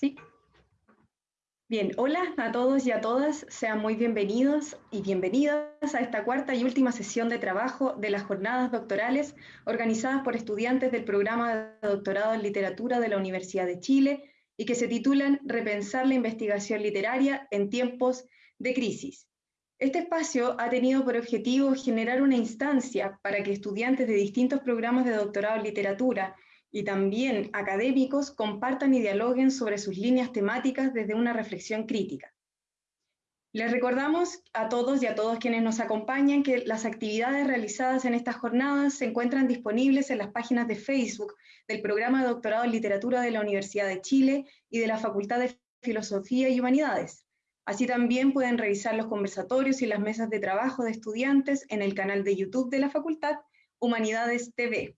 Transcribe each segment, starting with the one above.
Sí. Bien, hola a todos y a todas, sean muy bienvenidos y bienvenidas a esta cuarta y última sesión de trabajo de las jornadas doctorales organizadas por estudiantes del programa de doctorado en literatura de la Universidad de Chile y que se titulan Repensar la investigación literaria en tiempos de crisis. Este espacio ha tenido por objetivo generar una instancia para que estudiantes de distintos programas de doctorado en literatura y también académicos compartan y dialoguen sobre sus líneas temáticas desde una reflexión crítica. Les recordamos a todos y a todos quienes nos acompañan que las actividades realizadas en estas jornadas se encuentran disponibles en las páginas de Facebook del Programa de Doctorado en Literatura de la Universidad de Chile y de la Facultad de Filosofía y Humanidades. Así también pueden revisar los conversatorios y las mesas de trabajo de estudiantes en el canal de YouTube de la Facultad Humanidades TV.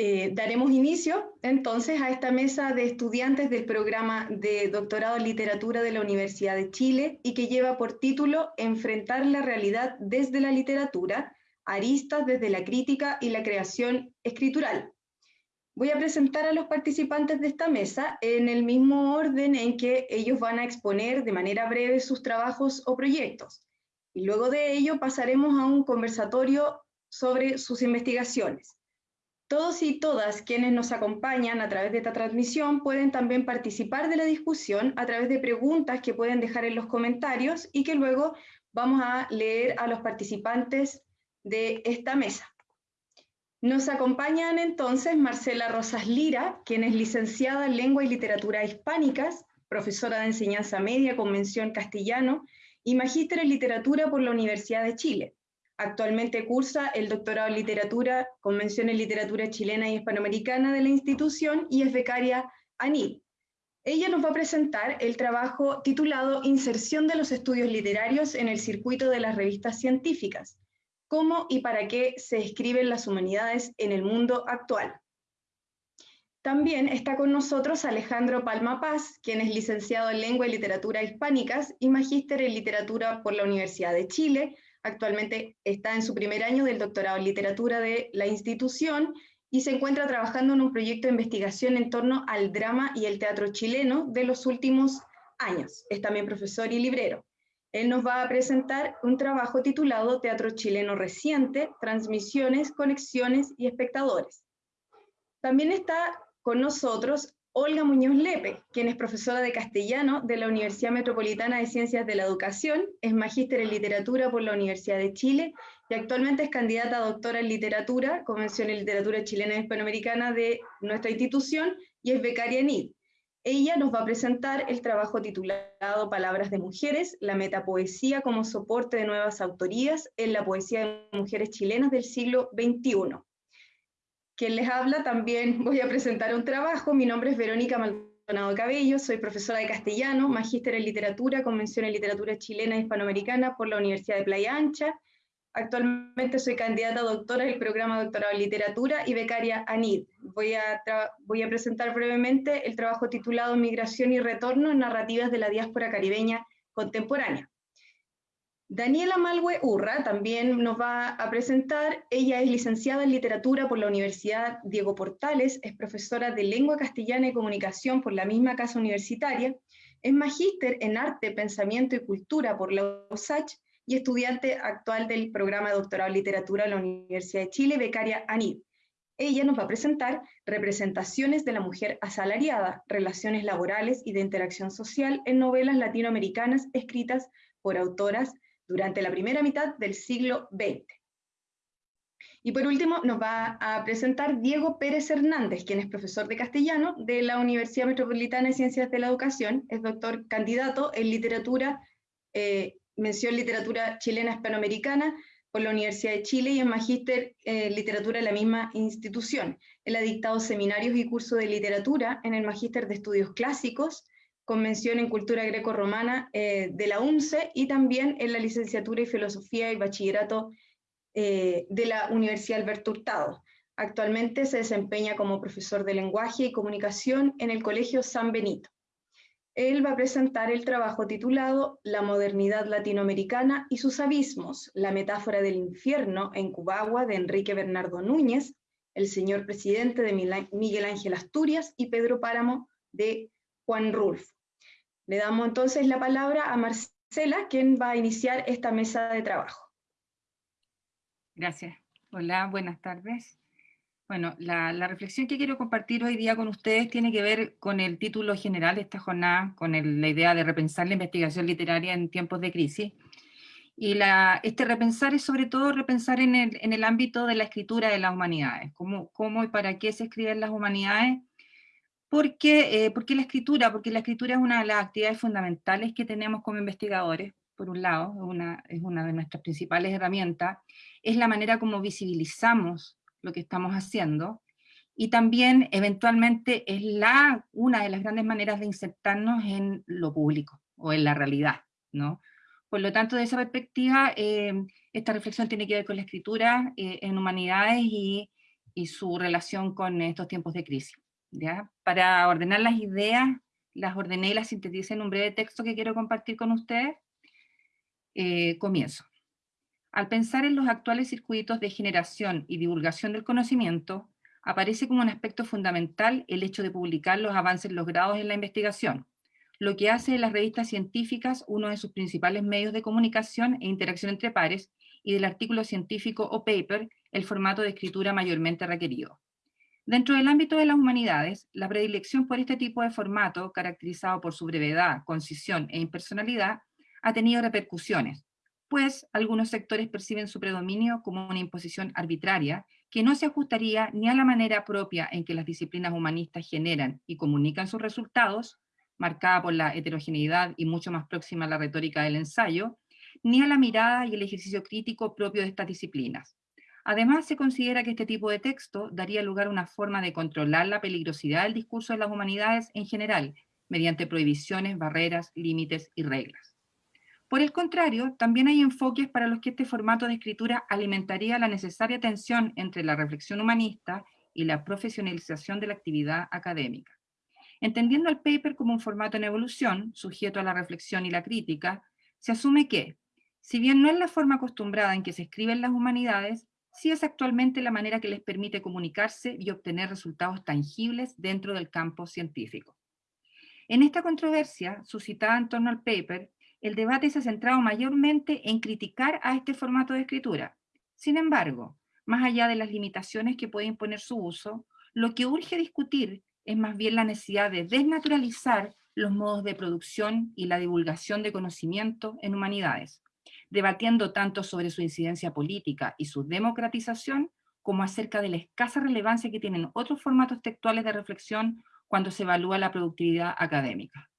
Eh, daremos inicio entonces a esta mesa de estudiantes del programa de doctorado en literatura de la Universidad de Chile y que lleva por título Enfrentar la realidad desde la literatura, aristas desde la crítica y la creación escritural. Voy a presentar a los participantes de esta mesa en el mismo orden en que ellos van a exponer de manera breve sus trabajos o proyectos. Y luego de ello pasaremos a un conversatorio sobre sus investigaciones. Todos y todas quienes nos acompañan a través de esta transmisión pueden también participar de la discusión a través de preguntas que pueden dejar en los comentarios y que luego vamos a leer a los participantes de esta mesa. Nos acompañan entonces Marcela Rosas Lira, quien es licenciada en Lengua y Literatura Hispánicas, profesora de enseñanza media con mención castellano y magíster en literatura por la Universidad de Chile. Actualmente cursa el doctorado en literatura, convención en literatura chilena y hispanoamericana de la institución y es becaria ANID. Ella nos va a presentar el trabajo titulado Inserción de los estudios literarios en el circuito de las revistas científicas. Cómo y para qué se escriben las humanidades en el mundo actual. También está con nosotros Alejandro Palma Paz, quien es licenciado en Lengua y Literatura Hispánicas y magíster en Literatura por la Universidad de Chile, Actualmente está en su primer año del doctorado en literatura de la institución y se encuentra trabajando en un proyecto de investigación en torno al drama y el teatro chileno de los últimos años. Es también profesor y librero. Él nos va a presentar un trabajo titulado Teatro chileno reciente, transmisiones, conexiones y espectadores. También está con nosotros Olga Muñoz Lepe, quien es profesora de castellano de la Universidad Metropolitana de Ciencias de la Educación, es magíster en literatura por la Universidad de Chile y actualmente es candidata a doctora en literatura, Convención en Literatura Chilena y Hispanoamericana de nuestra institución y es becaria en ID. Ella nos va a presentar el trabajo titulado Palabras de Mujeres, la metapoesía como soporte de nuevas autorías en la poesía de mujeres chilenas del siglo XXI. Quien les habla también voy a presentar un trabajo. Mi nombre es Verónica Maldonado Cabello, soy profesora de castellano, magíster en literatura, convención en literatura chilena e hispanoamericana por la Universidad de Playa Ancha. Actualmente soy candidata a doctora del programa doctorado en literatura y becaria ANID. Voy a, voy a presentar brevemente el trabajo titulado Migración y Retorno en Narrativas de la Diáspora Caribeña Contemporánea. Daniela Malwe Urra también nos va a presentar. Ella es licenciada en literatura por la Universidad Diego Portales, es profesora de lengua castellana y comunicación por la misma casa universitaria, es magíster en arte, pensamiento y cultura por la USACH y estudiante actual del programa de doctorado en literatura de la Universidad de Chile, becaria ANID. Ella nos va a presentar representaciones de la mujer asalariada, relaciones laborales y de interacción social en novelas latinoamericanas escritas por autoras durante la primera mitad del siglo XX. Y por último nos va a presentar Diego Pérez Hernández, quien es profesor de castellano de la Universidad Metropolitana de Ciencias de la Educación, es doctor candidato en literatura, eh, mención literatura chilena hispanoamericana por la Universidad de Chile y en magíster en literatura de la misma institución. Él ha dictado seminarios y cursos de literatura en el magíster de estudios clásicos, Convención en Cultura Greco-Romana eh, de la UNCE y también en la licenciatura y filosofía y bachillerato eh, de la Universidad Alberto Hurtado. Actualmente se desempeña como profesor de lenguaje y comunicación en el Colegio San Benito. Él va a presentar el trabajo titulado La modernidad latinoamericana y sus abismos, la metáfora del infierno en Cubagua de Enrique Bernardo Núñez, el señor presidente de Miguel Ángel Asturias y Pedro Páramo de Juan Rulfo. Le damos entonces la palabra a Marcela, quien va a iniciar esta mesa de trabajo. Gracias. Hola, buenas tardes. Bueno, la, reflexión que quiero compartir hoy día con ustedes tiene que ver con el título general de esta jornada, con la idea de repensar la investigación literaria en tiempos de crisis. Y la, este repensar es sobre todo repensar en el, ámbito de la escritura de las humanidades, cómo, cómo y para qué se escriben las humanidades, porque, eh, porque la escritura, porque la escritura es una de las actividades fundamentales que tenemos como investigadores, por un lado, es una, de nuestras principales herramientas, es la manera como visibilizamos lo que estamos haciendo, y también eventualmente es la, una de las grandes maneras de insertarnos en lo público, o en la realidad, ¿no? Por lo tanto, de esa perspectiva, eh, esta reflexión tiene que ver con la escritura eh, en humanidades y, su relación con estos tiempos de crisis. ¿Ya? Para ordenar las ideas, las ordené y las sinteticé en un breve texto que quiero compartir con ustedes. Eh, comienzo. Al pensar en los actuales circuitos de generación y divulgación del conocimiento, aparece como un aspecto fundamental el hecho de publicar los avances logrados en la investigación, lo que hace de las revistas científicas uno de sus principales medios de comunicación e interacción entre pares, y del artículo científico o paper el formato de escritura mayormente requerido. Dentro del ámbito de las humanidades, la predilección por este tipo de formato, caracterizado por su brevedad, concisión e impersonalidad, ha tenido repercusiones, pues algunos sectores perciben su predominio como una imposición arbitraria que no se ajustaría ni a la manera propia en que las disciplinas humanistas generan y comunican sus resultados, marcada por la heterogeneidad y mucho más próxima a la retórica del ensayo, ni a la mirada y el ejercicio crítico propio de estas disciplinas. Además, se considera que este tipo de texto daría lugar a una forma de controlar la peligrosidad del discurso de las humanidades en general, mediante prohibiciones, barreras, límites y reglas. Por el contrario, también hay enfoques para los que este formato de escritura alimentaría la necesaria tensión entre la reflexión humanista y la profesionalización de la actividad académica. Entendiendo el paper como un formato en evolución, sujeto a la reflexión y la crítica, se asume que, si bien no es la forma acostumbrada en que se escriben las humanidades, sí es actualmente la manera que les permite comunicarse y obtener resultados tangibles dentro del campo científico. En esta controversia, suscitada en torno al paper, el debate se ha centrado mayormente en criticar a este formato de escritura. Sin embargo, más allá de las limitaciones que puede imponer su uso, lo que urge discutir es más bien la necesidad de desnaturalizar los modos de producción y la divulgación de conocimiento en humanidades, debatiendo tanto sobre su incidencia política y su democratización, como acerca de la escasa relevancia que tienen otros formatos textuales de reflexión cuando se evalúa la productividad académica.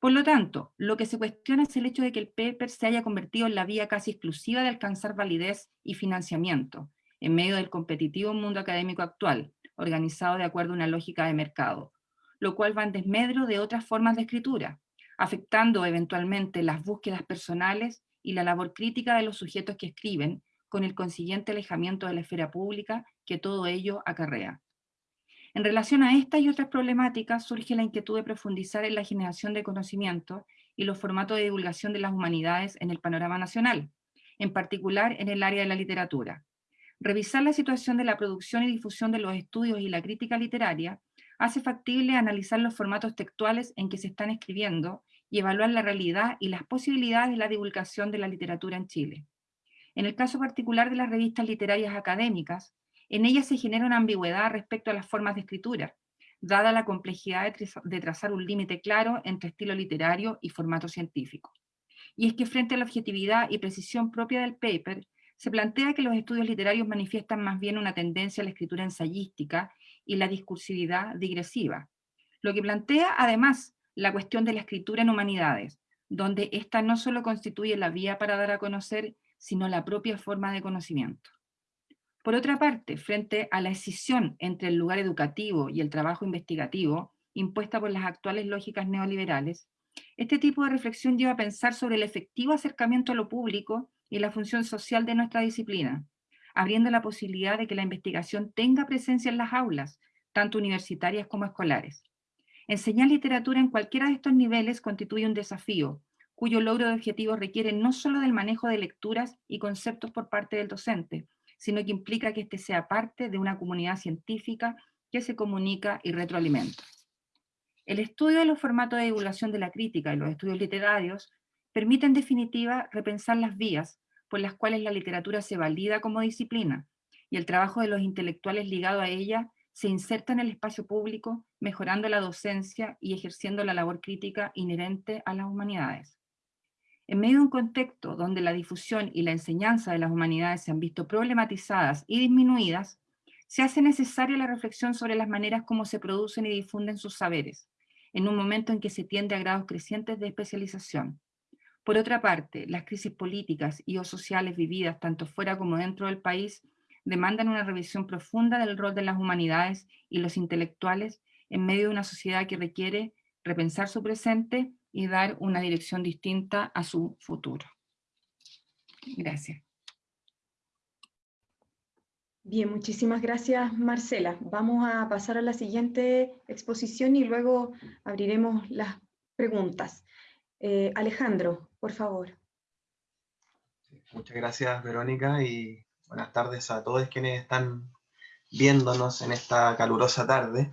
Por lo tanto, lo que se cuestiona es el hecho de que el paper se haya convertido en la vía casi exclusiva de alcanzar validez y financiamiento, en medio del competitivo mundo académico actual, organizado de acuerdo a una lógica de mercado, lo cual va en desmedro de otras formas de escritura, afectando eventualmente las búsquedas personales y la labor crítica de los sujetos que escriben, con el consiguiente alejamiento de la esfera pública que todo ello acarrea. En relación a estas y otras problemáticas surge la inquietud de profundizar en la generación de conocimiento y los formatos de divulgación de las humanidades en el panorama nacional, en particular en el área de la literatura, Revisar la situación de la producción y difusión de los estudios y la crítica literaria hace factible analizar los formatos textuales en que se están escribiendo y evaluar la realidad y las posibilidades de la divulgación de la literatura en Chile. En el caso particular de las revistas literarias académicas, en ellas se genera una ambigüedad respecto a las formas de escritura, dada la complejidad de trazar un límite claro entre estilo literario y formato científico. Y es que frente a la objetividad y precisión propia del paper, se plantea que los estudios literarios manifiestan más bien una tendencia a la escritura ensayística y la discursividad digresiva, lo que plantea además la cuestión de la escritura en humanidades, donde ésta no solo constituye la vía para dar a conocer, sino la propia forma de conocimiento. Por otra parte, frente a la escisión entre el lugar educativo y el trabajo investigativo, impuesta por las actuales lógicas neoliberales, este tipo de reflexión lleva a pensar sobre el efectivo acercamiento a lo público y la función social de nuestra disciplina, abriendo la posibilidad de que la investigación tenga presencia en las aulas, tanto universitarias como escolares. Enseñar literatura en cualquiera de estos niveles constituye un desafío, cuyo logro de objetivos requiere no solo del manejo de lecturas y conceptos por parte del docente, sino que implica que éste sea parte de una comunidad científica que se comunica y retroalimenta. El estudio de los formatos de divulgación de la crítica y los estudios literarios permite en definitiva repensar las vías por las cuales la literatura se valida como disciplina y el trabajo de los intelectuales ligado a ella se inserta en el espacio público, mejorando la docencia y ejerciendo la labor crítica inherente a las humanidades. En medio de un contexto donde la difusión y la enseñanza de las humanidades se han visto problematizadas y disminuidas, se hace necesaria la reflexión sobre las maneras como se producen y difunden sus saberes, en un momento en que se tiende a grados crecientes de especialización. Por otra parte, las crisis políticas y o sociales vividas tanto fuera como dentro del país demandan una revisión profunda del rol de las humanidades y los intelectuales en medio de una sociedad que requiere repensar su presente y dar una dirección distinta a su futuro. Gracias. Bien, muchísimas gracias Marcela. Vamos a pasar a la siguiente exposición y luego abriremos las preguntas. Eh, Alejandro, por favor. Muchas gracias Verónica y buenas tardes a todos quienes están viéndonos en esta calurosa tarde.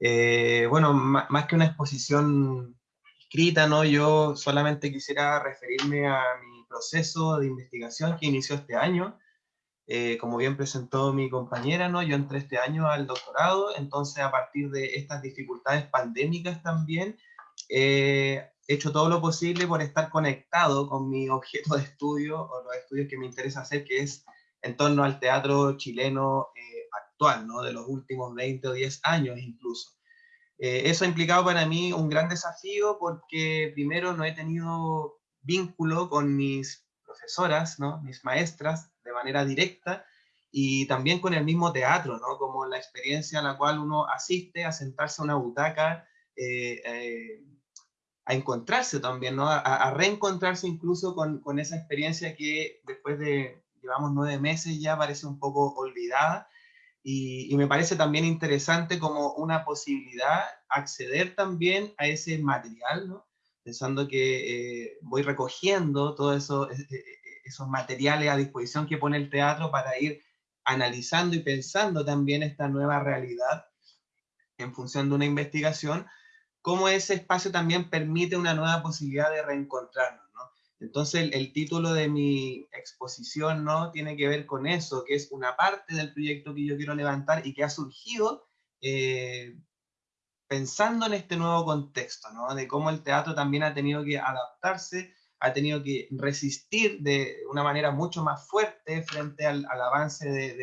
Eh, bueno, más que una exposición escrita, ¿no? yo solamente quisiera referirme a mi proceso de investigación que inició este año, eh, como bien presentó mi compañera, ¿no? yo entré este año al doctorado, entonces a partir de estas dificultades pandémicas también, eh, he hecho todo lo posible por estar conectado con mi objeto de estudio o los estudios que me interesa hacer, que es en torno al teatro chileno eh, actual, ¿no? de los últimos 20 o 10 años incluso. eso ha implicado para mí un gran desafío porque primero no he tenido vínculo con mis profesoras, ¿no? mis maestras, de manera directa, y también con el mismo teatro, ¿no? como la experiencia a la cual uno asiste a sentarse a una butaca, eh, eh, a encontrarse también, ¿no? a, reencontrarse incluso con, con, esa experiencia que después de, llevamos nueve meses ya, parece un poco olvidada, y, me parece también interesante como una posibilidad acceder también a ese material, pensando que eh, voy recogiendo todo eso, esos materiales a disposición que pone el teatro para ir analizando y pensando también esta nueva realidad en función de una investigación, cómo ese espacio también permite una nueva posibilidad de reencontrarnos. Entonces el, título de mi exposición ¿no? tiene que ver con eso, que es una parte del proyecto que yo quiero levantar y que ha surgido eh, pensando en este nuevo contexto, ¿no? de cómo el teatro también ha tenido que adaptarse ha tenido que resistir de una manera mucho más fuerte frente al, avance de,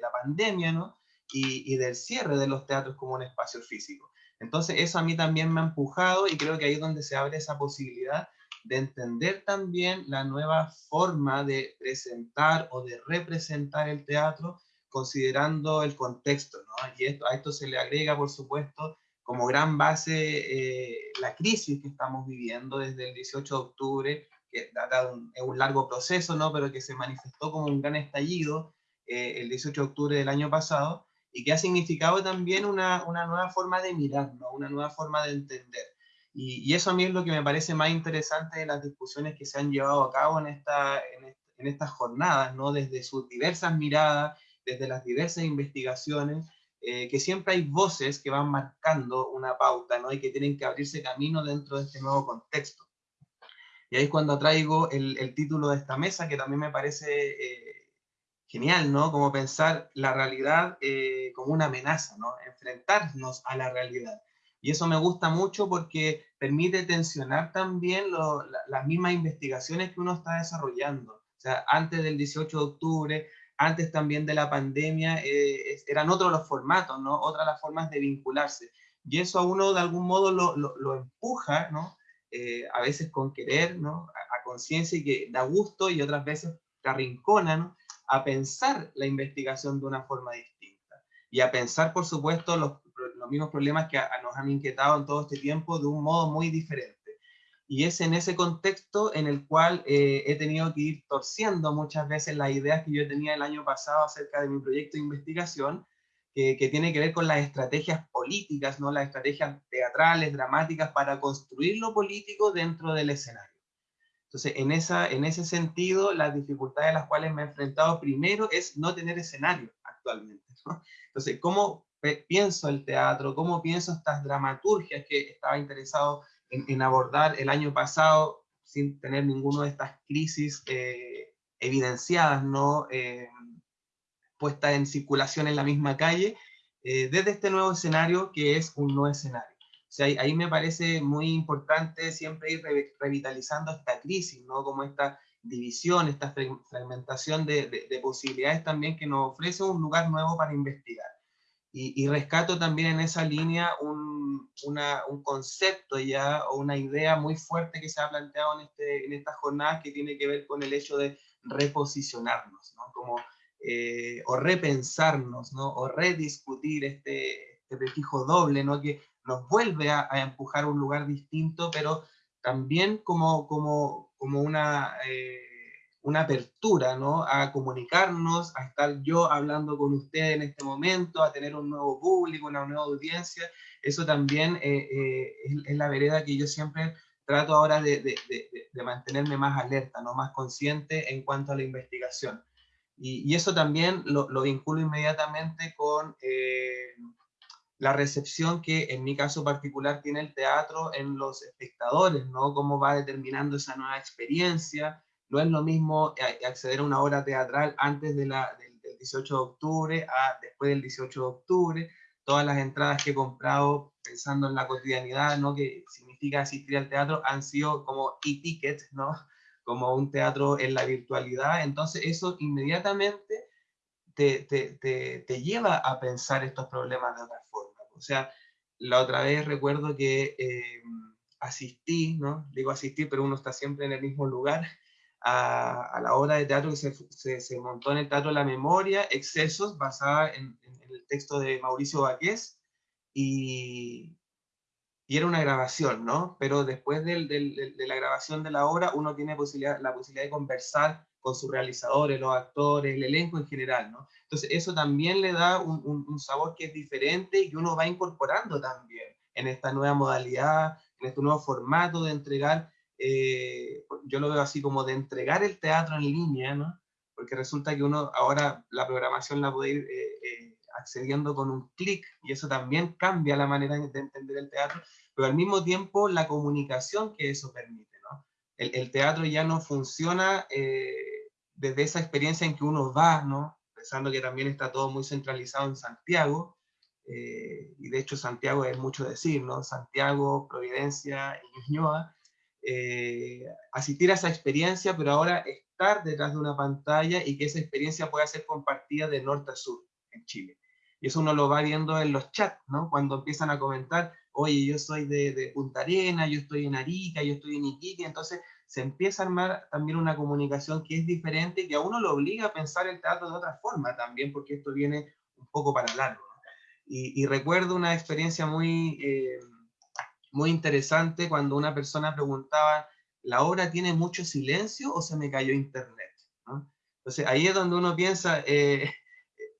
la pandemia, ¿no? Y, del cierre de los teatros como un espacio físico. Entonces eso a mí también me ha empujado y creo que ahí es donde se abre esa posibilidad de entender también la nueva forma de presentar o de representar el teatro considerando el contexto, ¿no? Y esto, a esto se le agrega, por supuesto, como gran base eh, la crisis que estamos viviendo desde el 18 de octubre, que data un, es un largo proceso, ¿no? pero que se manifestó como un gran estallido eh, el 18 de octubre del año pasado, y que ha significado también una, una nueva forma de mirar, una nueva forma de entender. Y, y, eso a mí es lo que me parece más interesante de las discusiones que se han llevado a cabo en, esta, en, en estas jornadas, ¿no? desde sus diversas miradas, desde las diversas investigaciones, eh, que siempre hay voces que van marcando una pauta, ¿no? Y que tienen que abrirse camino dentro de este nuevo contexto. Y ahí es cuando traigo el, el título de esta mesa, que también me parece eh, genial, ¿no? Como pensar la realidad eh, como una amenaza, ¿no? Enfrentarnos a la realidad. Y eso me gusta mucho porque permite tensionar también las mismas investigaciones que uno está desarrollando. O sea, antes del 18 de octubre, antes también de la pandemia, eh, eran otros los formatos, ¿no? Otras las formas de vincularse. Y eso a uno de algún modo lo, lo, empuja, ¿no? Eh, a veces con querer, ¿no? A, conciencia y que da gusto y otras veces te arrincona. A pensar la investigación de una forma distinta. Y a pensar, por supuesto, los, los mismos problemas que nos han inquietado en todo este tiempo de un modo muy diferente. Y es en ese contexto en el cual eh, he tenido que ir torciendo muchas veces las ideas que yo tenía el año pasado acerca de mi proyecto de investigación, que, que, tiene que ver con las estrategias políticas, ¿no? las estrategias teatrales, dramáticas, para construir lo político dentro del escenario. Entonces, en, esa, en ese sentido, las dificultades a las cuales me he enfrentado primero es no tener escenario actualmente. ¿no? Entonces, ¿cómo pienso el teatro, cómo pienso estas dramaturgias que estaba interesado en, abordar el año pasado sin tener ninguna de estas crisis eh, evidenciadas, ¿no? Eh, puestas en circulación en la misma calle, eh, desde este nuevo escenario que es un nuevo escenario. O sea, ahí, me parece muy importante siempre ir revitalizando esta crisis, ¿no? Como esta división, esta fragmentación de, de, posibilidades también que nos ofrece un lugar nuevo para investigar. Y, rescato también en esa línea un, un, concepto ya o una idea muy fuerte que se ha planteado en, este, en estas jornadas que tiene que ver con el hecho de reposicionarnos, ¿no? Como, eh, o repensarnos, ¿no? O rediscutir este, este prefijo doble, ¿no? Que nos vuelve a, a, empujar a un lugar distinto, pero también como, como, como una... Eh, una apertura, ¿no? A comunicarnos, a estar yo hablando con ustedes en este momento, a tener un nuevo público, una nueva audiencia. Eso también eh, eh, es, la vereda que yo siempre trato ahora de, de, de, mantenerme más alerta, ¿no? Más consciente en cuanto a la investigación. Y, y eso también lo, lo, vinculo inmediatamente con eh, la recepción que en mi caso particular tiene el teatro en los espectadores, ¿no? Cómo va determinando esa nueva experiencia, no es lo mismo eh, acceder a una obra teatral antes de la, del, 18 de octubre a después del 18 de octubre. Todas las entradas que he comprado pensando en la cotidianidad, ¿no? que significa asistir al teatro, han sido como e-ticket, ¿no? como un teatro en la virtualidad. Entonces eso inmediatamente te, te, te, te lleva a pensar estos problemas de otra forma. O sea, la otra vez recuerdo que eh, asistí, ¿no? Digo asistir, pero uno está siempre en el mismo lugar, a, la obra de teatro que se, se, montó en el Teatro la Memoria, Excesos, basada en, el texto de Mauricio Baqués, y, y, era una grabación, ¿no? Pero después de la grabación de la obra, uno tiene posibilidad, la posibilidad de conversar con sus realizadores, los actores, el elenco en general, ¿no? Entonces eso también le da un, un sabor que es diferente y uno va incorporando también en esta nueva modalidad, en este nuevo formato de entregar eh, yo lo veo así como de entregar el teatro en línea, ¿no? Porque resulta que uno ahora la programación la puede ir eh, eh, accediendo con un clic y eso también cambia la manera de entender el teatro, pero al mismo tiempo la comunicación que eso permite, ¿no? El, el teatro ya no funciona desde esa experiencia en que uno va, ¿no? Pensando que también está todo muy centralizado en Santiago, y de hecho Santiago es mucho decir, ¿no? Santiago, Providencia y Ñuñoa, eh, asistir a esa experiencia, pero ahora estar detrás de una pantalla y que esa experiencia pueda ser compartida de norte a sur en Chile. Y eso uno lo va viendo en los chats, ¿no? Cuando empiezan a comentar, oye, yo soy de, Punta Arena, yo estoy en Arica, yo estoy en Iquique, entonces se empieza a armar también una comunicación que es diferente y que a uno lo obliga a pensar el teatro de otra forma también, porque esto viene un poco para largo. Y, y, recuerdo una experiencia muy... Eh, muy interesante cuando una persona preguntaba, ¿la obra tiene mucho silencio o se me cayó internet? Entonces ahí es donde uno piensa, eh,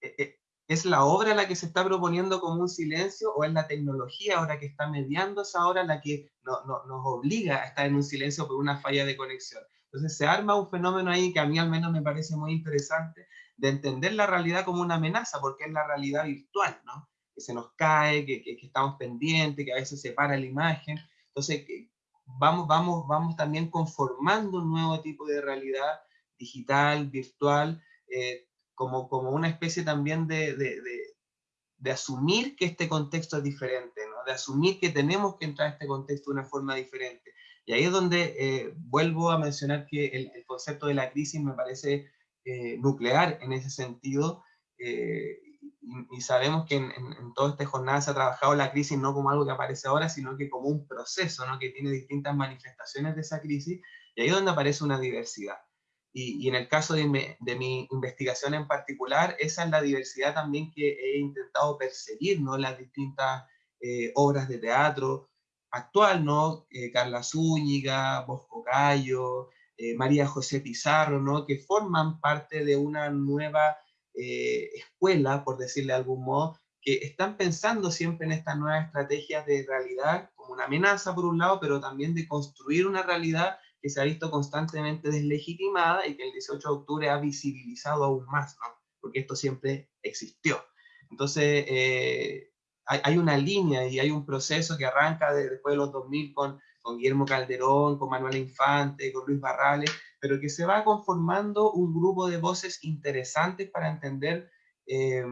eh, eh, ¿es la obra la que se está proponiendo como un silencio o es la tecnología ahora que está mediando esa obra la que nos obliga a estar en un silencio por una falla de conexión? Entonces se arma un fenómeno ahí que a mí al menos me parece muy interesante de entender la realidad como una amenaza, porque es la realidad virtual, ¿no? Que se nos cae, que, que, estamos pendientes, que a veces se para la imagen. Entonces, vamos, vamos, vamos también conformando un nuevo tipo de realidad digital, virtual, eh, como, como una especie también de, de, de, asumir que este contexto es diferente, ¿no? de asumir que tenemos que entrar a este contexto de una forma diferente. Y ahí es donde eh, vuelvo a mencionar que el, el, concepto de la crisis me parece eh, nuclear en ese sentido, y, sabemos que en, en, toda esta jornada se ha trabajado la crisis no como algo que aparece ahora, sino que como un proceso, ¿no? que tiene distintas manifestaciones de esa crisis, y ahí es donde aparece una diversidad. Y, y en el caso de, de, mi investigación en particular, esa es la diversidad también que he intentado perseguir, ¿no? Las distintas eh, obras de teatro actual, ¿no? Eh, Carla Zúñiga, Bosco Cayo, eh, María José Pizarro, ¿no? Que forman parte de una nueva eh, escuela, por decirle de algún modo, que están pensando siempre en estas nuevas estrategias de realidad como una amenaza por un lado, pero también de construir una realidad que se ha visto constantemente deslegitimada y que el 18 de octubre ha visibilizado aún más, ¿no? porque esto siempre existió. Entonces, eh, hay, una línea y hay un proceso que arranca después de los 2000 con, con Guillermo Calderón, con Manuel Infante, con Luis Barrales, pero que se va conformando un grupo de voces interesantes para entender eh,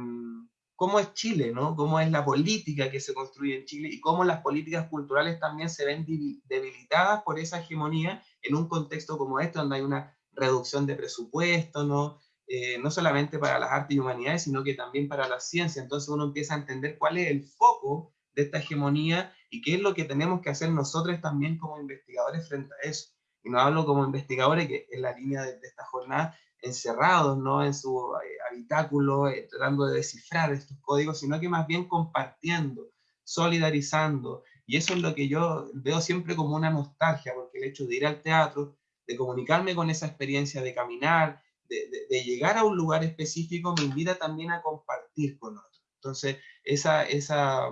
cómo es Chile, ¿no? cómo es la política que se construye en Chile y cómo las políticas culturales también se ven debilitadas por esa hegemonía en un contexto como este, donde hay una reducción de presupuesto, ¿no? Eh, no solamente para las artes y humanidades, sino que también para la ciencia. Entonces uno empieza a entender cuál es el foco de esta hegemonía y qué es lo que tenemos que hacer nosotros también como investigadores frente a eso. Y no hablo como investigadores, que en la línea de, de esta jornada encerrados ¿no? en su eh, habitáculo, eh, tratando de descifrar estos códigos, sino que más bien compartiendo, solidarizando. Y eso es lo que yo veo siempre como una nostalgia, porque el hecho de ir al teatro, de comunicarme con esa experiencia, de caminar, de, llegar a un lugar específico, me invita también a compartir con otros. Entonces, esa, esa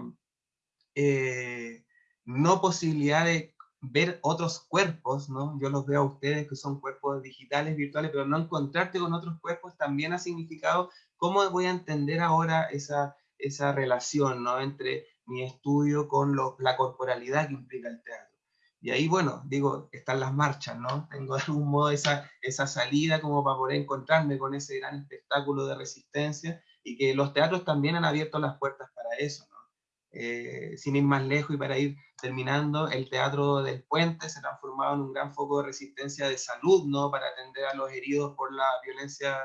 eh, no posibilidad de ver otros cuerpos, ¿no? Yo los veo a ustedes que son cuerpos digitales, virtuales, pero no encontrarte con otros cuerpos también ha significado cómo voy a entender ahora esa, esa relación, ¿no? Entre mi estudio con la corporalidad que implica el teatro. Y ahí, bueno, digo, están las marchas, ¿no? Tengo de algún modo esa, esa salida como para poder encontrarme con ese gran espectáculo de resistencia y que los teatros también han abierto las puertas para eso, ¿no? Eh, sin ir más lejos y para ir terminando, el Teatro del Puente se ha transformado en un gran foco de resistencia de salud, ¿no? Para atender a los heridos por la violencia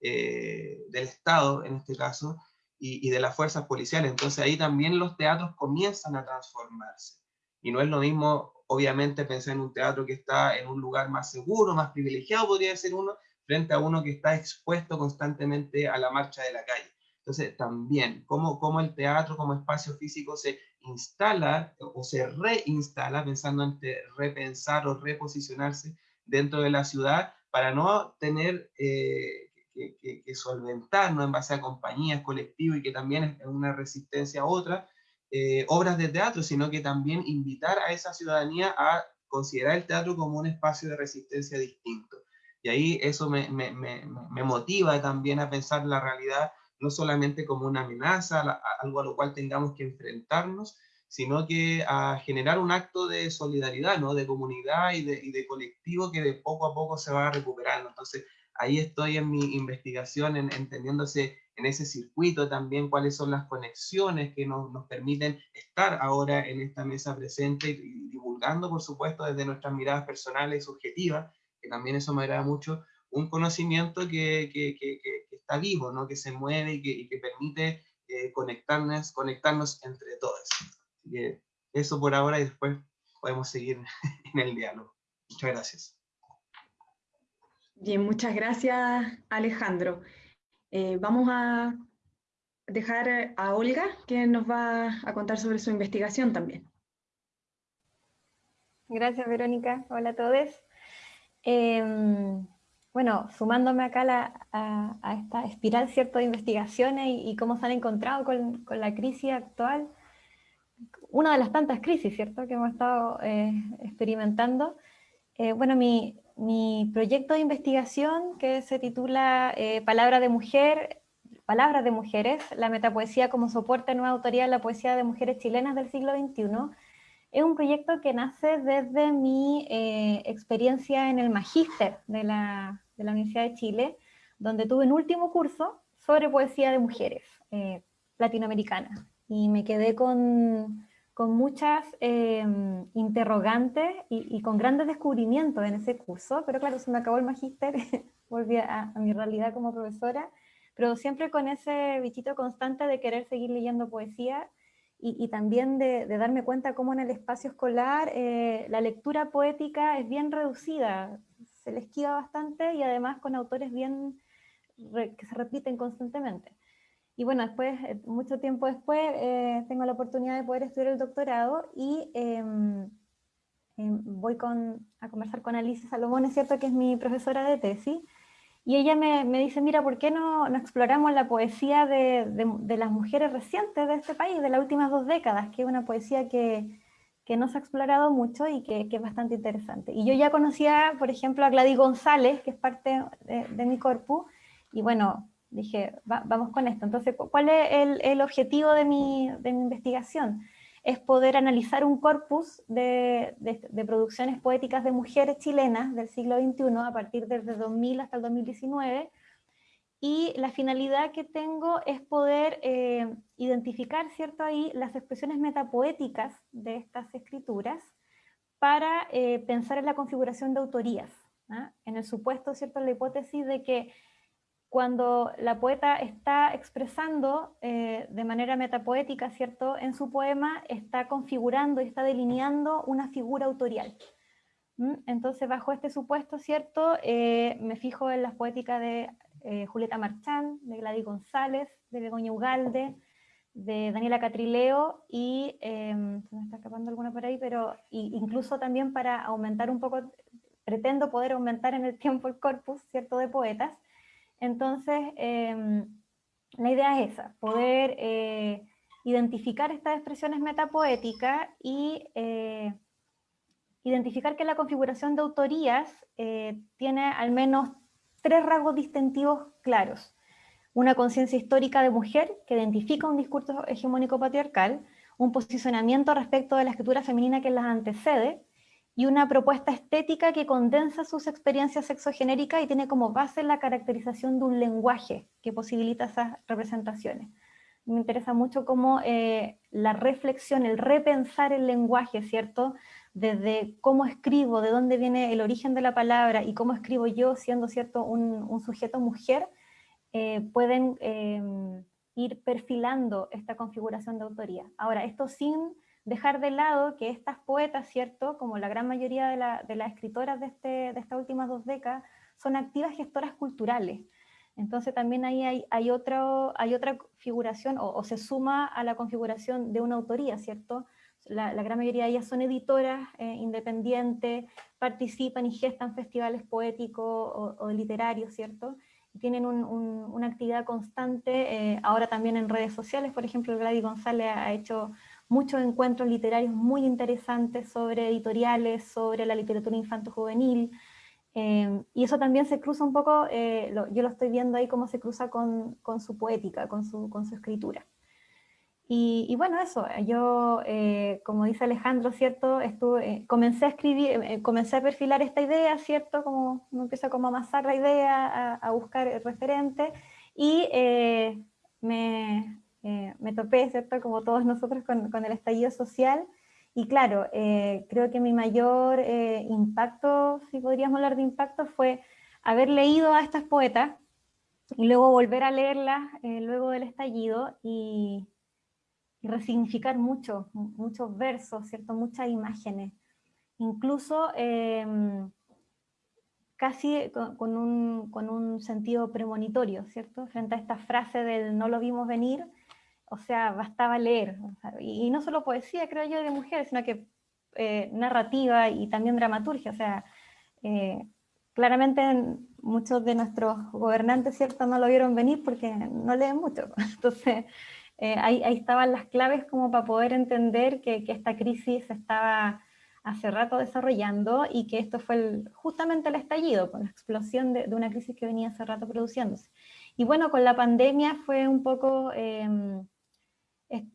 eh, del Estado, en este caso, y, de las fuerzas policiales. Entonces ahí también los teatros comienzan a transformarse. Y no es lo mismo, obviamente, pensar en un teatro que está en un lugar más seguro, más privilegiado, podría ser uno, frente a uno que está expuesto constantemente a la marcha de la calle. Entonces, también, cómo, cómo el teatro como espacio físico se instala o se reinstala, pensando en repensar o reposicionarse dentro de la ciudad, para no tener eh, que, que, que, solventarnos en base a compañías, colectivos y que también es una resistencia a otra, eh, obras de teatro, sino que también invitar a esa ciudadanía a considerar el teatro como un espacio de resistencia distinto. Y ahí eso me, me, me, me motiva también a pensar la realidad no solamente como una amenaza, algo a lo cual tengamos que enfrentarnos, sino que a generar un acto de solidaridad, ¿no? de comunidad y de, y de colectivo que de poco a poco se va recuperando. Entonces, ahí estoy en mi investigación, en, entendiéndose en ese circuito también cuáles son las conexiones que nos, nos, permiten estar ahora en esta mesa presente y divulgando, por supuesto, desde nuestras miradas personales y subjetivas, que también eso me agrada mucho, un conocimiento que, que, que, que está vivo, ¿no? que se mueve y que, permite eh, conectarnos, conectarnos entre todos. Así que eso por ahora y después podemos seguir en el diálogo. Muchas gracias. Bien, muchas gracias Alejandro. Eh, vamos a dejar a Olga que nos va a contar sobre su investigación también. Gracias Verónica, hola a todos. Eh, bueno, sumándome acá a, esta espiral ¿cierto? de investigaciones y, cómo se han encontrado con, la crisis actual, una de las tantas crisis ¿cierto? que hemos estado eh, experimentando. Eh, bueno, mi, proyecto de investigación que se titula eh, Palabra de Mujer, Palabras de Mujeres, la metapoesía como soporte nueva autoría de la poesía de mujeres chilenas del siglo XXI, es un proyecto que nace desde mi eh, experiencia en el magíster de la, de la, Universidad de Chile, donde tuve un último curso sobre poesía de mujeres eh, latinoamericanas. Y me quedé con, con muchas em, interrogantes y, con grandes descubrimientos en ese curso, pero claro, se me acabó el magíster, volví a, a mi realidad como profesora, pero siempre con ese bichito constante de querer seguir leyendo poesía y, también de, darme cuenta cómo en el espacio escolar eh, la lectura poética es bien reducida, se le esquiva bastante y además con autores bien que se repiten constantemente. Y bueno, después, eh, mucho tiempo después, eh, tengo la oportunidad de poder estudiar el doctorado y em, em, voy con, a conversar con Alicia Salomón, es cierto que es mi profesora de tesis, y ella me, me, dice, mira, ¿por qué no, no exploramos la poesía de, de, las mujeres recientes de este país, de las últimas dos décadas, que es una poesía que, que no se ha explorado mucho y que, que, es bastante interesante. Y yo ya conocía, por ejemplo, a Gladys González, que es parte de, de mi corpus, y bueno, dije, vamos con esto. Entonces, ¿cuál es el, objetivo de mi, de mi, investigación? Es poder analizar un corpus de, producciones poéticas de mujeres chilenas del siglo XXI, a partir desde 2000 hasta el 2019, y la finalidad que tengo es poder eh, identificar, ¿cierto? Ahí las expresiones metapoéticas de estas escrituras para eh, pensar en la configuración de autorías, ¿ah? en el supuesto, ¿cierto? La hipótesis de que cuando la poeta está expresando eh, de manera metapoética, ¿cierto? En su poema está configurando y está delineando una figura autorial. Entonces, bajo este supuesto, ¿cierto? Eh, me fijo en las poéticas de eh, Julieta Marchán, de Gladys González, de Begoña Ugalde, de Daniela Catrileo y, em, se me está escapando alguna por ahí, pero incluso también para aumentar un poco, pretendo poder aumentar en el tiempo el corpus, ¿cierto?, de poetas, entonces, em, la idea es esa, poder eh, identificar estas expresiones metapoéticas y eh, identificar que la configuración de autorías eh, tiene al menos tres rasgos distintivos claros. Una conciencia histórica de mujer que identifica un discurso hegemónico patriarcal, un posicionamiento respecto de la escritura femenina que las antecede, y una propuesta estética que condensa sus experiencias sexogenéricas y tiene como base la caracterización de un lenguaje que posibilita esas representaciones. Me interesa mucho cómo eh, la reflexión, el repensar el lenguaje, ¿cierto? Desde cómo escribo, de dónde viene el origen de la palabra y cómo escribo yo siendo, ¿cierto?, un, sujeto mujer, eh, pueden em, ir perfilando esta configuración de autoría. Ahora, esto sin dejar de lado que estas poetas, ¿cierto? Como la gran mayoría de, las escritoras de, este, de estas últimas dos décadas, son activas gestoras culturales. Entonces también ahí hay, hay, otro, hay otra figuración, o, se suma a la configuración de una autoría, ¿cierto? La, gran mayoría de ellas son editoras eh, independientes, participan y gestan festivales poéticos o, literarios, ¿cierto? Tienen una actividad constante, eh, ahora también en redes sociales, por ejemplo, Gladys González ha hecho muchos encuentros literarios muy interesantes sobre editoriales, sobre la literatura infanto-juvenil, eh, y eso también se cruza un poco, eh, yo lo estoy viendo ahí cómo se cruza con, con su poética, con su, con su escritura. Y, y, bueno, eso, yo, eh, como dice Alejandro, ¿cierto? Estuve, comencé a escribir, comencé a perfilar esta idea, ¿cierto? Como uno empieza como a amasar la idea, a, a buscar referentes, y me, eh, me topé, ¿cierto? Como todos nosotros con, el estallido social, y claro, eh, creo que mi mayor eh, impacto, si podríamos hablar de impacto, fue haber leído a estas poetas y luego volver a leerlas luego del estallido y, resignificar mucho, muchos versos, ¿cierto? Muchas imágenes. Incluso em, casi con, un, con, un, sentido premonitorio, ¿cierto? Frente a esta frase del no lo vimos venir, o sea, bastaba leer, y, no solo poesía, creo yo, de mujeres, sino que eh, narrativa y también dramaturgia, o sea, eh, claramente muchos de nuestros gobernantes, ¿cierto?, no lo vieron venir porque no leen mucho, entonces eh, ahí, estaban las claves como para poder entender que, esta crisis estaba hace rato desarrollando y que esto fue justamente el estallido, con la explosión de, de, una crisis que venía hace rato produciéndose. Y bueno, con la pandemia fue un poco em,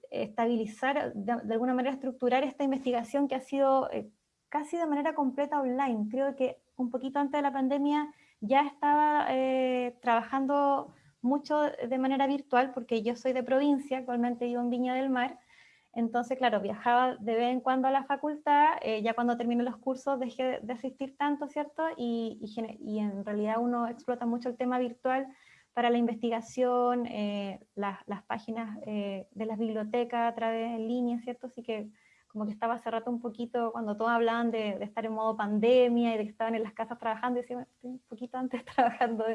estabilizar, de, alguna manera estructurar esta investigación que ha sido eh, casi de manera completa online. Creo que un poquito antes de la pandemia ya estaba eh, trabajando mucho de manera virtual, porque yo soy de provincia, actualmente vivo en Viña del Mar, entonces, claro, viajaba de vez en cuando a la facultad, eh, ya cuando terminé los cursos dejé de asistir tanto, ¿cierto? Y, y, en realidad uno explota mucho el tema virtual para la investigación, eh, las páginas eh, de las bibliotecas a través de línea, ¿cierto? Así que como que estaba hace rato un poquito, cuando todos hablaban de, estar en modo pandemia y de que estaban en las casas trabajando, decía, estoy un poquito antes trabajando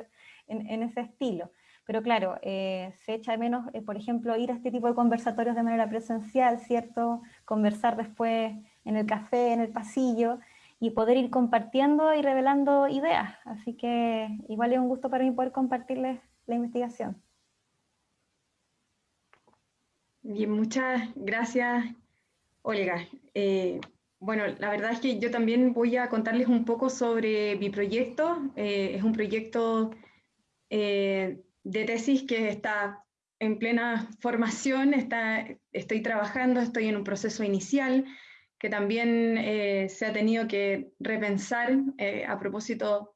en, ese estilo. Pero claro, eh, se echa de menos, por ejemplo, ir a este tipo de conversatorios de manera presencial, ¿cierto? Conversar después en el café, en el pasillo, y poder ir compartiendo y revelando ideas. Así que igual es un gusto para mí poder compartirles la investigación. Bien, muchas gracias, Olga. Eh, bueno, la verdad es que yo también voy a contarles un poco sobre mi proyecto. Eh, es un proyecto eh, de tesis que está en plena formación, está, estoy trabajando, estoy en un proceso inicial que también se ha tenido que repensar a propósito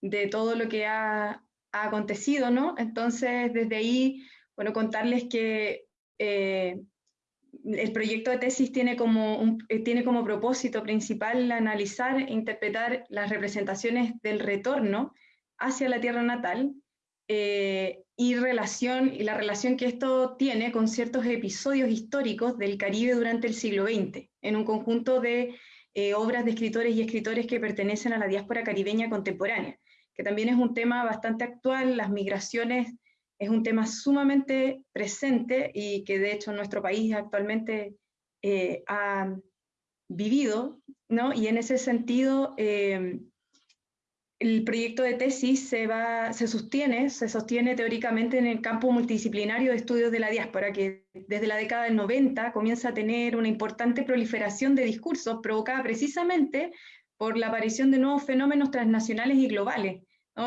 de todo lo que ha, acontecido, ¿no? Entonces, desde ahí, bueno, contarles que eh, el proyecto de tesis tiene como, tiene como propósito principal analizar e interpretar las representaciones del retorno hacia la tierra natal y, relación, y la relación que esto tiene con ciertos episodios históricos del Caribe durante el siglo XX, en un conjunto de eh, obras de escritores y escritores que pertenecen a la diáspora caribeña contemporánea, que también es un tema bastante actual, las migraciones es un tema sumamente presente y que de hecho nuestro país actualmente eh, ha vivido, ¿no? Y en ese sentido, eh, el proyecto de tesis se, va, se, sostiene, se sostiene teóricamente en el campo multidisciplinario de estudios de la diáspora, que desde la década del 90 comienza a tener una importante proliferación de discursos provocada precisamente por la aparición de nuevos fenómenos transnacionales y globales,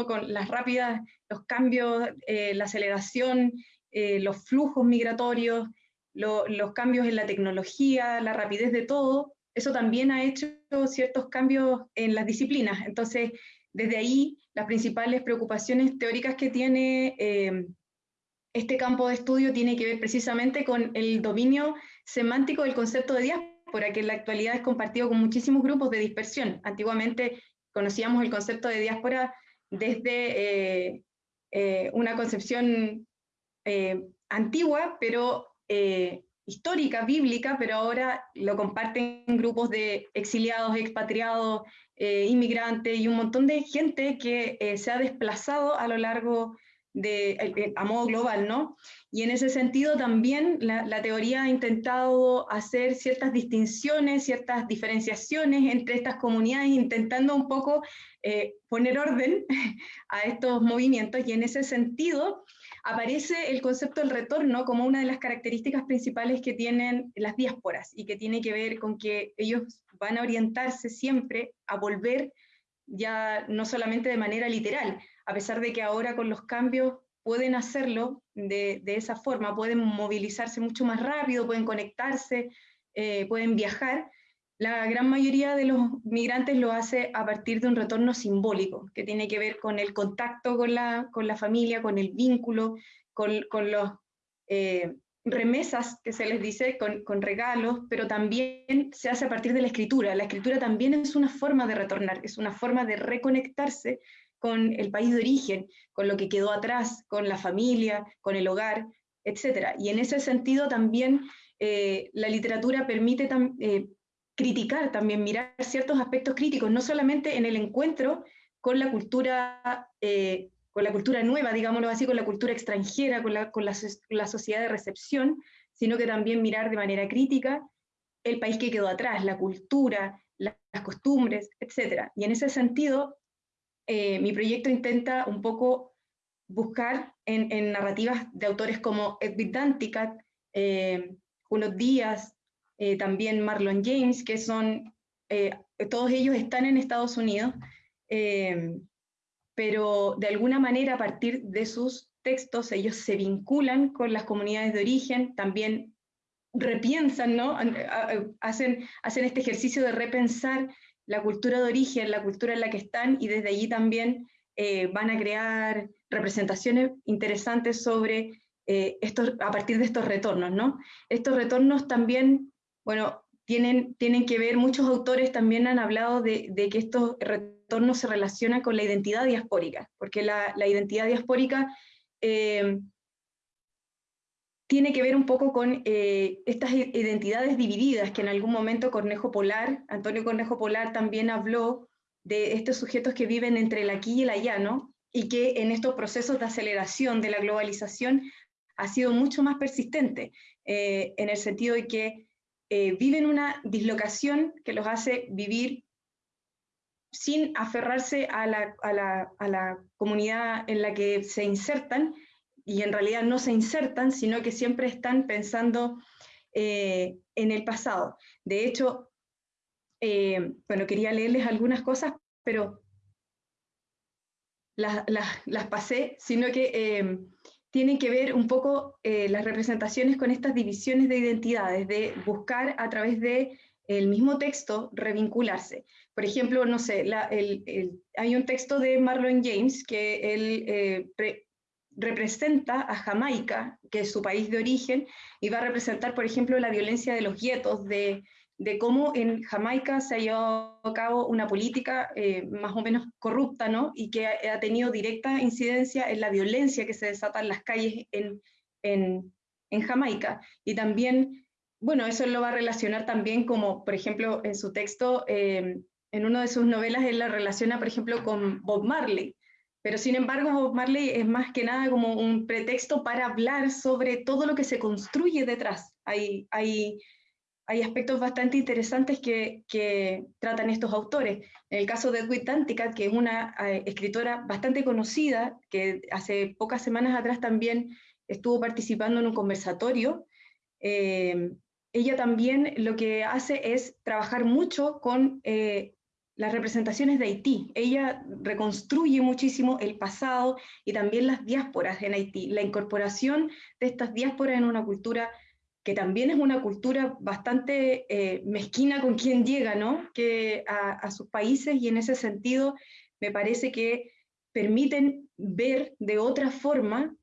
con las rápidas, los cambios, eh, la aceleración, eh, los flujos migratorios, los cambios en la tecnología, la rapidez de todo, eso también ha hecho ciertos cambios en las disciplinas. Entonces, desde ahí, las principales preocupaciones teóricas que tiene eh, este campo de estudio tiene que ver precisamente con el dominio semántico del concepto de diáspora, que en la actualidad es compartido con muchísimos grupos de dispersión. Antiguamente conocíamos el concepto de diáspora desde eh, eh, una concepción antigua, pero histórica, bíblica, pero ahora lo comparten grupos de exiliados, expatriados, eh, inmigrantes y un montón de gente que eh, se ha desplazado a lo largo eh, a modo global, ¿no? Y en ese sentido también la, la, teoría ha intentado hacer ciertas distinciones, ciertas diferenciaciones entre estas comunidades, intentando un poco poner orden a estos movimientos y en ese sentido aparece el concepto del retorno como una de las características principales que tienen las diásporas y que tiene que ver con que ellos van a orientarse siempre a volver ya no solamente de manera literal, a pesar de que ahora con los cambios pueden hacerlo de, esa forma, pueden movilizarse mucho más rápido, pueden conectarse, eh, pueden viajar, la gran mayoría de los migrantes lo hace a partir de un retorno simbólico, que tiene que ver con el contacto con la, familia, con el vínculo, con, con los eh, remesas que se les dice, con, regalos, pero también se hace a partir de la escritura. La escritura también es una forma de retornar, es una forma de reconectarse con el país de origen, con lo que quedó atrás, con la familia, con el hogar, etc. Y en ese sentido también eh, la literatura permite eh, criticar también, mirar ciertos aspectos críticos, no solamente en el encuentro con la cultura, eh, con la cultura nueva, digámoslo así, con la cultura extranjera, con la, con la, sociedad de recepción, sino que también mirar de manera crítica el país que quedó atrás, la cultura, las costumbres, etc. Y en ese sentido, eh, mi proyecto intenta un poco buscar en, narrativas de autores como Edwin Danticat, eh, Días, eh, también Marlon James, que son, eh, todos ellos están en Estados Unidos, pero de alguna manera a partir de sus textos ellos se vinculan con las comunidades de origen, también repiensan, ¿no? hacen, hacen este ejercicio de repensar la cultura de origen, la cultura en la que están, y desde allí también van a crear representaciones interesantes sobre estos, a partir de estos retornos, ¿no? Estos retornos también bueno, tienen, tienen que ver, muchos autores también han hablado de, que estos retornos se relacionan con la identidad diaspórica, porque la, identidad diaspórica eh, tiene que ver un poco con eh, estas identidades divididas, que en algún momento Cornejo Polar, Antonio Cornejo Polar también habló de estos sujetos que viven entre el aquí y el allá, ¿no? Y que en estos procesos de aceleración de la globalización ha sido mucho más persistente, eh, en el sentido de que eh, viven una dislocación que los hace vivir sin aferrarse a la, comunidad en la que se insertan, y en realidad no se insertan, sino que siempre están pensando eh, en el pasado. De hecho, eh, bueno, quería leerles algunas cosas, pero las, pasé, sino que tienen que ver un poco eh, las representaciones con estas divisiones de identidades, de buscar a través de el mismo texto revincularse. Por ejemplo, no sé, hay un texto de Marlon James que él eh, representa a Jamaica, que es su país de origen, y va a representar, por ejemplo, la violencia de los guetos, de, cómo en Jamaica se ha llevado a cabo una política eh, más o menos corrupta, ¿no? Y que ha, tenido directa incidencia en la violencia que se desata en las calles en, en Jamaica. Y también, bueno, eso lo va a relacionar también como, por ejemplo, en su texto, eh, en una de sus novelas, él la relaciona, por ejemplo, con Bob Marley, pero sin embargo, Bob Marley es más que nada como un pretexto para hablar sobre todo lo que se construye detrás. Hay, hay, hay aspectos bastante interesantes que, que, tratan estos autores. En el caso de Edwin Tantica, que es una eh, escritora bastante conocida, que hace pocas semanas atrás también estuvo participando en un conversatorio, eh, ella también lo que hace es trabajar mucho con eh, las representaciones de Haití. Ella reconstruye muchísimo el pasado y también las diásporas en Haití, la incorporación de estas diásporas en una cultura que también es una cultura bastante eh, mezquina con quien llega, ¿no? Que a, sus países y en ese sentido me parece que permiten ver de otra forma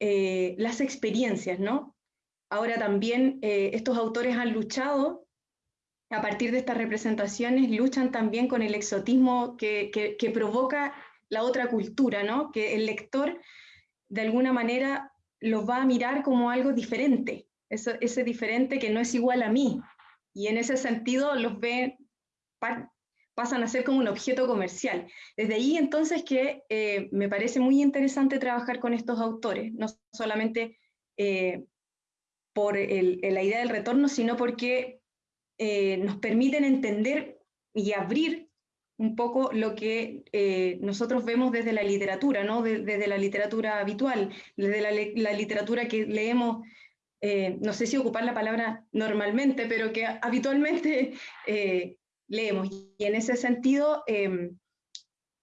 eh, las experiencias, ¿no? Ahora también eh, estos autores han luchado a partir de estas representaciones luchan también con el exotismo que, provoca la otra cultura, ¿no? que el lector de alguna manera los va a mirar como algo diferente, ese diferente que no es igual a mí, y en ese sentido los ve, pasan a ser como un objeto comercial. Desde ahí entonces que eh, me parece muy interesante trabajar con estos autores, no solamente eh, por la idea del retorno, sino porque eh, nos permiten entender y abrir un poco lo que eh, nosotros vemos desde la literatura, ¿no? desde la literatura habitual, desde la, literatura que leemos, eh, no sé si ocupar la palabra normalmente, pero que habitualmente leemos. Y en ese sentido, em,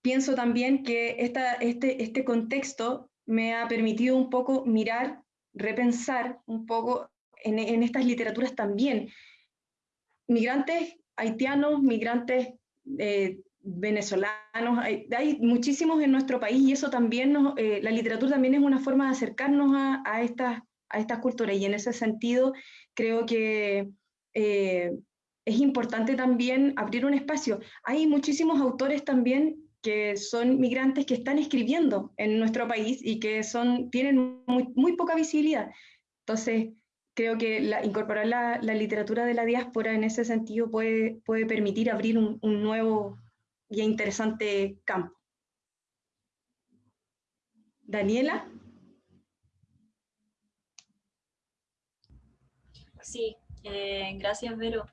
pienso también que esta, este, este contexto me ha permitido un poco mirar, repensar un poco en, en estas literaturas también, migrantes haitianos, migrantes eh, venezolanos, hay, muchísimos en nuestro país y eso también, eh, la literatura también es una forma de acercarnos a, estas, a estas culturas y en ese sentido creo que eh, es importante también abrir un espacio. Hay muchísimos autores también que son migrantes que están escribiendo en nuestro país y que son, tienen muy, muy poca visibilidad. Entonces, creo que incorporar la, literatura de la diáspora en ese sentido puede, puede permitir abrir un, nuevo y interesante campo. Daniela. Sí, eh, gracias Vero.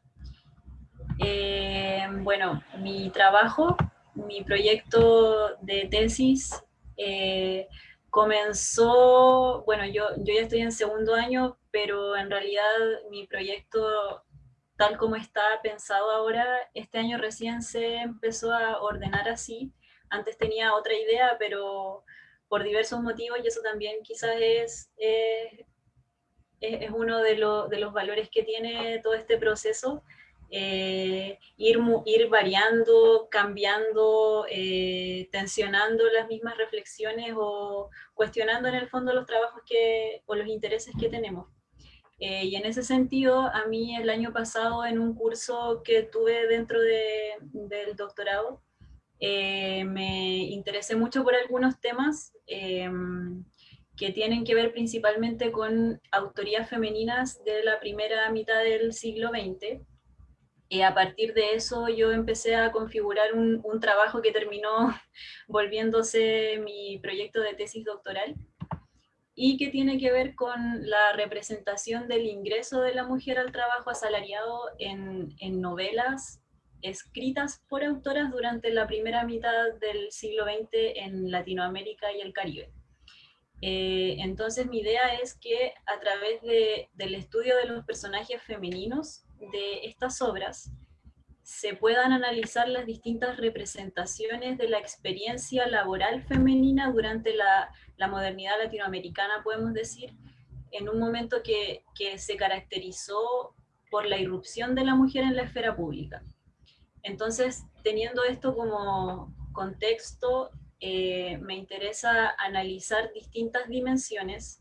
Eh, bueno, mi trabajo, mi proyecto de tesis eh, comenzó, bueno, yo, yo ya estoy en segundo año, pero en realidad mi proyecto, tal como está pensado ahora, este año recién se empezó a ordenar así. Antes tenía otra idea, pero por diversos motivos, y eso también quizás es, es, es uno de, de los valores que tiene todo este proceso, eh, ir, ir variando, cambiando, eh, tensionando las mismas reflexiones o cuestionando en el fondo los trabajos que, o los intereses que tenemos. Eh, y en ese sentido, a mí el año pasado en un curso que tuve dentro de, del doctorado, me interesé mucho por algunos temas que tienen que ver principalmente con autorías femeninas de la primera mitad del siglo XX, y a partir de eso yo empecé a configurar un, trabajo que terminó volviéndose mi proyecto de tesis doctoral y que tiene que ver con la representación del ingreso de la mujer al trabajo asalariado en, novelas escritas por autoras durante la primera mitad del siglo XX en Latinoamérica y el Caribe. Eh, entonces mi idea es que a través de, del estudio de los personajes femeninos de estas obras se puedan analizar las distintas representaciones de la experiencia laboral femenina durante la, modernidad latinoamericana, podemos decir, en un momento que, se caracterizó por la irrupción de la mujer en la esfera pública. Entonces, teniendo esto como contexto, eh, me interesa analizar distintas dimensiones,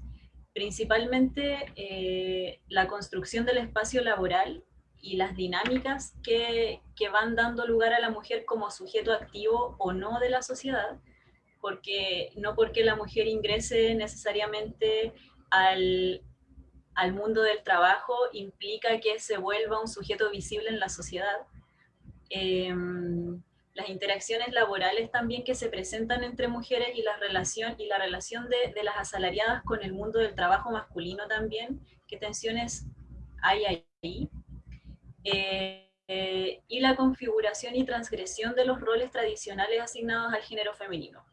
principalmente eh, la construcción del espacio laboral y las dinámicas que, que, van dando lugar a la mujer como sujeto activo o no de la sociedad, porque no porque la mujer ingrese necesariamente al, al mundo del trabajo implica que se vuelva un sujeto visible en la sociedad. Em, las interacciones laborales también que se presentan entre mujeres y la relación, y la relación de, de las asalariadas con el mundo del trabajo masculino también, qué tensiones hay ahí. Eh, y la configuración y transgresión de los roles tradicionales asignados al género femenino.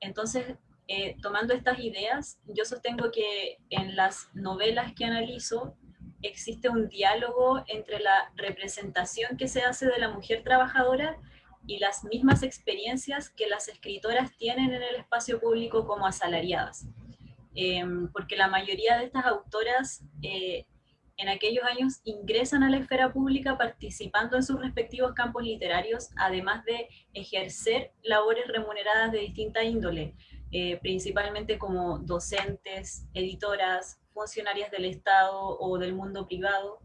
Entonces, eh, tomando estas ideas, yo sostengo que en las novelas que analizo existe un diálogo entre la representación que se hace de la mujer trabajadora y las mismas experiencias que las escritoras tienen en el espacio público como asalariadas. Eh, porque la mayoría de estas autoras en aquellos años ingresan a la esfera pública participando en sus respectivos campos literarios, además de ejercer labores remuneradas de distinta índole, eh, principalmente como docentes, editoras, funcionarias del Estado o del mundo privado.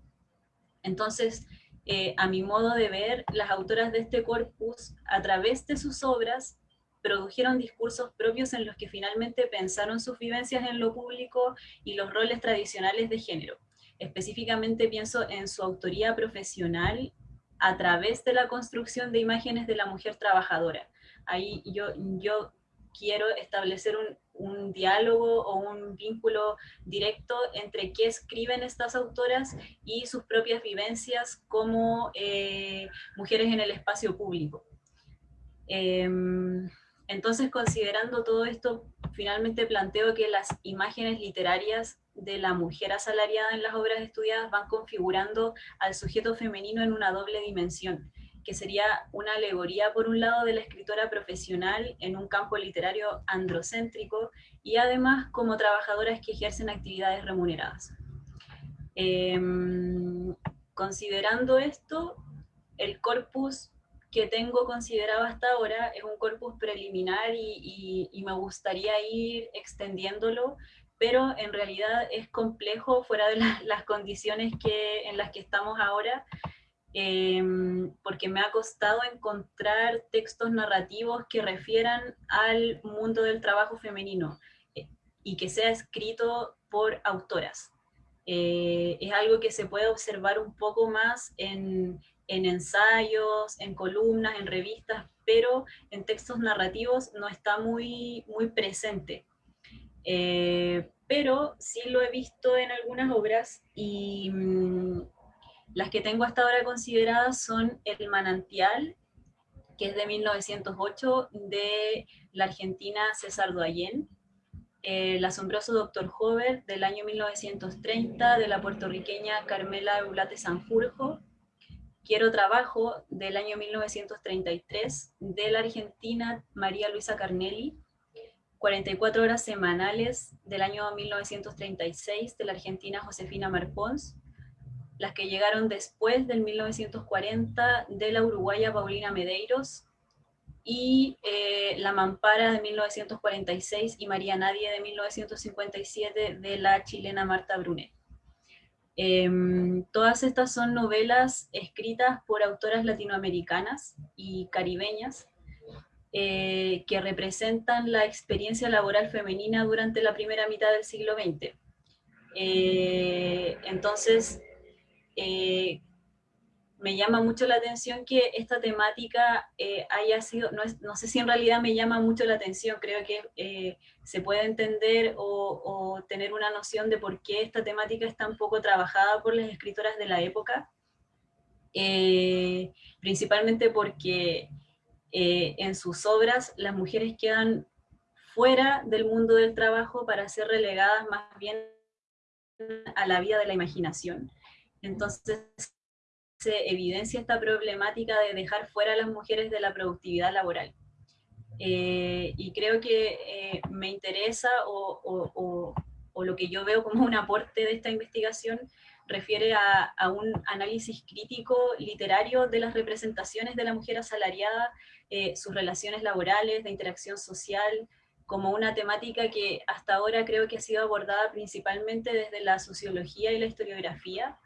Entonces, eh, a mi modo de ver, las autoras de este corpus, a través de sus obras, produjeron discursos propios en los que finalmente pensaron sus vivencias en lo público y los roles tradicionales de género. Específicamente pienso en su autoría profesional a través de la construcción de imágenes de la mujer trabajadora. Ahí yo, yo quiero establecer un, diálogo o un vínculo directo entre qué escriben estas autoras y sus propias vivencias como eh, mujeres en el espacio público. Em, entonces, considerando todo esto, finalmente planteo que las imágenes literarias de la mujer asalariada en las obras estudiadas van configurando al sujeto femenino en una doble dimensión, que sería una alegoría por un lado de la escritora profesional en un campo literario androcéntrico y además como trabajadoras que ejercen actividades remuneradas. Em, considerando esto, el corpus que tengo considerado hasta ahora es un corpus preliminar y, y me gustaría ir extendiéndolo pero en realidad es complejo fuera de las condiciones que, en las que estamos ahora, em, porque me ha costado encontrar textos narrativos que refieran al mundo del trabajo femenino eh, y que sea escrito por autoras. Eh, es algo que se puede observar un poco más en, en ensayos, en columnas, en revistas, pero en textos narrativos no está muy, muy presente. Eh, pero sí lo he visto en algunas obras y mm, las que tengo hasta ahora consideradas son El manantial, que es de 1908, de la argentina César Doyen, El asombroso Doctor Hover, del año 1930, de la puertorriqueña Carmela Eulate Sanjurjo, Quiero Trabajo, del año 1933, de la argentina María Luisa Carnelli, 44 horas semanales del año 1936 de la argentina Josefina Marpons, las que llegaron después del 1940 de la uruguaya Paulina Medeiros, y eh, La Mampara de 1946 y María Nadie de 1957 de la chilena Marta Brunet. Em, todas estas son novelas escritas por autoras latinoamericanas y caribeñas, eh, que representan la experiencia laboral femenina durante la primera mitad del siglo XX. Eh, entonces, eh, me llama mucho la atención que esta temática haya sido, no, sé si en realidad me llama mucho la atención, creo que se puede entender o, tener una noción de por qué esta temática es tan poco trabajada por las escritoras de la época, principalmente porque eh, en sus obras las mujeres quedan fuera del mundo del trabajo para ser relegadas más bien a la vida de la imaginación. Entonces, se evidencia esta problemática de dejar fuera a las mujeres de la productividad laboral. Eh, y creo que eh, me interesa o, lo que yo veo como un aporte de esta investigación refiere a, un análisis crítico literario de las representaciones de la mujer asalariada, eh, sus relaciones laborales, de interacción social, como una temática que hasta ahora creo que ha sido abordada principalmente desde la sociología y la historiografía,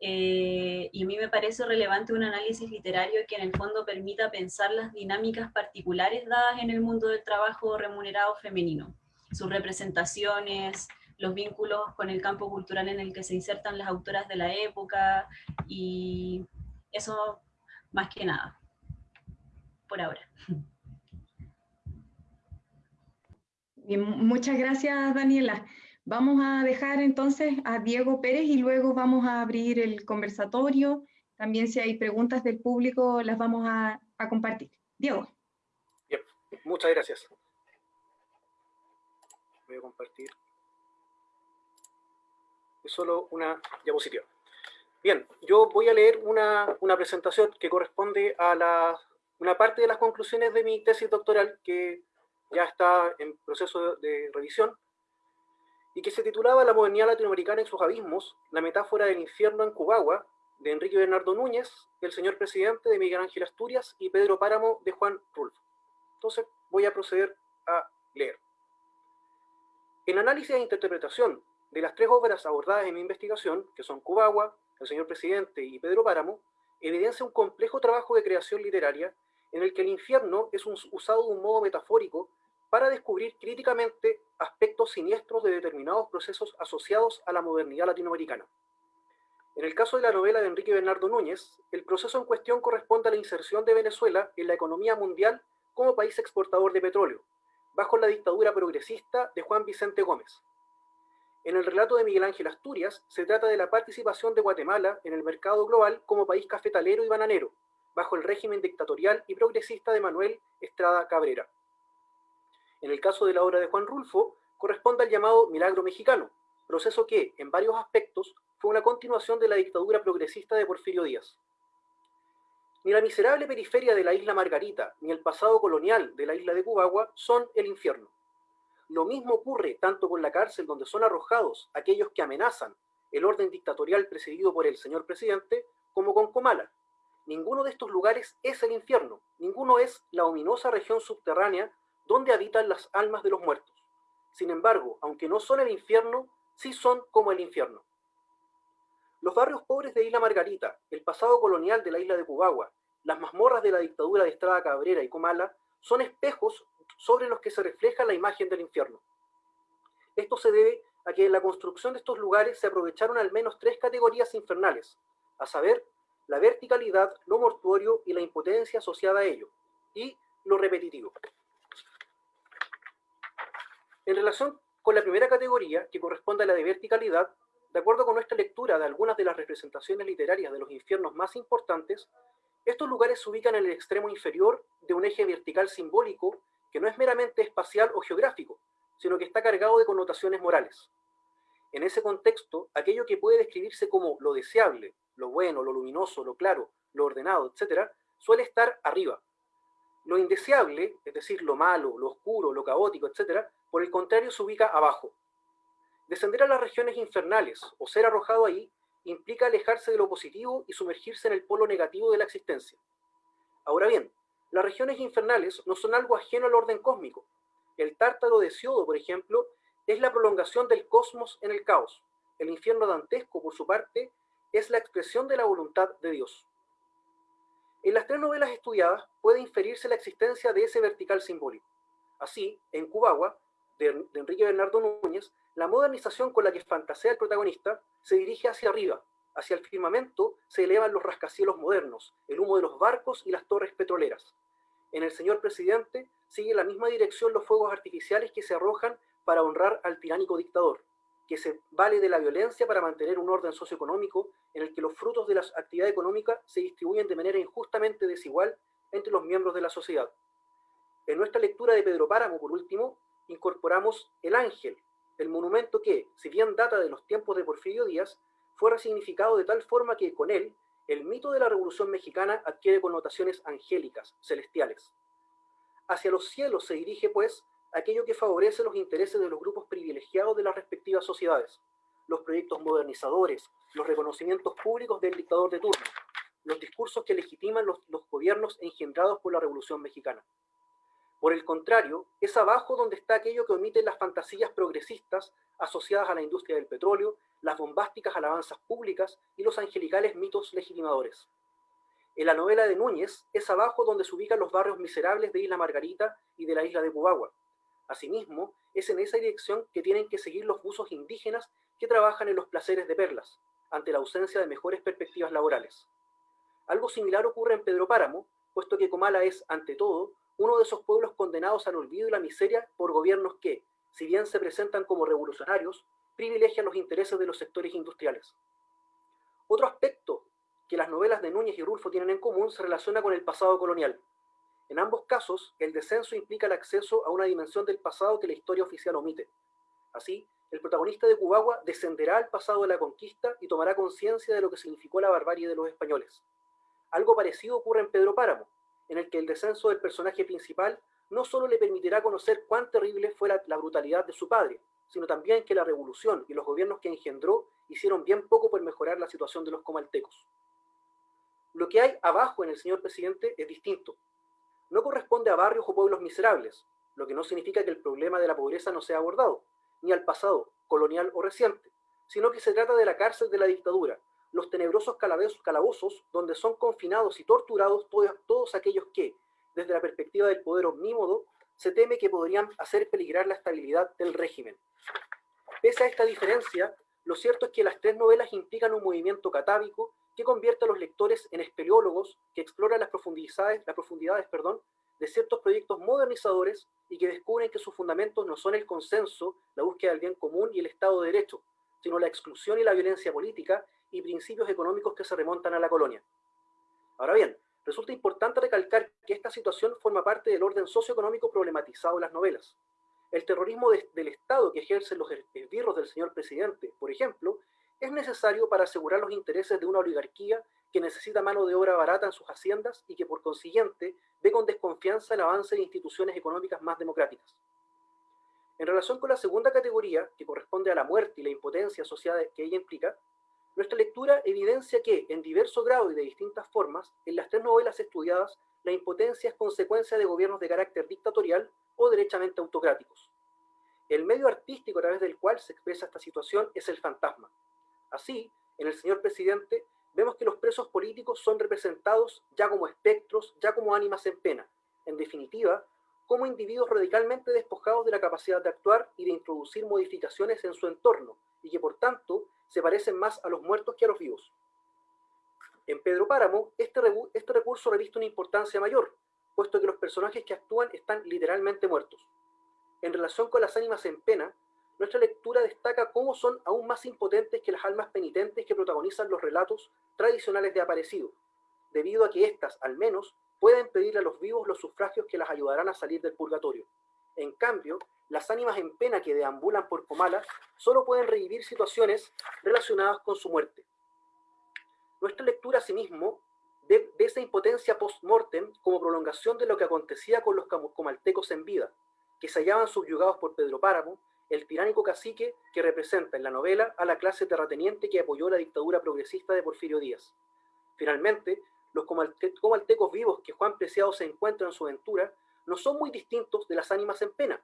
eh, y a mí me parece relevante un análisis literario que en el fondo permita pensar las dinámicas particulares dadas en el mundo del trabajo remunerado femenino, sus representaciones, los vínculos con el campo cultural en el que se insertan las autoras de la época, y eso más que nada, por ahora. muchas gracias, Daniela. Vamos a dejar entonces a Diego Pérez y luego vamos a abrir el conversatorio. También si hay preguntas del público las vamos a, compartir. Diego. Bien, muchas gracias. Voy a compartir. Es solo una diapositiva. Bien, yo voy a leer una, presentación que corresponde a la, una parte de las conclusiones de mi tesis doctoral que ya está en proceso de revisión y que se titulaba La modernidad latinoamericana en sus abismos, la metáfora del infierno en Cubagua, de Enrique Bernardo Núñez, el señor presidente de Miguel Ángel Asturias y Pedro Páramo de Juan Rulfo. Entonces voy a proceder a leer. En análisis e interpretación de las tres obras abordadas en mi investigación, que son Cubagua, el señor presidente y Pedro Páramo, evidencia un complejo trabajo de creación literaria en el que el infierno es usado de un modo metafórico para descubrir críticamente aspectos siniestros de determinados procesos asociados a la modernidad latinoamericana. En el caso de la novela de Enrique Bernardo Núñez, el proceso en cuestión corresponde a la inserción de Venezuela en la economía mundial como país exportador de petróleo, bajo la dictadura progresista de Juan Vicente Gómez. En el relato de Miguel Ángel Asturias, se trata de la participación de Guatemala en el mercado global como país cafetalero y bananero, bajo el régimen dictatorial y progresista de Manuel Estrada Cabrera. En el caso de la obra de Juan Rulfo, corresponde al llamado milagro mexicano, proceso que, en varios aspectos, fue una continuación de la dictadura progresista de Porfirio Díaz. Ni la miserable periferia de la isla Margarita, ni el pasado colonial de la isla de Cubagua son el infierno. Lo mismo ocurre tanto con la cárcel donde son arrojados aquellos que amenazan el orden dictatorial presidido por el señor presidente, como con Comala. Ninguno de estos lugares es el infierno, ninguno es la ominosa región subterránea donde habitan las almas de los muertos. Sin embargo, aunque no son el infierno, sí son como el infierno. Los barrios pobres de Isla Margarita, el pasado colonial de la isla de Cubagua, las mazmorras de la dictadura de Estrada Cabrera y Comala, son espejos sobre los que se refleja la imagen del infierno. Esto se debe a que en la construcción de estos lugares se aprovecharon al menos tres categorías infernales, a saber, la verticalidad, lo mortuorio y la impotencia asociada a ello, y lo repetitivo. En relación con la primera categoría, que corresponde a la de verticalidad, de acuerdo con nuestra lectura de algunas de las representaciones literarias de los infiernos más importantes, estos lugares se ubican en el extremo inferior de un eje vertical simbólico que no es meramente espacial o geográfico, sino que está cargado de connotaciones morales. En ese contexto, aquello que puede describirse como lo deseable, lo bueno, lo luminoso, lo claro, lo ordenado, etc., suele estar arriba. Lo indeseable, es decir, lo malo, lo oscuro, lo caótico, etc., por el contrario, se ubica abajo. Descender a las regiones infernales o ser arrojado ahí implica alejarse de lo positivo y sumergirse en el polo negativo de la existencia. Ahora bien, las regiones infernales no son algo ajeno al orden cósmico. El tártaro de Siodo, por ejemplo, es la prolongación del cosmos en el caos. El infierno dantesco, por su parte, es la expresión de la voluntad de Dios. En las tres novelas estudiadas puede inferirse la existencia de ese vertical simbólico. Así, en Cubagua, de, Enrique Bernardo Núñez, la modernización con la que fantasea el protagonista se dirige hacia arriba, hacia el firmamento se elevan los rascacielos modernos, el humo de los barcos y las torres petroleras. En el señor presidente sigue la misma dirección los fuegos artificiales que se arrojan para honrar al tiránico dictador, que se vale de la violencia para mantener un orden socioeconómico en el que los frutos de la actividad económica se distribuyen de manera injustamente desigual entre los miembros de la sociedad. En nuestra lectura de Pedro Páramo, por último, incorporamos el ángel, el monumento que, si bien data de los tiempos de Porfirio Díaz, fue resignificado de tal forma que con él el mito de la Revolución Mexicana adquiere connotaciones angélicas, celestiales. Hacia los cielos se dirige, pues, aquello que favorece los intereses de los grupos privilegiados de las respectivas sociedades, los proyectos modernizadores, los reconocimientos públicos del dictador de turno, los discursos que legitiman los, los gobiernos engendrados por la Revolución Mexicana. Por el contrario, es abajo donde está aquello que omiten las fantasías progresistas asociadas a la industria del petróleo, las bombásticas alabanzas públicas y los angelicales mitos legitimadores. En la novela de Núñez es abajo donde se ubican los barrios miserables de Isla Margarita y de la isla de Cubagua. Asimismo, es en esa dirección que tienen que seguir los buzos indígenas que trabajan en los placeres de perlas, ante la ausencia de mejores perspectivas laborales. Algo similar ocurre en Pedro Páramo, puesto que Comala es, ante todo, uno de esos pueblos condenados al olvido y la miseria por gobiernos que, si bien se presentan como revolucionarios, privilegian los intereses de los sectores industriales. Otro aspecto que las novelas de Núñez y Rulfo tienen en común se relaciona con el pasado colonial. En ambos casos, el descenso implica el acceso a una dimensión del pasado que la historia oficial omite. Así, el protagonista de Cubagua descenderá al pasado de la conquista y tomará conciencia de lo que significó la barbarie de los españoles. Algo parecido ocurre en Pedro Páramo, en el que el descenso del personaje principal no solo le permitirá conocer cuán terrible fue la, la, brutalidad de su padre, sino también que la revolución y los gobiernos que engendró hicieron bien poco por mejorar la situación de los comaltecos. Lo que hay abajo en el señor presidente es distinto. No corresponde a barrios o pueblos miserables, lo que no significa que el problema de la pobreza no sea abordado, ni al pasado, colonial o reciente, sino que se trata de la cárcel de la dictadura, los tenebrosos calabozos donde son confinados y torturados todos, todos aquellos que, desde la perspectiva del poder omnímodo, se teme que podrían hacer peligrar la estabilidad del régimen. Pese a esta diferencia, lo cierto es que las tres novelas implican un movimiento catábico que convierte a los lectores en espeleólogos que exploran las profundidades, las profundidades perdón, de ciertos proyectos modernizadores y que descubren que sus fundamentos no son el consenso, la búsqueda del bien común y el Estado de Derecho, sino la exclusión y la violencia política y principios económicos que se remontan a la colonia. Ahora bien, resulta importante recalcar que esta situación forma parte del orden socioeconómico problematizado en las novelas. El terrorismo de, del Estado que ejercen los esbirros del señor presidente, por ejemplo, es necesario para asegurar los intereses de una oligarquía que necesita mano de obra barata en sus haciendas y que por consiguiente ve con desconfianza el avance de instituciones económicas más democráticas. En relación con la segunda categoría, que corresponde a la muerte y la impotencia asociada que ella implica, nuestra lectura evidencia que, en diverso grado y de distintas formas, en las tres novelas estudiadas, la impotencia es consecuencia de gobiernos de carácter dictatorial o derechamente autocráticos. El medio artístico a través del cual se expresa esta situación es el fantasma. Así, en el señor presidente, vemos que los presos políticos son representados ya como espectros, ya como ánimas en pena. En definitiva, como individuos radicalmente despojados de la capacidad de actuar y de introducir modificaciones en su entorno, y que por tanto se parecen más a los muertos que a los vivos. En Pedro Páramo, este, este recurso reviste una importancia mayor, puesto que los personajes que actúan están literalmente muertos. En relación con las ánimas en pena, nuestra lectura destaca cómo son aún más impotentes que las almas penitentes que protagonizan los relatos tradicionales de Aparecido, debido a que éstas, al menos, pueden pedirle a los vivos los sufragios que las ayudarán a salir del purgatorio. En cambio, las ánimas en pena que deambulan por Comala solo pueden revivir situaciones relacionadas con su muerte. Nuestra lectura, asimismo, ve, ve esa impotencia post-mortem como prolongación de lo que acontecía con los comaltecos en vida, que se hallaban subyugados por Pedro Páramo, el tiránico cacique que representa en la novela a la clase terrateniente que apoyó la dictadura progresista de Porfirio Díaz. Finalmente, los comaltecos vivos que Juan Preciado se encuentra en su aventura no son muy distintos de las ánimas en pena,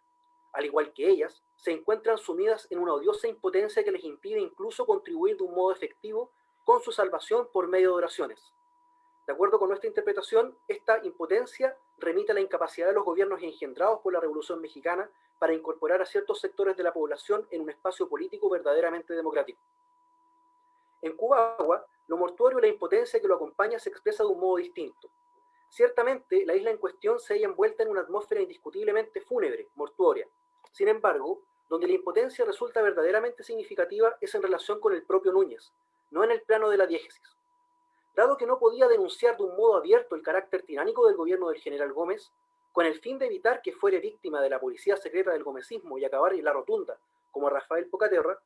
al igual que ellas, se encuentran sumidas en una odiosa impotencia que les impide incluso contribuir de un modo efectivo con su salvación por medio de oraciones. De acuerdo con nuestra interpretación, esta impotencia remite a la incapacidad de los gobiernos engendrados por la Revolución Mexicana para incorporar a ciertos sectores de la población en un espacio político verdaderamente democrático. En Cuba, lo mortuorio y la impotencia que lo acompaña se expresa de un modo distinto. Ciertamente, la isla en cuestión se halla envuelta en una atmósfera indiscutiblemente fúnebre, mortuoria, sin embargo, donde la impotencia resulta verdaderamente significativa es en relación con el propio Núñez, no en el plano de la diégesis. Dado que no podía denunciar de un modo abierto el carácter tiránico del gobierno del general Gómez, con el fin de evitar que fuere víctima de la policía secreta del gomecismo y acabar en la rotunda, como Rafael Pocaterra,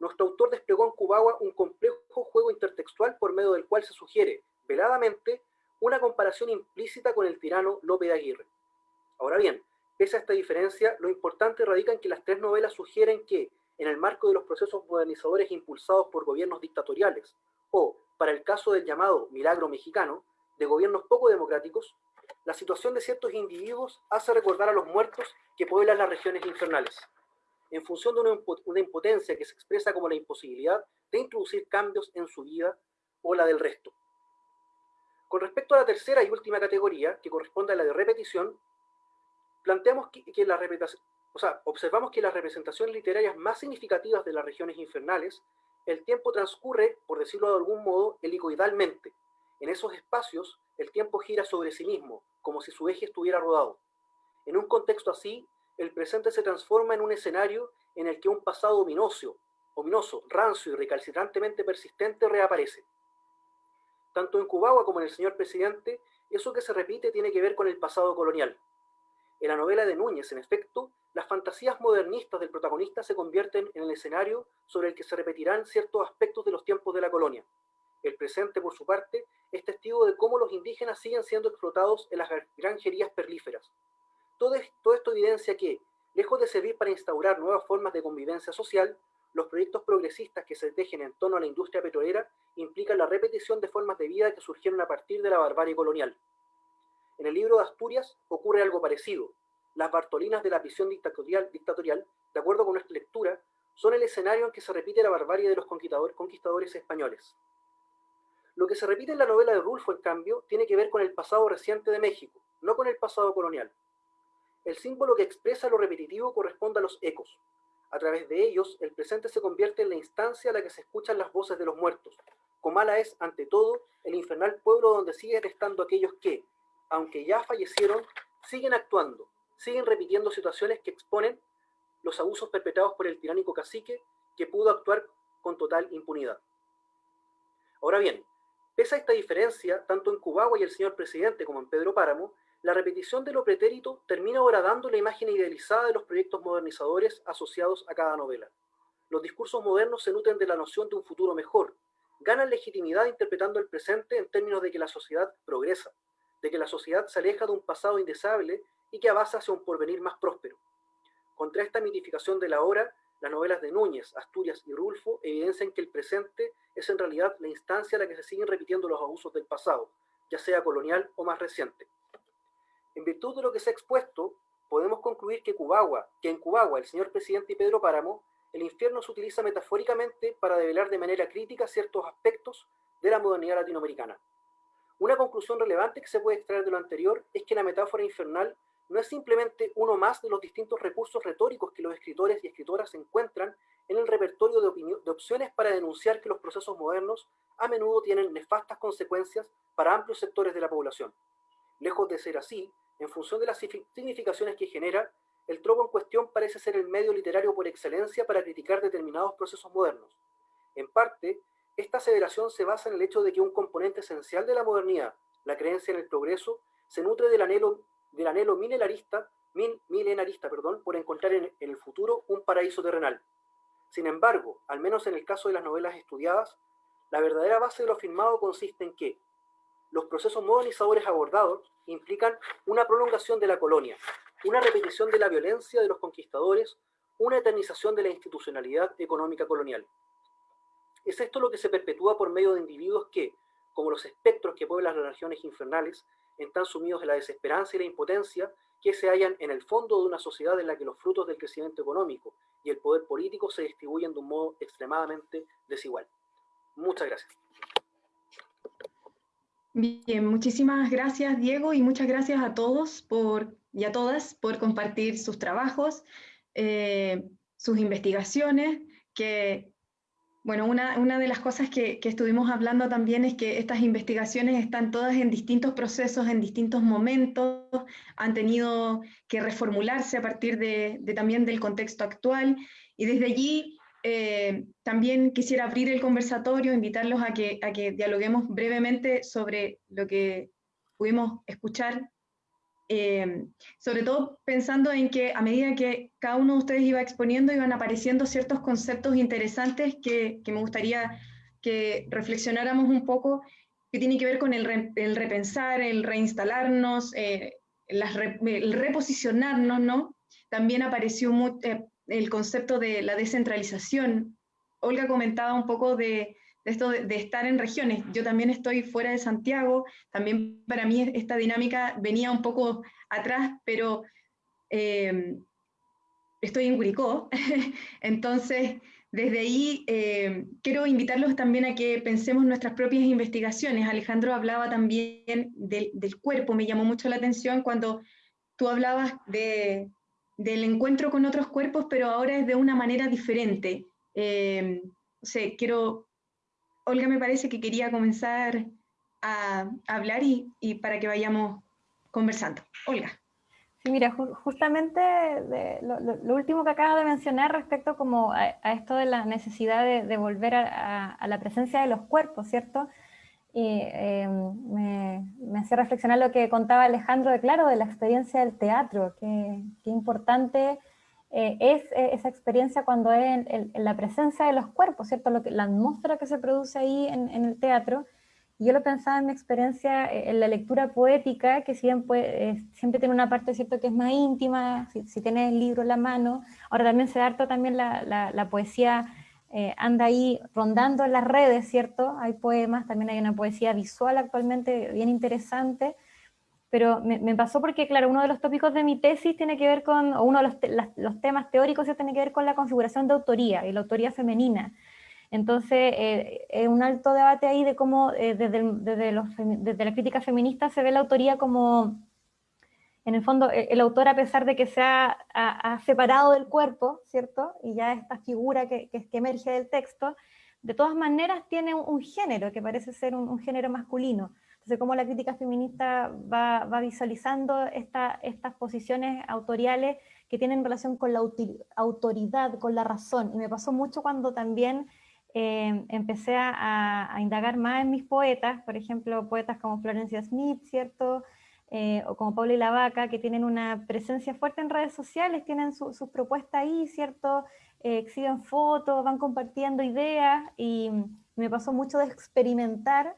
nuestro autor desplegó en Cubagua un complejo juego intertextual por medio del cual se sugiere, veladamente, una comparación implícita con el tirano Lope de Aguirre. Ahora bien, pese a esta diferencia, lo importante radica en que las tres novelas sugieren que, en el marco de los procesos modernizadores impulsados por gobiernos dictatoriales, o, para el caso del llamado milagro mexicano, de gobiernos poco democráticos, la situación de ciertos individuos hace recordar a los muertos que pueblan las regiones infernales, en función de una impotencia que se expresa como la imposibilidad de introducir cambios en su vida o la del resto. Con respecto a la tercera y última categoría, que corresponde a la de repetición, planteamos que, la o sea, observamos que las representaciones literarias más significativas de las regiones infernales, el tiempo transcurre, por decirlo de algún modo, helicoidalmente. En esos espacios, el tiempo gira sobre sí mismo, como si su eje estuviera rodado. En un contexto así, el presente se transforma en un escenario en el que un pasado ominoso, ominoso, rancio y recalcitrantemente persistente reaparece. Tanto en Cubagua como en el señor presidente, eso que se repite tiene que ver con el pasado colonial. En la novela de Núñez, en efecto, las fantasías modernistas del protagonista se convierten en el escenario sobre el que se repetirán ciertos aspectos de los tiempos de la colonia. El presente, por su parte, es testigo de cómo los indígenas siguen siendo explotados en las granjerías perlíferas. Todo esto evidencia que, lejos de servir para instaurar nuevas formas de convivencia social, los proyectos progresistas que se tejen en torno a la industria petrolera implican la repetición de formas de vida que surgieron a partir de la barbarie colonial. En el libro de Asturias ocurre algo parecido. Las Bartolinas de la dictatorial, dictatorial de acuerdo con nuestra lectura, son el escenario en que se repite la barbarie de los conquistadores, conquistadores españoles. Lo que se repite en la novela de Rulfo, en cambio, tiene que ver con el pasado reciente de México, no con el pasado colonial. El símbolo que expresa lo repetitivo corresponde a los ecos. A través de ellos, el presente se convierte en la instancia a la que se escuchan las voces de los muertos. Comala es, ante todo, el infernal pueblo donde siguen estando aquellos que, aunque ya fallecieron, siguen actuando, siguen repitiendo situaciones que exponen los abusos perpetrados por el tiránico cacique que pudo actuar con total impunidad. Ahora bien, pese a esta diferencia, tanto en Cubagua y el señor presidente como en Pedro Páramo, la repetición de lo pretérito termina dando la imagen idealizada de los proyectos modernizadores asociados a cada novela. Los discursos modernos se nutren de la noción de un futuro mejor, ganan legitimidad interpretando el presente en términos de que la sociedad progresa, de que la sociedad se aleja de un pasado indeseable y que avanza hacia un porvenir más próspero. Contra esta mitificación de la hora, las novelas de Núñez, Asturias y Rulfo evidencian que el presente es en realidad la instancia en la que se siguen repitiendo los abusos del pasado, ya sea colonial o más reciente. En virtud de lo que se ha expuesto, podemos concluir que, Cubagua, que en Cubagua el señor presidente y Pedro Páramo, el infierno se utiliza metafóricamente para develar de manera crítica ciertos aspectos de la modernidad latinoamericana. Una conclusión relevante que se puede extraer de lo anterior es que la metáfora infernal no es simplemente uno más de los distintos recursos retóricos que los escritores y escritoras encuentran en el repertorio de, de, opciones para denunciar que los procesos modernos a menudo tienen nefastas consecuencias para amplios sectores de la población. Lejos de ser así, en función de las significaciones que genera, el tropo en cuestión parece ser el medio literario por excelencia para criticar determinados procesos modernos. En parte, esta aseveración se basa en el hecho de que un componente esencial de la modernidad, la creencia en el progreso, se nutre del anhelo, del anhelo milenarista, milenarista perdón, por encontrar en, en el futuro un paraíso terrenal. Sin embargo, al menos en el caso de las novelas estudiadas, la verdadera base de lo afirmado consiste en que, los procesos modernizadores abordados implican una prolongación de la colonia, una repetición de la violencia de los conquistadores, una eternización de la institucionalidad económica colonial. Es esto lo que se perpetúa por medio de individuos que, como los espectros que pueblan las regiones infernales, están sumidos en la desesperanza y la impotencia que se hallan en el fondo de una sociedad en la que los frutos del crecimiento económico y el poder político se distribuyen de un modo extremadamente desigual. Muchas gracias. Bien, muchísimas gracias Diego y muchas gracias a todos por, y a todas por compartir sus trabajos, eh, sus investigaciones, que, bueno, una, una de las cosas que, que, estuvimos hablando también es que estas investigaciones están todas en distintos procesos, en distintos momentos, han tenido que reformularse a partir de, de también del contexto actual, y desde allí eh, también quisiera abrir el conversatorio, invitarlos a que, a que dialoguemos brevemente sobre lo que pudimos escuchar eh, sobre todo pensando en que a medida que cada uno de ustedes iba exponiendo, iban apareciendo ciertos conceptos interesantes que, me gustaría que reflexionáramos un poco, que tiene que ver con el, repensar, el reinstalarnos, eh, el reposicionarnos, ¿no? También apareció eh, el concepto de la descentralización. Olga comentaba un poco de, esto de, estar en regiones. Yo también estoy fuera de Santiago, también para mí esta dinámica venía un poco atrás, pero eh, estoy en Curicó, entonces desde ahí eh, quiero invitarlos también a que pensemos nuestras propias investigaciones. Alejandro hablaba también del cuerpo, me llamó mucho la atención cuando tú hablabas de, del encuentro con otros cuerpos, pero ahora es de una manera diferente. Eh, quiero Olga me parece que quería comenzar a, hablar y, para que vayamos conversando. Olga. Sí, mira, justamente lo, último que acabas de mencionar respecto como a, esto de la necesidad de, volver a, la presencia de los cuerpos, ¿cierto? Y eh, me, me hacía reflexionar lo que contaba Alejandro de Claro, de la experiencia del teatro, que, que importante eh, es eh, esa experiencia cuando es en, la presencia de los cuerpos, ¿cierto? Lo que, la atmósfera que se produce ahí en, el teatro. yo lo pensaba en mi experiencia eh, en la lectura poética, que siempre, siempre tiene una parte, ¿cierto?, que es más íntima, si, si tienes el libro en la mano. Ahora también se harto también la, la, poesía anda ahí rondando en las redes, ¿cierto? Hay poemas, también hay una poesía visual actualmente bien interesante, pero me, pasó porque, claro, uno de los tópicos de mi tesis tiene que ver con, o uno de los, temas teóricos tiene que ver con la configuración de autoría y la autoría femenina. Entonces, eh, es un alto debate ahí de cómo eh, desde, desde, desde, la crítica feminista se ve la autoría como, en el fondo, e, el, autor a pesar de que se ha, separado del cuerpo, ¿cierto? Y ya esta figura que, que, emerge del texto, de todas maneras tiene un, género que parece ser un género masculino. Entonces, cómo la crítica feminista va, visualizando estas posiciones autoriales que tienen relación con la autoridad, con la razón. Y me pasó mucho cuando también eh, empecé a, indagar más en mis poetas, por ejemplo, poetas como Florencia Smith, ¿cierto? Eh, o como Paula y la Vaca, que tienen una presencia fuerte en redes sociales, tienen sus propuestas ahí, ¿cierto? Eh, exhiben fotos, van compartiendo ideas, y me pasó mucho de experimentar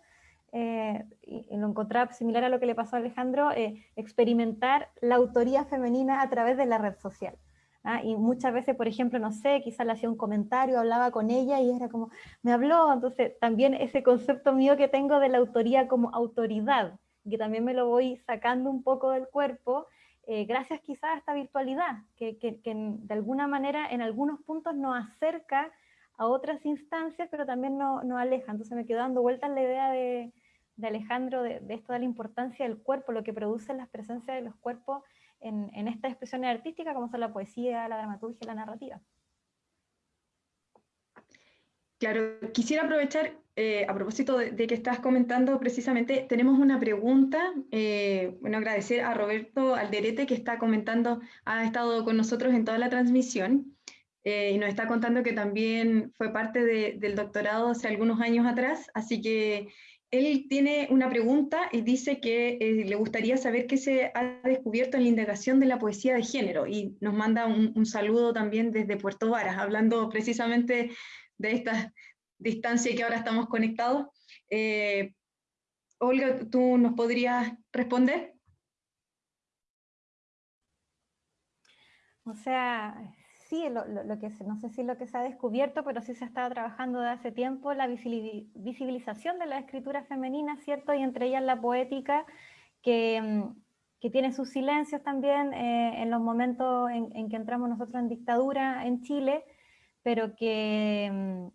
eh, y lo encontraba similar a lo que le pasó a Alejandro, eh, experimentar la autoría femenina a través de la red social. ¿ah? Y muchas veces, por ejemplo, no sé, quizás le hacía un comentario, hablaba con ella y era como, me habló, entonces también ese concepto mío que tengo de la autoría como autoridad, que también me lo voy sacando un poco del cuerpo, eh, gracias quizás a esta virtualidad, que, que, de alguna manera en algunos puntos nos acerca a otras instancias, pero también nos no aleja. Entonces me quedo dando vueltas la idea de, de Alejandro de, esto de la importancia del cuerpo, lo que produce las presencias de los cuerpos en, en estas expresiones artísticas, como son la poesía, la dramaturgia la narrativa. Claro, quisiera aprovechar, eh, a propósito de, que estás comentando precisamente, tenemos una pregunta, eh, bueno, agradecer a Roberto Alderete que está comentando, ha estado con nosotros en toda la transmisión, eh, y nos está contando que también fue parte del doctorado hace algunos años atrás, así que él tiene una pregunta y dice que eh, le gustaría saber qué se ha descubierto en la indagación de la poesía de género y nos manda un, saludo también desde Puerto Varas, hablando precisamente de esta distancia que ahora estamos conectados. Eh, Olga, ¿tú nos podrías responder? O sea, sí, lo, que no sé si lo que se ha descubierto, pero sí se ha estado trabajando desde hace tiempo la visibilización de la escritura femenina, ¿cierto? Y entre ellas la poética, que, mm, que tiene sus silencios también eh, en los momentos en, que entramos nosotros en dictadura en Chile, pero que mm,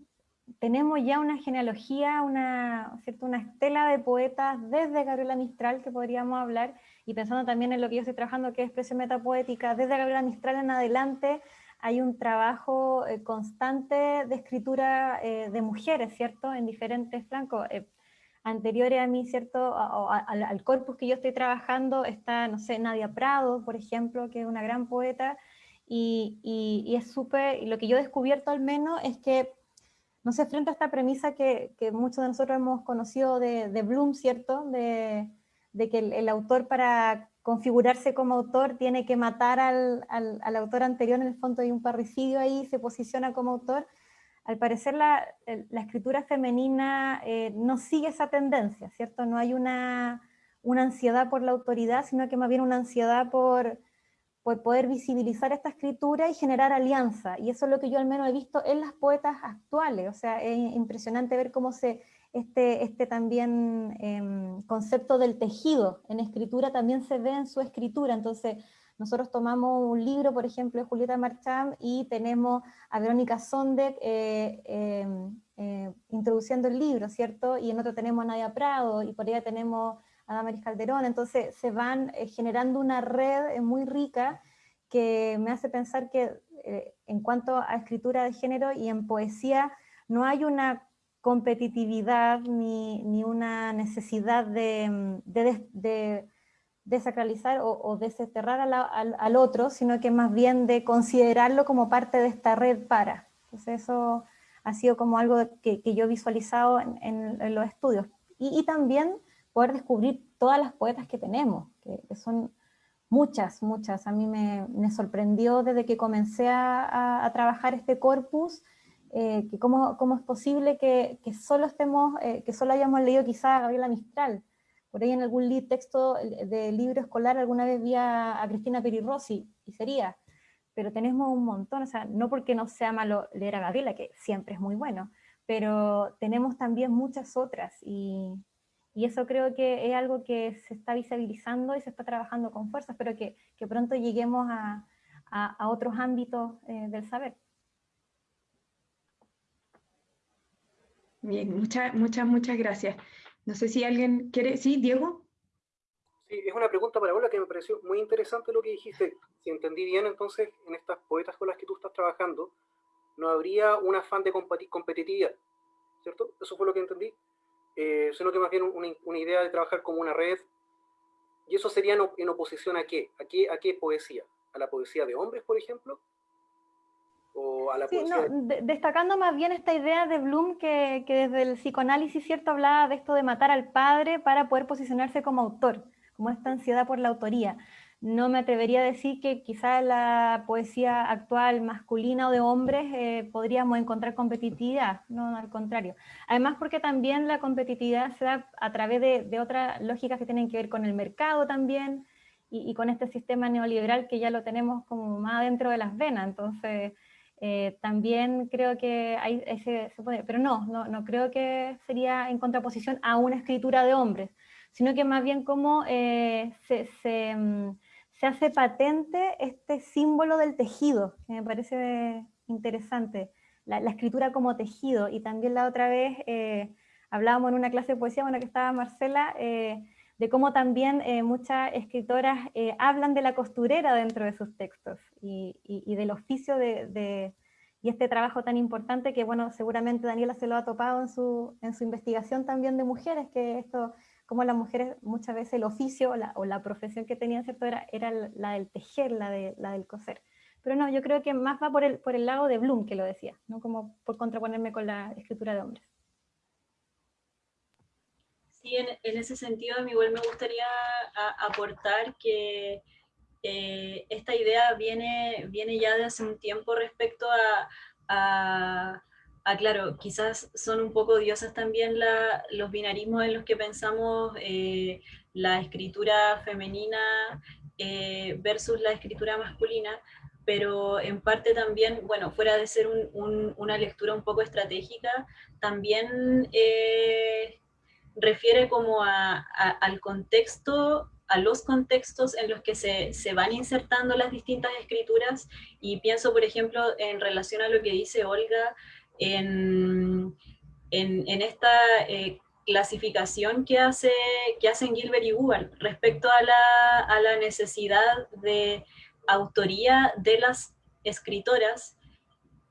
tenemos ya una genealogía, una, ¿cierto? una estela de poetas desde Gabriela Mistral que podríamos hablar, y pensando también en lo que yo estoy trabajando, que es expresión metapoética, desde Gabriela Mistral en adelante, hay un trabajo eh, constante de escritura eh, de mujeres, ¿cierto? En diferentes flancos. Eh, anteriores a mí, ¿cierto? al, corpus que yo estoy trabajando está, no sé, Nadia Prado, por ejemplo, que es una gran poeta, y, y, es súper, y lo que yo he descubierto al menos es que, no sé, frente a esta premisa que, que muchos de nosotros hemos conocido de, de Bloom, ¿cierto? De, de que el, autor para configurarse como autor tiene que matar al, al, autor anterior, en el fondo hay un parricidio ahí, se posiciona como autor. Al parecer la, la escritura femenina eh, no sigue esa tendencia, ¿cierto? No hay una, una ansiedad por la autoridad, sino que más bien una ansiedad por, por poder visibilizar esta escritura y generar alianza. Y eso es lo que yo al menos he visto en las poetas actuales. O sea, es impresionante ver cómo se, este, este también em, concepto del tejido en escritura también se ve en su escritura. Entonces, nosotros tomamos un libro, por ejemplo, de Julieta Marcham, y tenemos a Verónica Sondek eh, em, eh, introduciendo el libro, ¿cierto? Y en otro tenemos a Nadia Prado, y por allá tenemos a Damaris Calderón, entonces se van eh, generando una red muy rica que me hace pensar que en cuanto a escritura de género y en poesía, no hay una competitividad ni, ni una necesidad de, mm, de, desacralizar o, o desterrar al, al, otro, sino que más bien de considerarlo como parte de esta red para. Entonces eso ha sido como algo que, que yo he visualizado en, en, los estudios. Y, y, también poder descubrir todas las poetas que tenemos, que, que son muchas, muchas. A mí me, me, sorprendió desde que comencé a, a trabajar este corpus, eh, que cómo, cómo, es posible que, que solo estemos, eh, que solo hayamos leído quizá a Gabriela Mistral. Por ahí en algún texto de libro escolar alguna vez vi a, Cristina Perirossi, y sería, pero tenemos un montón, o sea, no porque no sea malo leer a Gabriela, que siempre es muy bueno, pero tenemos también muchas otras, y, y eso creo que es algo que se está visibilizando y se está trabajando con fuerza, espero que, que pronto lleguemos a, a, a otros ámbitos eh, del saber. Bien, muchas, muchas, muchas gracias. No sé si alguien quiere... ¿Sí, Diego? Sí, es una pregunta para Ola que me pareció muy interesante lo que dijiste. Si entendí bien, entonces, en estas poetas con las que tú estás trabajando, no habría un afán de competitividad, ¿cierto? Eso fue lo que entendí. Eh, sino que más bien una, una, idea de trabajar como una red. ¿Y eso sería en, en oposición a qué? ¿A qué? ¿A qué poesía? ¿A la poesía de hombres, por ejemplo? sí, destacando más bien esta idea de Bloom que, que, desde el psicoanálisis cierto hablaba de esto de matar al padre para poder posicionarse como autor, como esta ansiedad por la autoría. No me atrevería a decir que quizá la poesía actual masculina o de hombres eh, podríamos encontrar competitividad, no al contrario. Además porque también la competitividad se da a través de, de otras lógicas que tienen que ver con el mercado también y, con este sistema neoliberal que ya lo tenemos como más dentro de las venas, entonces eh, también creo que ese, se puede, pero no, no, no, creo que sería en contraposición a una escritura de hombres, sino que más bien como eh, se, se, mm, se, hace patente este símbolo del tejido, que me parece interesante, la, escritura como tejido, y también la otra vez eh, hablábamos en una clase de poesía, bueno, que estaba Marcela, de cómo también muchas escritoras hablan de la costurera dentro de sus textos y del oficio de, de, y este trabajo tan importante que, bueno, seguramente Daniela se lo ha topado en su, en su investigación también de mujeres, que esto, como las mujeres muchas veces el oficio o la, o la profesión que tenían, ¿cierto? Era, era la del tejer, la, de, la del coser. Pero no, yo creo que más va por el, por el lado de Bloom, que lo decía, no como por contraponerme con la escritura de hombres. Sí, en, en ese sentido a mí igual me gustaría a, aportar que eh, esta idea viene, viene ya de hace un tiempo respecto a, a, a claro, quizás son un poco odiosas también los binarismos en los que pensamos eh, la escritura femenina eh, versus la escritura masculina, pero en parte también, bueno, fuera de ser un, un, una lectura un poco estratégica, también eh, refiere como al contexto a los contextos en los que se, se, van insertando las distintas escrituras y pienso, por ejemplo, en relación a lo que dice Olga, en, esta eh, clasificación que, hace, que hacen Gilbert y Google respecto a la, necesidad de autoría de las escritoras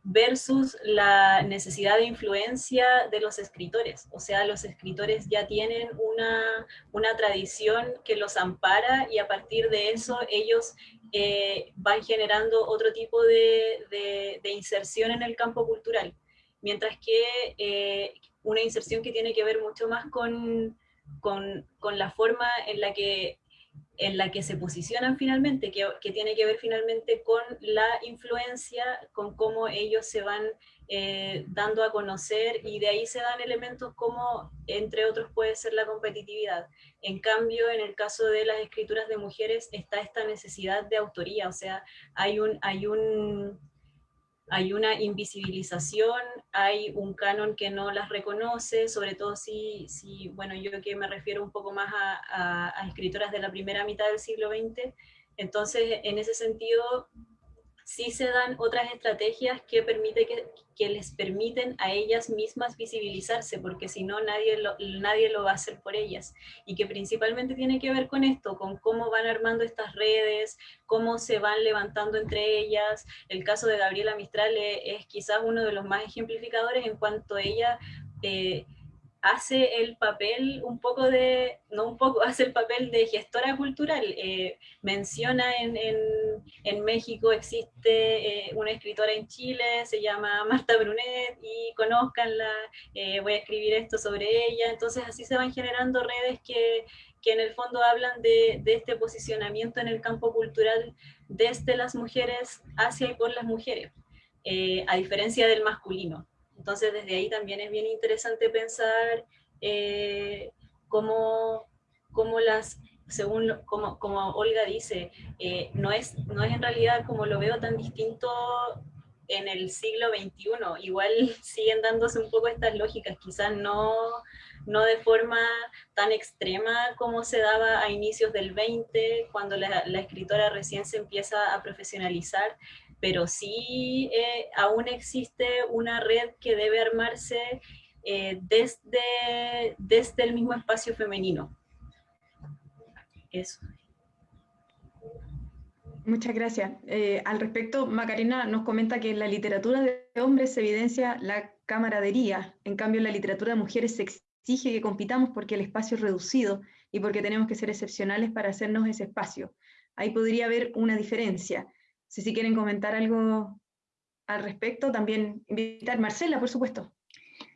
versus la necesidad de influencia de los escritores. O sea, los escritores ya tienen una, una tradición que los ampara y a partir de eso ellos eh, van generando otro tipo de, inserción en el campo cultural. Mientras que eh, una inserción que tiene que ver mucho más con, con, con la forma en la que en la que se posicionan finalmente, que, que, tiene que ver finalmente con la influencia, con cómo ellos se van eh, dando a conocer y de ahí se dan elementos como, entre otros, puede ser la competitividad. En cambio, en el caso de las escrituras de mujeres está esta necesidad de autoría, o sea, hay un... Hay un hay una invisibilización, hay un canon que no las reconoce, sobre todo si, si bueno, yo que me refiero un poco más a, a escritoras de la primera mitad del siglo XX, entonces en ese sentido sí se dan otras estrategias que, permite que, que, les permiten a ellas mismas visibilizarse, porque si no nadie lo, nadie lo va a hacer por ellas. Y que principalmente tiene que ver con esto, con cómo van armando estas redes, cómo se van levantando entre ellas. El caso de Gabriela Mistral es, quizás uno de los más ejemplificadores en cuanto ella... Eh, hace el papel un poco de, no un poco, hace el papel de gestora cultural. Eh, menciona en, en, México existe eh, una escritora en Chile, se llama Marta Brunet, y conozcanla, eh, voy a escribir esto sobre ella. Entonces así se van generando redes que, que en el fondo hablan de, de, este posicionamiento en el campo cultural desde las mujeres hacia y por las mujeres, a diferencia del masculino. Entonces, desde ahí también es bien interesante pensar eh, cómo, cómo, las, según como, como Olga dice, eh, no, es, no es en realidad como lo veo tan distinto en el siglo XXI. Igual siguen dándose un poco estas lógicas, quizás no, no de forma tan extrema como se daba a inicios del 20, cuando la, la escritora recién se empieza a profesionalizar, pero sí eh, aún existe una red que debe armarse eh, desde, desde el mismo espacio femenino. Eso. Muchas gracias. Eh, al respecto, Macarena nos comenta que en la literatura de hombres se evidencia la camaradería, en cambio en la literatura de mujeres se exige que compitamos porque el espacio es reducido y porque tenemos que ser excepcionales para hacernos ese espacio. Ahí podría haber una diferencia si, si quieren comentar algo al respecto, también invitar Marcela, por supuesto.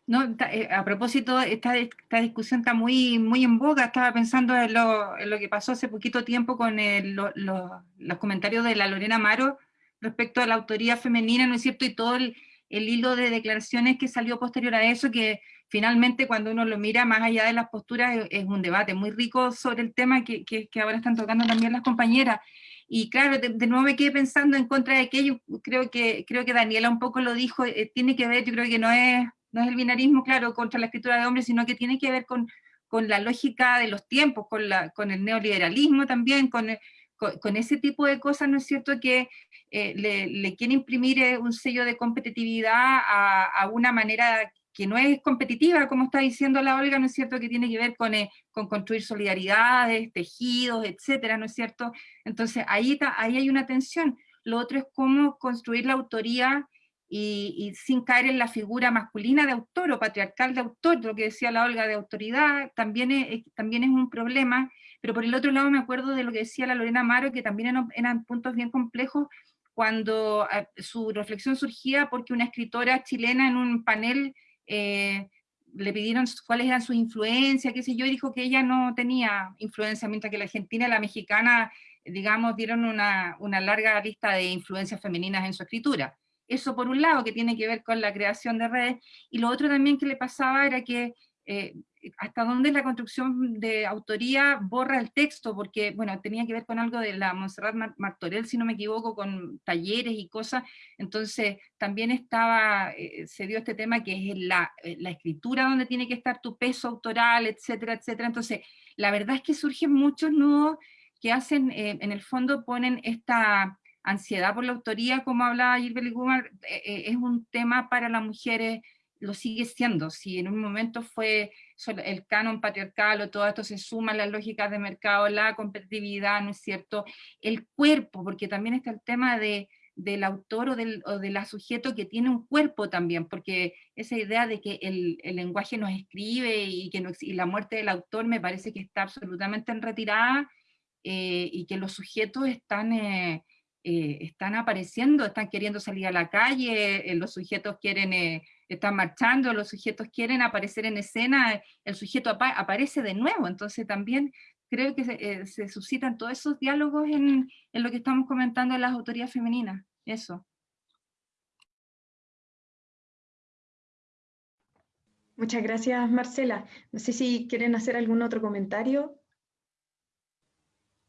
No, eh, a propósito, esta, esta, discusión está muy, muy en boga, estaba pensando en lo, en lo que pasó hace poquito tiempo con el, lo, lo, los comentarios de la Lorena Amaro respecto a la autoría femenina, ¿no es cierto? Y todo el, el, hilo de declaraciones que salió posterior a eso, que finalmente cuando uno lo mira más allá de las posturas es, un debate muy rico sobre el tema que, que ahora están tocando también las compañeras. Y claro, de, de, nuevo me quedé pensando en contra de aquello, creo que, creo que Daniela un poco lo dijo, eh, tiene que ver, yo creo que no es, no es el binarismo, claro, contra la escritura de hombres, sino que tiene que ver con, con la lógica de los tiempos, con, la, con el neoliberalismo también, con, con, con, ese tipo de cosas, ¿no es cierto?, que eh, le, le, quiere imprimir eh, un sello de competitividad a, a una manera que no es competitiva, como está diciendo la Olga, ¿no es cierto?, que tiene que ver con, eh, con construir solidaridades, tejidos, etcétera, ¿no es cierto? Entonces, ahí, está, ahí hay una tensión. Lo otro es cómo construir la autoría y, sin caer en la figura masculina de autor o patriarcal de autor, lo que decía la Olga de autoridad, también es, también es un problema, pero por el otro lado me acuerdo de lo que decía la Lorena Amaro, que también eran, eran puntos bien complejos, cuando eh, su reflexión surgía porque una escritora chilena en un panel eh, le pidieron cuáles eran sus influencias, qué sé yo, y dijo que ella no tenía influencia, mientras que la argentina y la mexicana, digamos, dieron una, larga lista de influencias femeninas en su escritura. Eso por un lado, que tiene que ver con la creación de redes, y lo otro también que le pasaba era que eh, hasta dónde la construcción de autoría borra el texto, porque, bueno, tenía que ver con algo de la Montserrat Martorell, si no me equivoco, con talleres y cosas, entonces también estaba, eh, se dio este tema que es la, eh, la, escritura donde tiene que estar tu peso autoral, etcétera, etcétera, entonces la verdad es que surgen muchos nudos que hacen, eh, en el fondo ponen esta ansiedad por la autoría, como hablaba Gilbert Gumar, eh, es un tema para las mujeres lo sigue siendo. Si en un momento fue el canon patriarcal o todo esto se suma a las lógicas de mercado, la competitividad, ¿no es cierto? El cuerpo, porque también está el tema de, del autor o, del, o de la sujeto que tiene un cuerpo también, porque esa idea de que el, el lenguaje nos escribe y, que no, y la muerte del autor me parece que está absolutamente en retirada eh, y que los sujetos están... Eh, eh, están apareciendo, están queriendo salir a la calle, eh, los sujetos quieren, eh, están marchando, los sujetos quieren aparecer en escena, el sujeto apa aparece de nuevo, entonces también creo que se, se suscitan todos esos diálogos en, en lo que estamos comentando en las autoridades femeninas, eso. Muchas gracias, Marcela. No sé si quieren hacer algún otro comentario.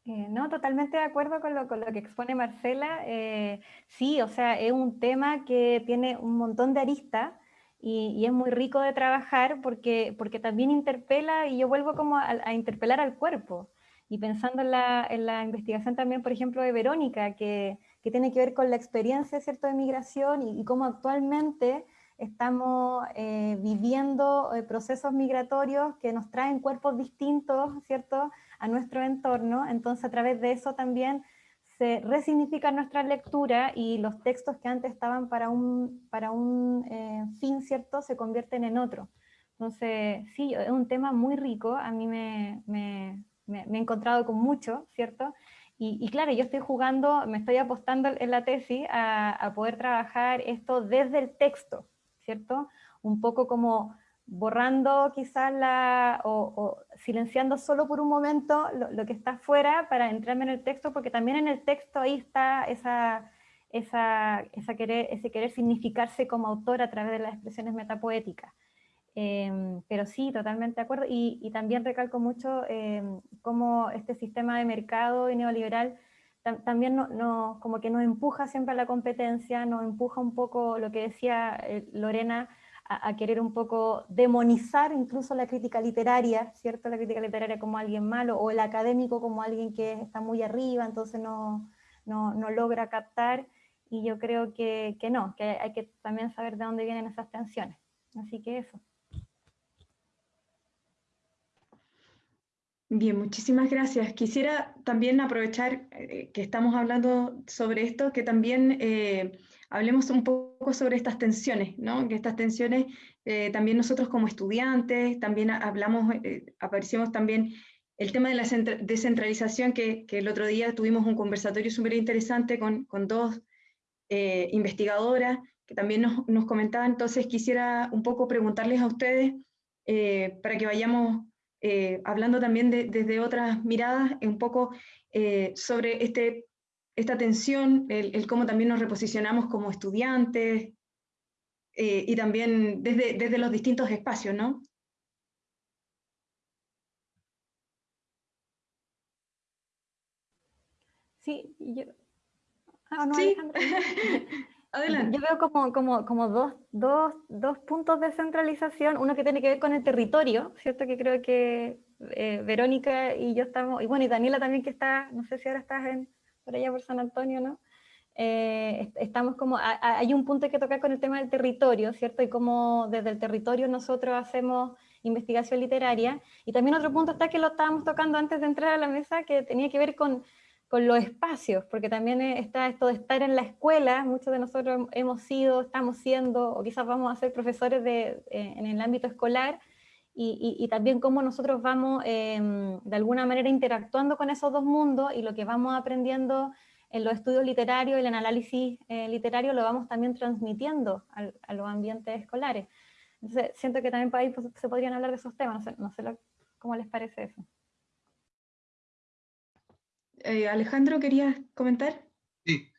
Eh, no, totalmente de acuerdo con lo, que expone Marcela. Eh, sí, o sea, es un tema que tiene un montón de aristas y, es muy rico de trabajar porque, porque también interpela, y yo vuelvo como a, interpelar al cuerpo. Y pensando en la, investigación también, por ejemplo, de Verónica, que, tiene que ver con la experiencia ¿cierto? de migración y, y cómo actualmente estamos eh, viviendo procesos migratorios que nos traen cuerpos distintos, ¿cierto?, a nuestro entorno, entonces a través de eso también se resignifica nuestra lectura y los textos que antes estaban para un, para un eh, fin, ¿cierto?, se convierten en otro. Entonces, sí, es un tema muy rico, a mí me, me, me, he encontrado con mucho, ¿cierto?, y, claro, yo estoy jugando, me estoy apostando en la tesis a poder trabajar esto desde el texto, ¿cierto? Un poco como borrando quizás la, o, silenciando solo por un momento lo, que está afuera para entrarme en el texto, porque también en el texto ahí está esa, esa, esa querer, ese querer significarse como autor a través de las expresiones metapoéticas. Em, pero sí, totalmente de acuerdo, y, también recalco mucho eh, cómo este sistema de mercado y neoliberal también no, como que nos empuja siempre a la competencia, nos empuja un poco lo que decía eh, Lorena, a, querer un poco demonizar incluso la crítica literaria, ¿cierto? La crítica literaria como alguien malo, o el académico como alguien que está muy arriba, entonces no, no, no logra captar, y yo creo que, que no, que hay que también saber de dónde vienen esas tensiones. Así que eso. Bien, muchísimas gracias. Quisiera también aprovechar eh, que estamos hablando sobre esto, que también eh, hablemos un poco sobre estas tensiones, ¿no? Que estas tensiones eh, también nosotros como estudiantes, también hablamos, aparecimos también el tema de la descentralización, que, el otro día tuvimos un conversatorio súper interesante con, con, dos investigadoras que también nos, nos, comentaban, entonces quisiera un poco preguntarles a ustedes para que vayamos eh, hablando también desde otras miradas, un poco eh, sobre este, esta tensión, el, cómo también nos reposicionamos como estudiantes eh, y también desde, desde los distintos espacios, ¿no? Sí, yo... Ah, no, ¿Sí? Yo veo como, como, como dos, dos, dos, puntos de centralización, uno que tiene que ver con el territorio, ¿cierto? Que creo que eh, Verónica y yo estamos, y bueno, y Daniela también que está, no sé si ahora estás en, por allá por San Antonio, ¿no? Eh, estamos como, hay un punto que tocar con el tema del territorio, ¿cierto? Y cómo desde el territorio nosotros hacemos investigación literaria. Y también otro punto está que lo estábamos tocando antes de entrar a la mesa, que tenía que ver con con los espacios, porque también está esto de estar en la escuela, muchos de nosotros hemos sido, estamos siendo, o quizás vamos a ser profesores de, eh, en el ámbito escolar, y, también cómo nosotros vamos em, de alguna manera interactuando con esos dos mundos, y lo que vamos aprendiendo en los estudios literarios y el análisis eh, literario lo vamos también transmitiendo a, los ambientes escolares. Entonces siento que también por ahí pues, se podrían hablar de esos temas, no sé, cómo les parece eso. Eh, Alejandro, ¿querías comentar? Sí,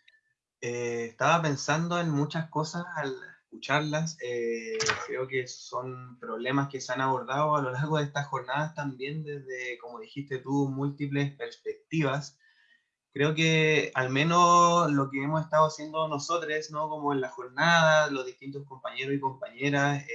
eh, estaba pensando en muchas cosas al escucharlas. Eh, creo que son problemas que se han abordado a lo largo de estas jornadas también desde, como dijiste tú, múltiples perspectivas. Creo que al menos lo que hemos estado haciendo nosotros, ¿no? como en la jornada, los distintos compañeros y compañeras,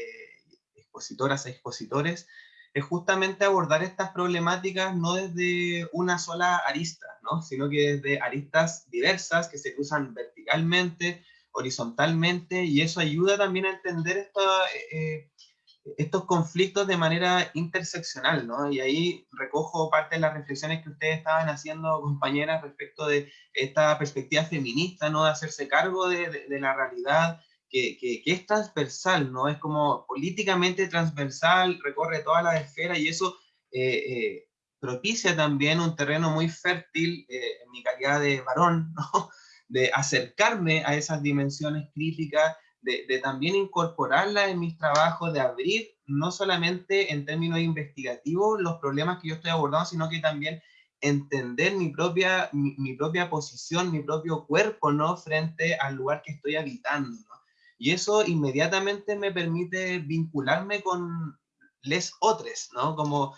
expositoras e expositores, es justamente abordar estas problemáticas no desde una sola arista, ¿no? sino que desde aristas diversas que se cruzan verticalmente, horizontalmente, y eso ayuda también a entender eh, eh, estos conflictos de manera interseccional, ¿no? Y ahí recojo parte de las reflexiones que ustedes estaban haciendo, compañeras, respecto de esta perspectiva feminista, ¿no? De hacerse cargo de, la realidad, que, es transversal, ¿no? Es como políticamente transversal, recorre todas las esferas y eso eh, propicia también un terreno muy fértil en mi calidad de varón, ¿no? De acercarme a esas dimensiones críticas de, también incorporarla en mis trabajos, de abrir no solamente en términos investigativos los problemas que yo estoy abordando, sino que también entender mi propia, mi, propia posición, mi propio cuerpo, ¿no? Frente al lugar que estoy habitando. Y eso inmediatamente me permite vincularme con les otros, ¿no? Como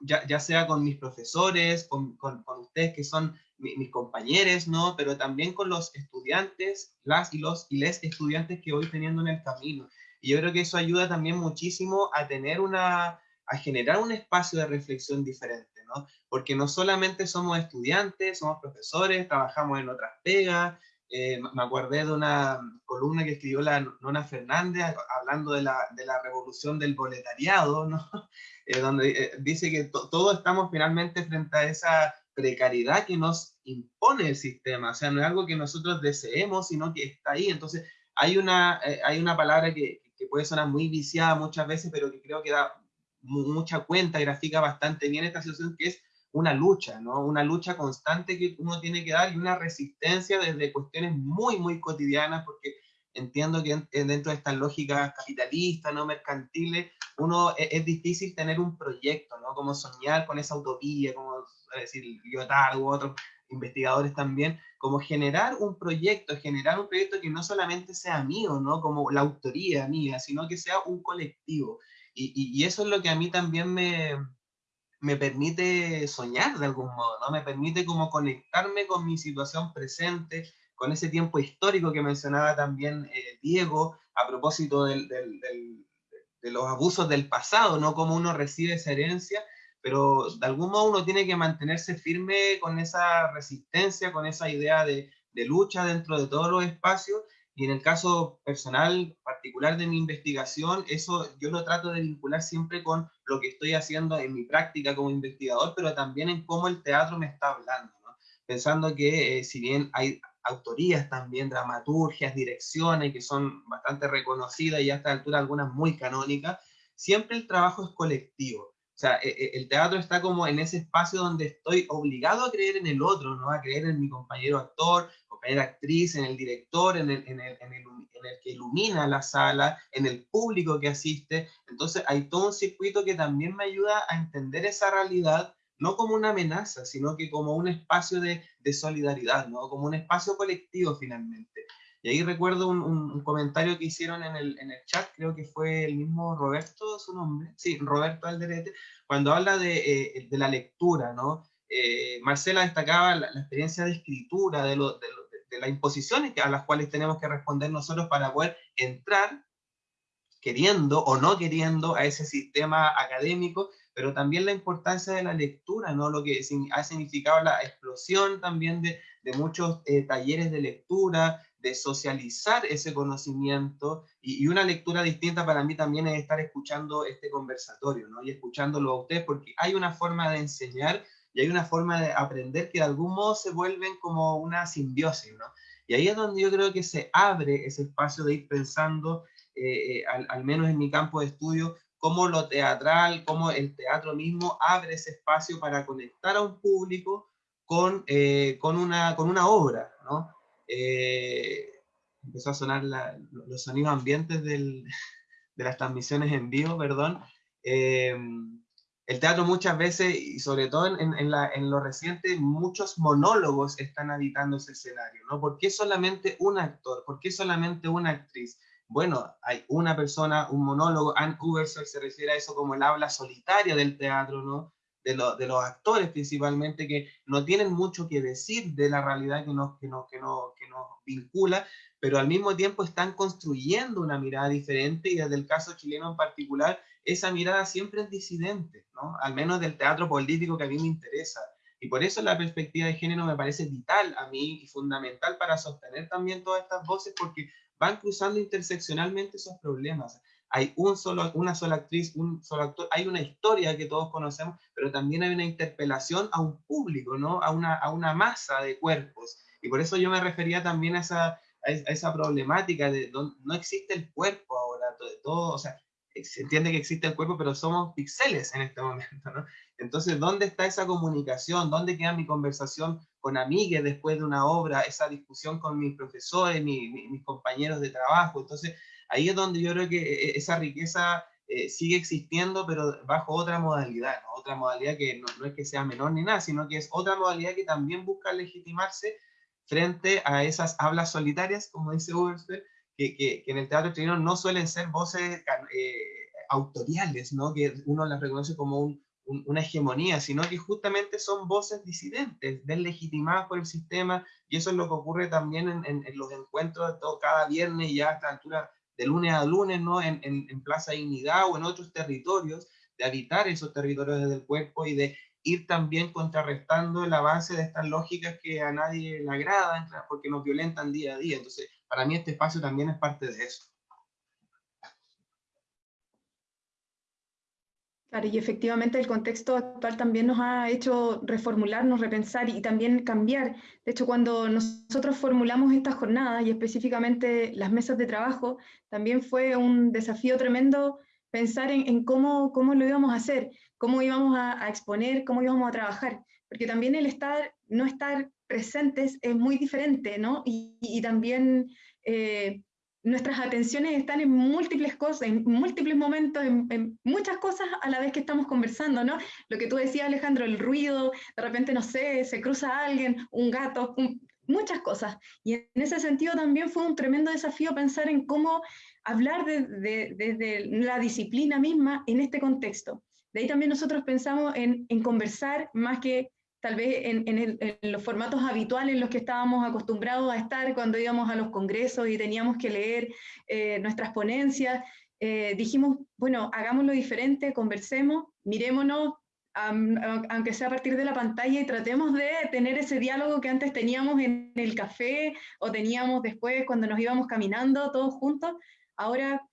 ya, ya, sea con mis profesores, con, con ustedes que son mis compañeros, ¿no? Pero también con los estudiantes, las y los y les estudiantes que voy teniendo en el camino. Y yo creo que eso ayuda también muchísimo a tener una, a generar un espacio de reflexión diferente, ¿no? Porque no solamente somos estudiantes, somos profesores, trabajamos en otras pegas. Eh, me acordé de una columna que escribió la Nona Fernández hablando de la, de la revolución del boletariado, ¿no? Eh, donde eh, dice que todos estamos finalmente frente a esa precariedad que nos impone el sistema, o sea, no es algo que nosotros deseemos, sino que está ahí. Entonces, hay una, eh, hay una palabra que, puede sonar muy viciada muchas veces, pero que creo que da mucha cuenta, grafica bastante bien esta situación, que es una lucha, ¿no? Una lucha constante que uno tiene que dar y una resistencia desde cuestiones muy, muy cotidianas, porque entiendo que dentro de estas lógicas capitalistas, no mercantiles, uno es, es, difícil tener un proyecto, ¿no? Como soñar con esa utopía, como decir, Lyotard u otros investigadores también, como generar un proyecto, generar un proyecto que no solamente sea mío, ¿no? Como la autoría mía, sino que sea un colectivo. Y, y, y eso es lo que a mí también me, me permite soñar de algún modo, ¿no? Me permite como conectarme con mi situación presente, con ese tiempo histórico que mencionaba también eh, Diego, a propósito del, de los abusos del pasado, ¿no? Cómo uno recibe esa herencia pero de algún modo uno tiene que mantenerse firme con esa resistencia, con esa idea de, de lucha dentro de todos los espacios, y en el caso personal particular de mi investigación, eso yo lo trato de vincular siempre con lo que estoy haciendo en mi práctica como investigador, pero también en cómo el teatro me está hablando, ¿no? pensando que eh, si bien hay autorías también, dramaturgias, direcciones que son bastante reconocidas y a esta altura algunas muy canónicas, siempre el trabajo es colectivo. O sea, e, e, el teatro está como en ese espacio donde estoy obligado a creer en el otro, ¿no? A creer en mi compañero actor, compañera actriz, en el director, en el, en el, en el, en el que ilumina la sala, en el público que asiste. Entonces hay todo un circuito que también me ayuda a entender esa realidad no como una amenaza, sino que como un espacio de, de solidaridad, ¿no? Como un espacio colectivo finalmente. Y ahí recuerdo un, comentario que hicieron en el, en el, chat, creo que fue el mismo Roberto, su nombre, sí, Roberto Alderete, cuando habla de, eh, de la lectura, ¿no? Eh, Marcela destacaba la, la, experiencia de escritura, de, lo, de, lo, de, las imposiciones a las cuales tenemos que responder nosotros para poder entrar queriendo o no queriendo a ese sistema académico, pero también la importancia de la lectura, ¿no? Lo que ha significado la explosión también de, de muchos eh, talleres de lectura, de socializar ese conocimiento y, y, una lectura distinta para mí también es estar escuchando este conversatorio, ¿no? Y escuchándolo a ustedes porque hay una forma de enseñar y hay una forma de aprender que de algún modo se vuelven como una simbiosis, ¿no? Y ahí es donde yo creo que se abre ese espacio de ir pensando, eh, eh, al, al menos en mi campo de estudio, cómo lo teatral, cómo el teatro mismo abre ese espacio para conectar a un público con, eh, con, una, con una obra, ¿no? eh, empezó a sonar la, los sonidos ambientes de las transmisiones en vivo, perdón. Eh, el teatro muchas veces, y sobre todo en, en, lo reciente, muchos monólogos están habitando ese escenario, ¿no? ¿Por qué solamente un actor? ¿Por qué solamente una actriz? Bueno, hay una persona, un monólogo, Anne Ubersoll se refiere a eso como el habla solitaria del teatro, ¿no? de, los actores principalmente, que no tienen mucho que decir de la realidad que nos, que, nos, que, nos, que nos vincula, pero al mismo tiempo están construyendo una mirada diferente y desde el caso chileno en particular, esa mirada siempre es disidente, ¿no? al menos del teatro político que a mí me interesa. Y por eso la perspectiva de género me parece vital a mí y fundamental para sostener también todas estas voces porque van cruzando interseccionalmente esos problemas hay un solo, una sola actriz, un solo actor, hay una historia que todos conocemos, pero también hay una interpelación a un público, ¿no? A una, a una masa de cuerpos. Y por eso yo me refería también a esa, a esa problemática de donde no existe el cuerpo ahora, todo, todo, o sea, se entiende que existe el cuerpo, pero somos píxeles en este momento, ¿no? Entonces, ¿dónde está esa comunicación? ¿Dónde queda mi conversación con amigues después de una obra? Esa discusión con mis profesores, mis compañeros de trabajo. Entonces, ahí es donde yo creo que eh, esa riqueza eh, sigue existiendo, pero bajo otra modalidad, otra modalidad que no, es que sea menor ni nada, sino que es otra modalidad que también busca legitimarse frente a esas hablas solitarias, como dice Ubersberg, que, que, en el teatro chileno no suelen ser voces eh, autoriales, ¿no? que uno las reconoce como una hegemonía, sino que justamente son voces disidentes, deslegitimadas por el sistema, y eso es lo que ocurre también en, en, los encuentros todo, cada viernes ya a esta altura de lunes a lunes, ¿no? En, en, Plaza Dignidad o en otros territorios, de habitar esos territorios desde el cuerpo y de ir también contrarrestando el avance de estas lógicas que a nadie le agradan, porque nos violentan día a día. Entonces, para mí este espacio también es parte de eso. Claro, y efectivamente el contexto actual también nos ha hecho reformularnos, repensar y también cambiar. De hecho, cuando nosotros formulamos esta jornada y específicamente las mesas de trabajo, también fue un desafío tremendo pensar en, cómo, cómo, lo íbamos a hacer, cómo íbamos a, exponer, cómo íbamos a trabajar, porque también el estar, no estar presentes es muy diferente, ¿no? Y, también... Eh, nuestras atenciones están en múltiples cosas, en múltiples momentos, en, muchas cosas a la vez que estamos conversando, ¿no? Lo que tú decías, Alejandro, el ruido, de repente, no sé, se cruza alguien, un gato, muchas cosas. Y en ese sentido también fue un tremendo desafío pensar en cómo hablar desde de, la disciplina misma en este contexto. De ahí también nosotros pensamos en, en conversar más que tal vez en, los formatos habituales en los que estábamos acostumbrados a estar cuando íbamos a los congresos y teníamos que leer eh, nuestras ponencias, eh, dijimos, bueno, hagámoslo diferente, conversemos, mirémonos, aunque sea a partir de la pantalla, y tratemos de tener ese diálogo que antes teníamos en el café o teníamos después cuando nos íbamos caminando todos juntos. Ahora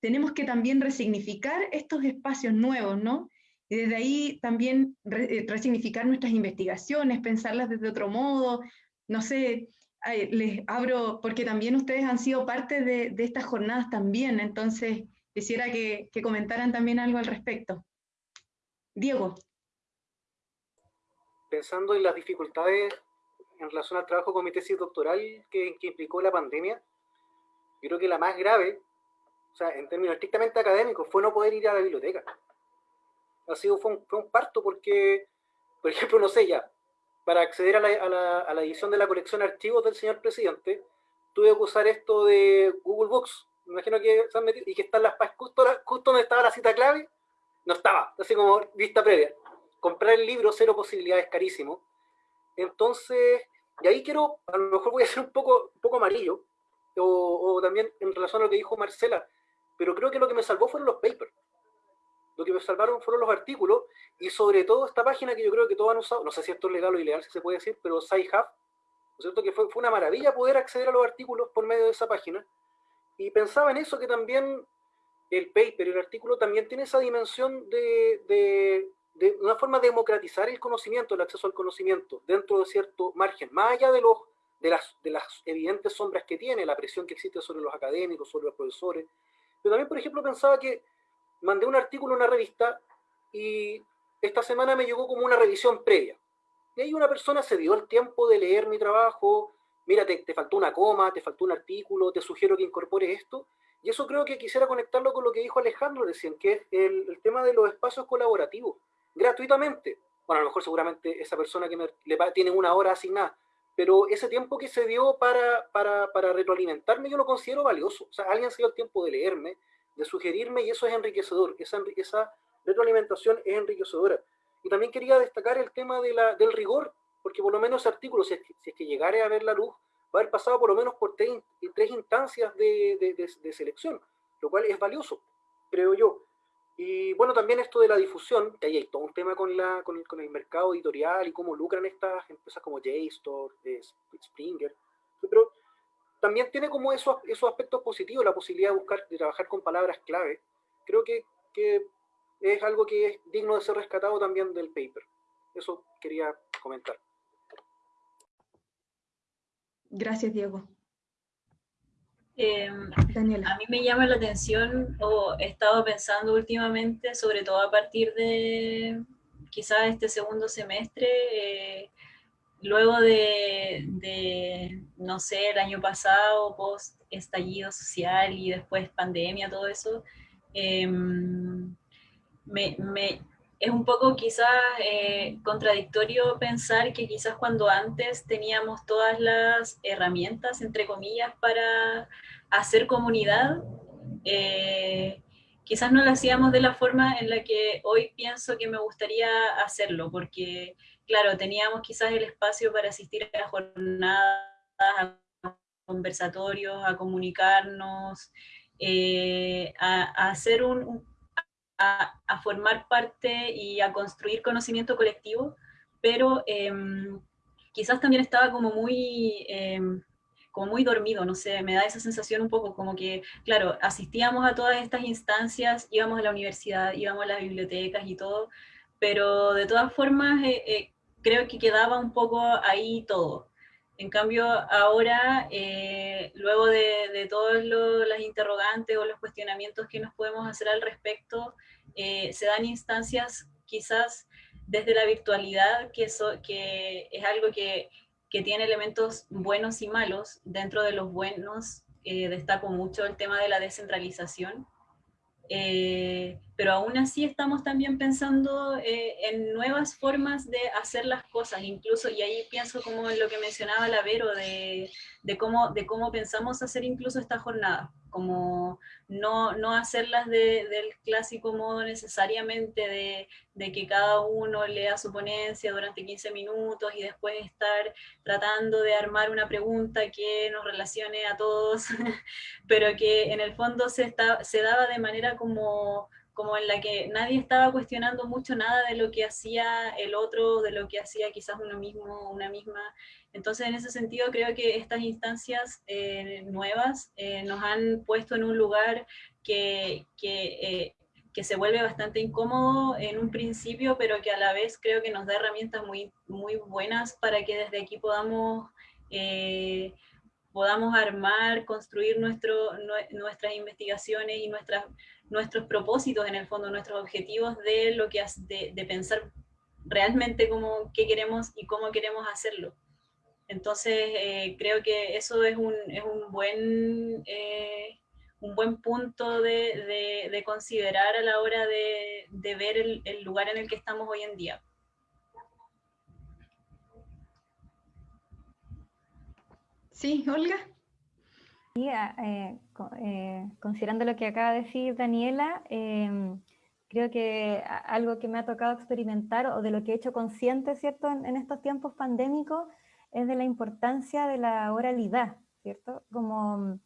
tenemos que también resignificar estos espacios nuevos, ¿no? Y desde ahí también eh, resignificar nuestras investigaciones, pensarlas desde otro modo. No sé, les abro, porque también ustedes han sido parte de, estas jornadas también, entonces quisiera que, comentaran también algo al respecto. Diego. Pensando en las dificultades en relación al trabajo con mi tesis doctoral que, implicó la pandemia, creo que la más grave, o sea, en términos estrictamente académicos, fue no poder ir a la biblioteca ha sido, fue un, parto porque, por ejemplo, no sé ya, para acceder a la, a la, edición de la colección archivos del señor presidente, tuve que usar esto de Google Books. Me imagino que se han metido y que están las justo, justo donde estaba la cita clave, no estaba, así como vista previa. Comprar el libro, cero posibilidades, carísimo. Entonces, y ahí quiero, a lo mejor voy a ser un poco, un poco amarillo, o, o también en relación a lo que dijo Marcela, pero creo que lo que me salvó fueron los papers lo que me salvaron fueron los artículos y sobre todo esta página que yo creo que todos han usado, no sé si esto es legal o ilegal, si se puede decir, pero SciHub, ¿no es cierto? Que fue, fue una maravilla poder acceder a los artículos por medio de esa página. Y pensaba en eso, que también el paper, el artículo, también tiene esa dimensión de, de, de una forma de democratizar el conocimiento, el acceso al conocimiento, dentro de cierto margen, más allá de, los, de, las, de las evidentes sombras que tiene, la presión que existe sobre los académicos, sobre los profesores. Pero también, por ejemplo, pensaba que mandé un artículo en una revista y esta semana me llegó como una revisión previa. Y ahí una persona se dio el tiempo de leer mi trabajo, mira, te, faltó una coma, te faltó un artículo, te sugiero que incorpores esto. Y eso creo que quisiera conectarlo con lo que dijo Alejandro recién, que es el, tema de los espacios colaborativos, gratuitamente. Bueno, a lo mejor seguramente esa persona que me, le tiene una hora asignada, pero ese tiempo que se dio para, para, para retroalimentarme yo lo considero valioso. O sea, alguien se dio el tiempo de leerme, de sugerirme y eso es enriquecedor, esa, esa retroalimentación es enriquecedora. Y también quería destacar el tema de la, del rigor, porque por lo menos ese artículo, si es, que, si es que llegara a ver la luz, va a haber pasado por lo menos por tres, tres instancias de, de, de, selección, lo cual es valioso, creo yo. Y bueno, también esto de la difusión, que ahí hay todo un tema con, la, con, el, con el mercado editorial y cómo lucran estas empresas como JSTOR, eh, Springer. Pero también tiene como esos, esos aspectos positivos, la posibilidad de buscar, de trabajar con palabras clave. Creo que, que es algo que es digno de ser rescatado también del paper. Eso quería comentar. Gracias, Diego. Eh, a mí me llama la atención, o he estado pensando últimamente, sobre todo a partir de quizás este segundo semestre, eh, luego de, no sé, el año pasado, post estallido social y después pandemia, todo eso, em, es un poco quizás eh, contradictorio pensar que quizás cuando antes teníamos todas las herramientas, entre comillas, para hacer comunidad, eh, quizás no lo hacíamos de la forma en la que hoy pienso que me gustaría hacerlo, porque, claro, teníamos quizás el espacio para asistir a jornadas, a conversatorios, a comunicarnos, eh, a, hacer un, a, formar parte y a construir conocimiento colectivo, pero em, quizás también estaba como muy em, como muy dormido, no sé, me da esa sensación un poco como que, claro, asistíamos a todas estas instancias, íbamos a la universidad, íbamos a las bibliotecas y todo, pero de todas formas eh, eh, creo que quedaba un poco ahí todo. En cambio, ahora, eh, luego de, de todas las interrogantes o los cuestionamientos que nos podemos hacer al respecto, se dan instancias quizás desde la virtualidad, que, que es algo que que tiene elementos buenos y malos. Dentro de los buenos eh, destaco mucho el tema de la descentralización, eh, pero aún así estamos también pensando eh, en nuevas formas de hacer las cosas, incluso, y ahí pienso como en lo que mencionaba la Vero, de, de, cómo, de cómo pensamos hacer incluso esta jornada como no, no hacerlas del clásico modo necesariamente de, de, que cada uno lea su ponencia durante 15 minutos y después estar tratando de armar una pregunta que nos relacione a todos, pero que en el fondo se, está, se daba de manera como como en la que nadie estaba cuestionando mucho nada de lo que hacía el otro, de lo que hacía quizás uno mismo, una misma. Entonces, en ese sentido, creo que estas instancias eh, nuevas eh, nos han puesto en un lugar que, que, eh, que, se vuelve bastante incómodo en un principio, pero que a la vez creo que nos da herramientas muy, muy buenas para que desde aquí podamos podamos armar, construir nuestro, nuestras investigaciones y nuestras, nuestros propósitos, en el fondo, nuestros objetivos de, lo que, de, de pensar realmente cómo, qué queremos y cómo queremos hacerlo. Entonces, eh, creo que eso es un, es un buen, eh, un buen punto de, de, considerar a la hora de, ver el, el lugar en el que estamos hoy en día. Sí, Olga. Eh, eh, considerando lo que acaba de decir Daniela, em, creo que algo que me ha tocado experimentar o de lo que he hecho consciente, ¿cierto?, en, estos tiempos pandémicos, es de la importancia de la oralidad, ¿cierto? Como,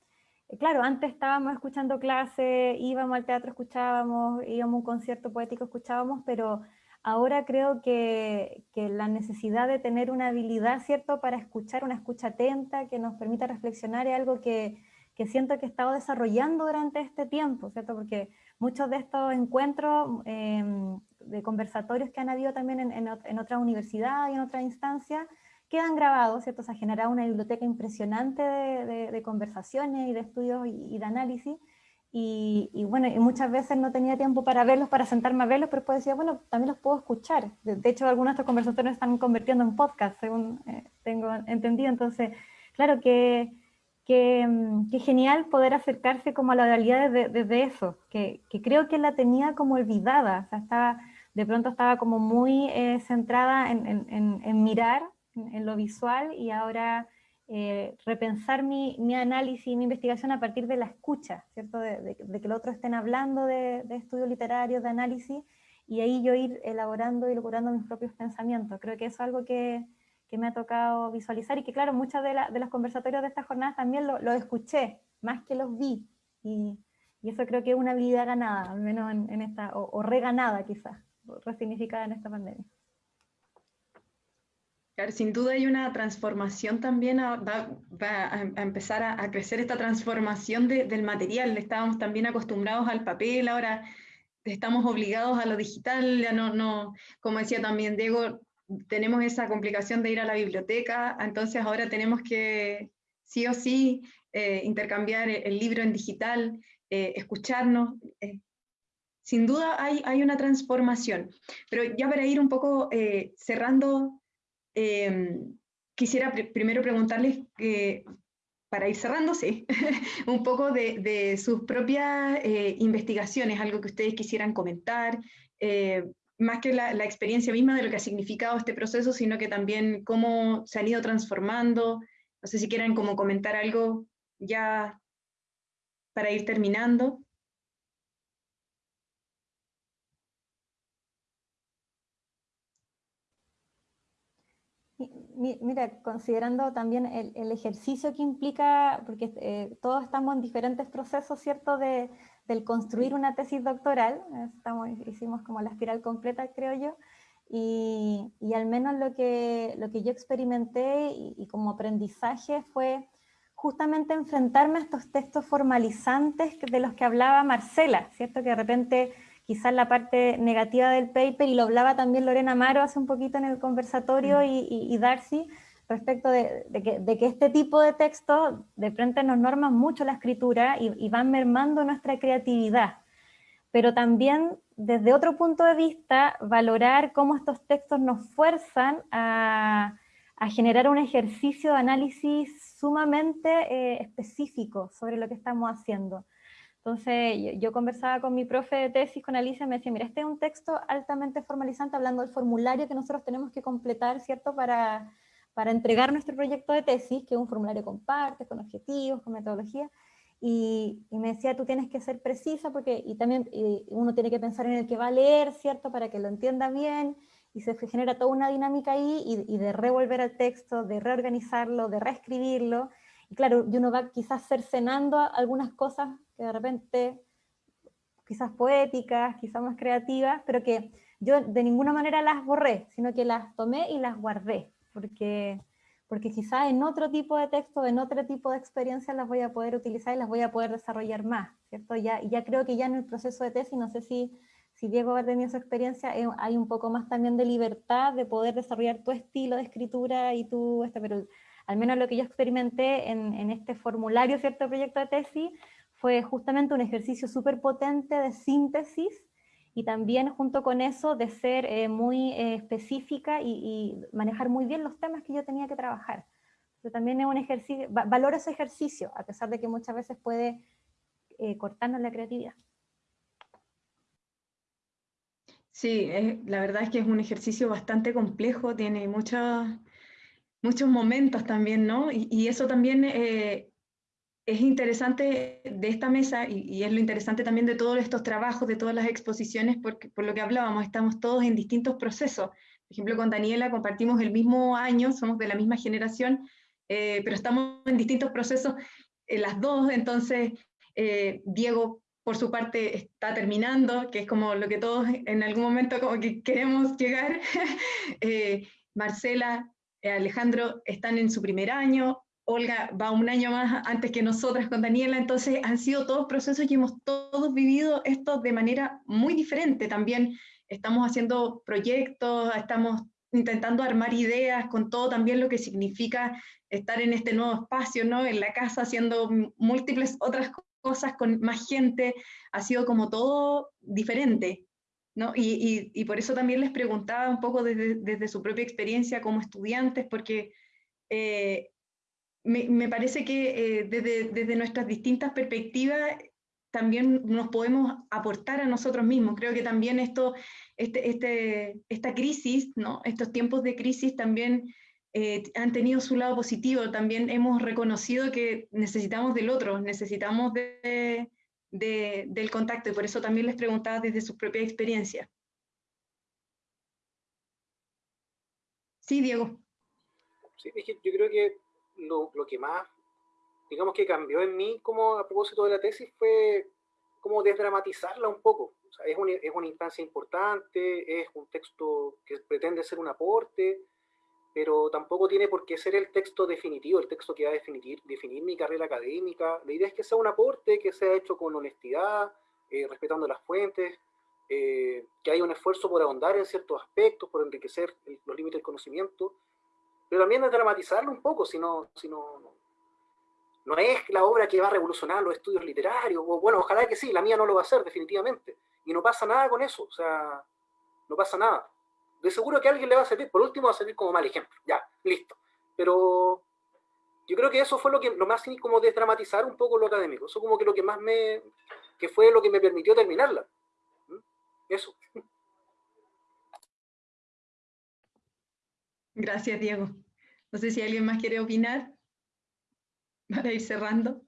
eh, claro, antes estábamos escuchando clases, íbamos al teatro, escuchábamos, íbamos a un concierto poético, escuchábamos, pero Ahora creo que, la necesidad de tener una habilidad, ¿cierto?, para escuchar, una escucha atenta que nos permita reflexionar es algo que, siento que he estado desarrollando durante este tiempo, ¿cierto? Porque muchos de estos encuentros em, de conversatorios que han habido también en, en, otras universidades y en otras instancias, quedan grabados, ¿cierto? Se ha generado una biblioteca impresionante de, conversaciones y de estudios y de análisis, y, bueno, y muchas veces no tenía tiempo para verlos, para sentarme a verlos, pero después decía, bueno, también los puedo escuchar. De, hecho, algunos de estos conversatorios están convirtiendo en podcast, según eh, tengo entendido. Entonces, claro que, que, mm, genial poder acercarse como a la realidad desde, eso, que, que, creo que la tenía como olvidada, o sea, estaba, de pronto estaba como muy eh, centrada en, en, en mirar, en, lo visual, y ahora eh, repensar mi, mi, análisis y mi investigación a partir de la escucha, ¿cierto? De, que el otro estén hablando de, estudios literarios, de análisis, y ahí yo ir elaborando y elaborando mis propios pensamientos. Creo que eso es algo que, que me ha tocado visualizar y que claro, muchas de, de los conversatorios de estas jornadas también lo, lo escuché, más que los vi, y, y, eso creo que es una habilidad ganada, al menos en, en esta, o, o reganada quizás, resignificada en esta pandemia sin duda hay una transformación también, va, a, empezar a, crecer esta transformación del material. Estábamos también acostumbrados al papel, ahora estamos obligados a lo digital, ya no, como decía también Diego, tenemos esa complicación de ir a la biblioteca, entonces ahora tenemos que sí o sí eh, intercambiar el, libro en digital, eh, escucharnos. Eh, sin duda hay, hay una transformación. Pero ya para ir un poco cerrando, em, quisiera primero preguntarles, para ir cerrándose, un poco de, sus propias eh, investigaciones, algo que ustedes quisieran comentar, eh, más que la, experiencia misma de lo que ha significado este proceso, sino que también cómo se han ido transformando. No sé si quieren como comentar algo ya para ir terminando. Mira, considerando también el, ejercicio que implica, porque eh, todos estamos en diferentes procesos, ¿cierto?, de, del construir una tesis doctoral, estamos, hicimos como la espiral completa, creo yo, y, y al menos lo que, lo que yo experimenté y, como aprendizaje fue justamente enfrentarme a estos textos formalizantes de los que hablaba Marcela, ¿cierto? Que de repente quizás la parte negativa del paper, y lo hablaba también Lorena Amaro hace un poquito en el conversatorio mm. y, y Darcy, respecto de, que, este tipo de textos de frente nos norman mucho la escritura y, van mermando nuestra creatividad. Pero también, desde otro punto de vista, valorar cómo estos textos nos fuerzan a, generar un ejercicio de análisis sumamente eh, específico sobre lo que estamos haciendo. Entonces, yo, yo, conversaba con mi profe de tesis, con Alicia, me decía, mira, este es un texto altamente formalizante, hablando del formulario que nosotros tenemos que completar, ¿cierto?, para, para entregar nuestro proyecto de tesis, que es un formulario con partes, con objetivos, con metodología, y, me decía, tú tienes que ser precisa, porque y también uno tiene que pensar en el que va a leer, ¿cierto?, para que lo entienda bien, y se genera toda una dinámica ahí, y, de revolver al texto, de reorganizarlo, de reescribirlo, y claro, y uno va quizás cercenando algunas cosas de repente, quizás poéticas, quizás más creativas, pero que yo de ninguna manera las borré, sino que las tomé y las guardé, porque, porque quizás en otro tipo de texto, en otro tipo de experiencia las voy a poder utilizar y las voy a poder desarrollar más, ¿cierto? Ya, ya creo que ya en el proceso de tesis, no sé si, si Diego ha tenido esa experiencia, eh, hay un poco más también de libertad de poder desarrollar tu estilo de escritura y tu, este, pero al menos lo que yo experimenté en, en este formulario, ¿cierto? Proyecto de tesis, fue justamente un ejercicio súper potente de síntesis y también junto con eso de ser eh, muy eh, específica y, manejar muy bien los temas que yo tenía que trabajar. Pero también es un ejercicio, valoro ese ejercicio, a pesar de que muchas veces puede eh, cortarnos la creatividad. Sí, la verdad es que es un ejercicio bastante complejo, tiene muchos muchos momentos también, ¿no? Y, y eso también es interesante de esta mesa y, es lo interesante también de todos estos trabajos, de todas las exposiciones, porque por lo que hablábamos, estamos todos en distintos procesos. Por ejemplo, con Daniela compartimos el mismo año, somos de la misma generación, eh, pero estamos en distintos procesos en las dos, entonces eh, Diego por su parte está terminando, que es como lo que todos en algún momento como que queremos llegar. Eh, Marcela, Alejandro están en su primer año, Olga va un año más antes que nosotras con Daniela, entonces han sido todos procesos y hemos todos vivido esto de manera muy diferente. También estamos haciendo proyectos, estamos intentando armar ideas con todo también lo que significa estar en este nuevo espacio, ¿no? En la casa haciendo múltiples otras cosas con más gente, ha sido como todo diferente, ¿no? Y, por eso también les preguntaba un poco desde, su propia experiencia como estudiantes, porque eh, me, parece que eh, desde, nuestras distintas perspectivas también nos podemos aportar a nosotros mismos. Creo que también esto, este, este, esta crisis, ¿no? estos tiempos de crisis también eh, han tenido su lado positivo. También hemos reconocido que necesitamos del otro, necesitamos de, del contacto y por eso también les preguntaba desde su propia experiencia. Sí, Diego. Sí, yo creo que lo, lo, que más, digamos que cambió en mí como a propósito de la tesis fue como desdramatizarla un poco. O sea, es, una, es una instancia importante, es un texto que pretende ser un aporte, pero tampoco tiene por qué ser el texto definitivo, el texto que va a definir, definir mi carrera académica. La idea es que sea un aporte, que sea hecho con honestidad, eh, respetando las fuentes, eh, que haya un esfuerzo por ahondar en ciertos aspectos, por enriquecer los límites del conocimiento, pero también de dramatizarlo un poco, si no, si no, no es la obra que va a revolucionar los estudios literarios, o bueno, ojalá que sí, la mía no lo va a hacer definitivamente, y no pasa nada con eso, o sea, no pasa nada. De seguro que a alguien le va a servir, por último va a servir como mal ejemplo, ya, listo. Pero yo creo que eso fue lo que lo más como desdramatizar un poco lo académico, eso como que lo que más me, que fue lo que me permitió terminarla. ¿Mm? Eso. Gracias, Diego. No sé si alguien más quiere opinar para ir cerrando.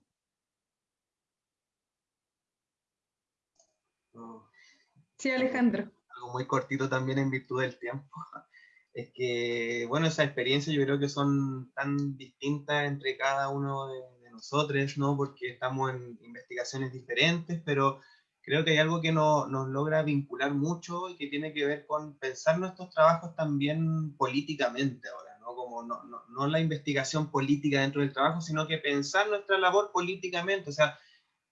Sí, Alejandro. Algo muy cortito también en virtud del tiempo. Es que, bueno, esas experiencias yo creo que son tan distintas entre cada uno de, nosotros, ¿no? Porque estamos en investigaciones diferentes, pero creo que hay algo que no, nos logra vincular mucho y que tiene que ver con pensar nuestros trabajos también políticamente ahora, ¿no? Como no, no, no la investigación política dentro del trabajo, sino que pensar nuestra labor políticamente, o sea,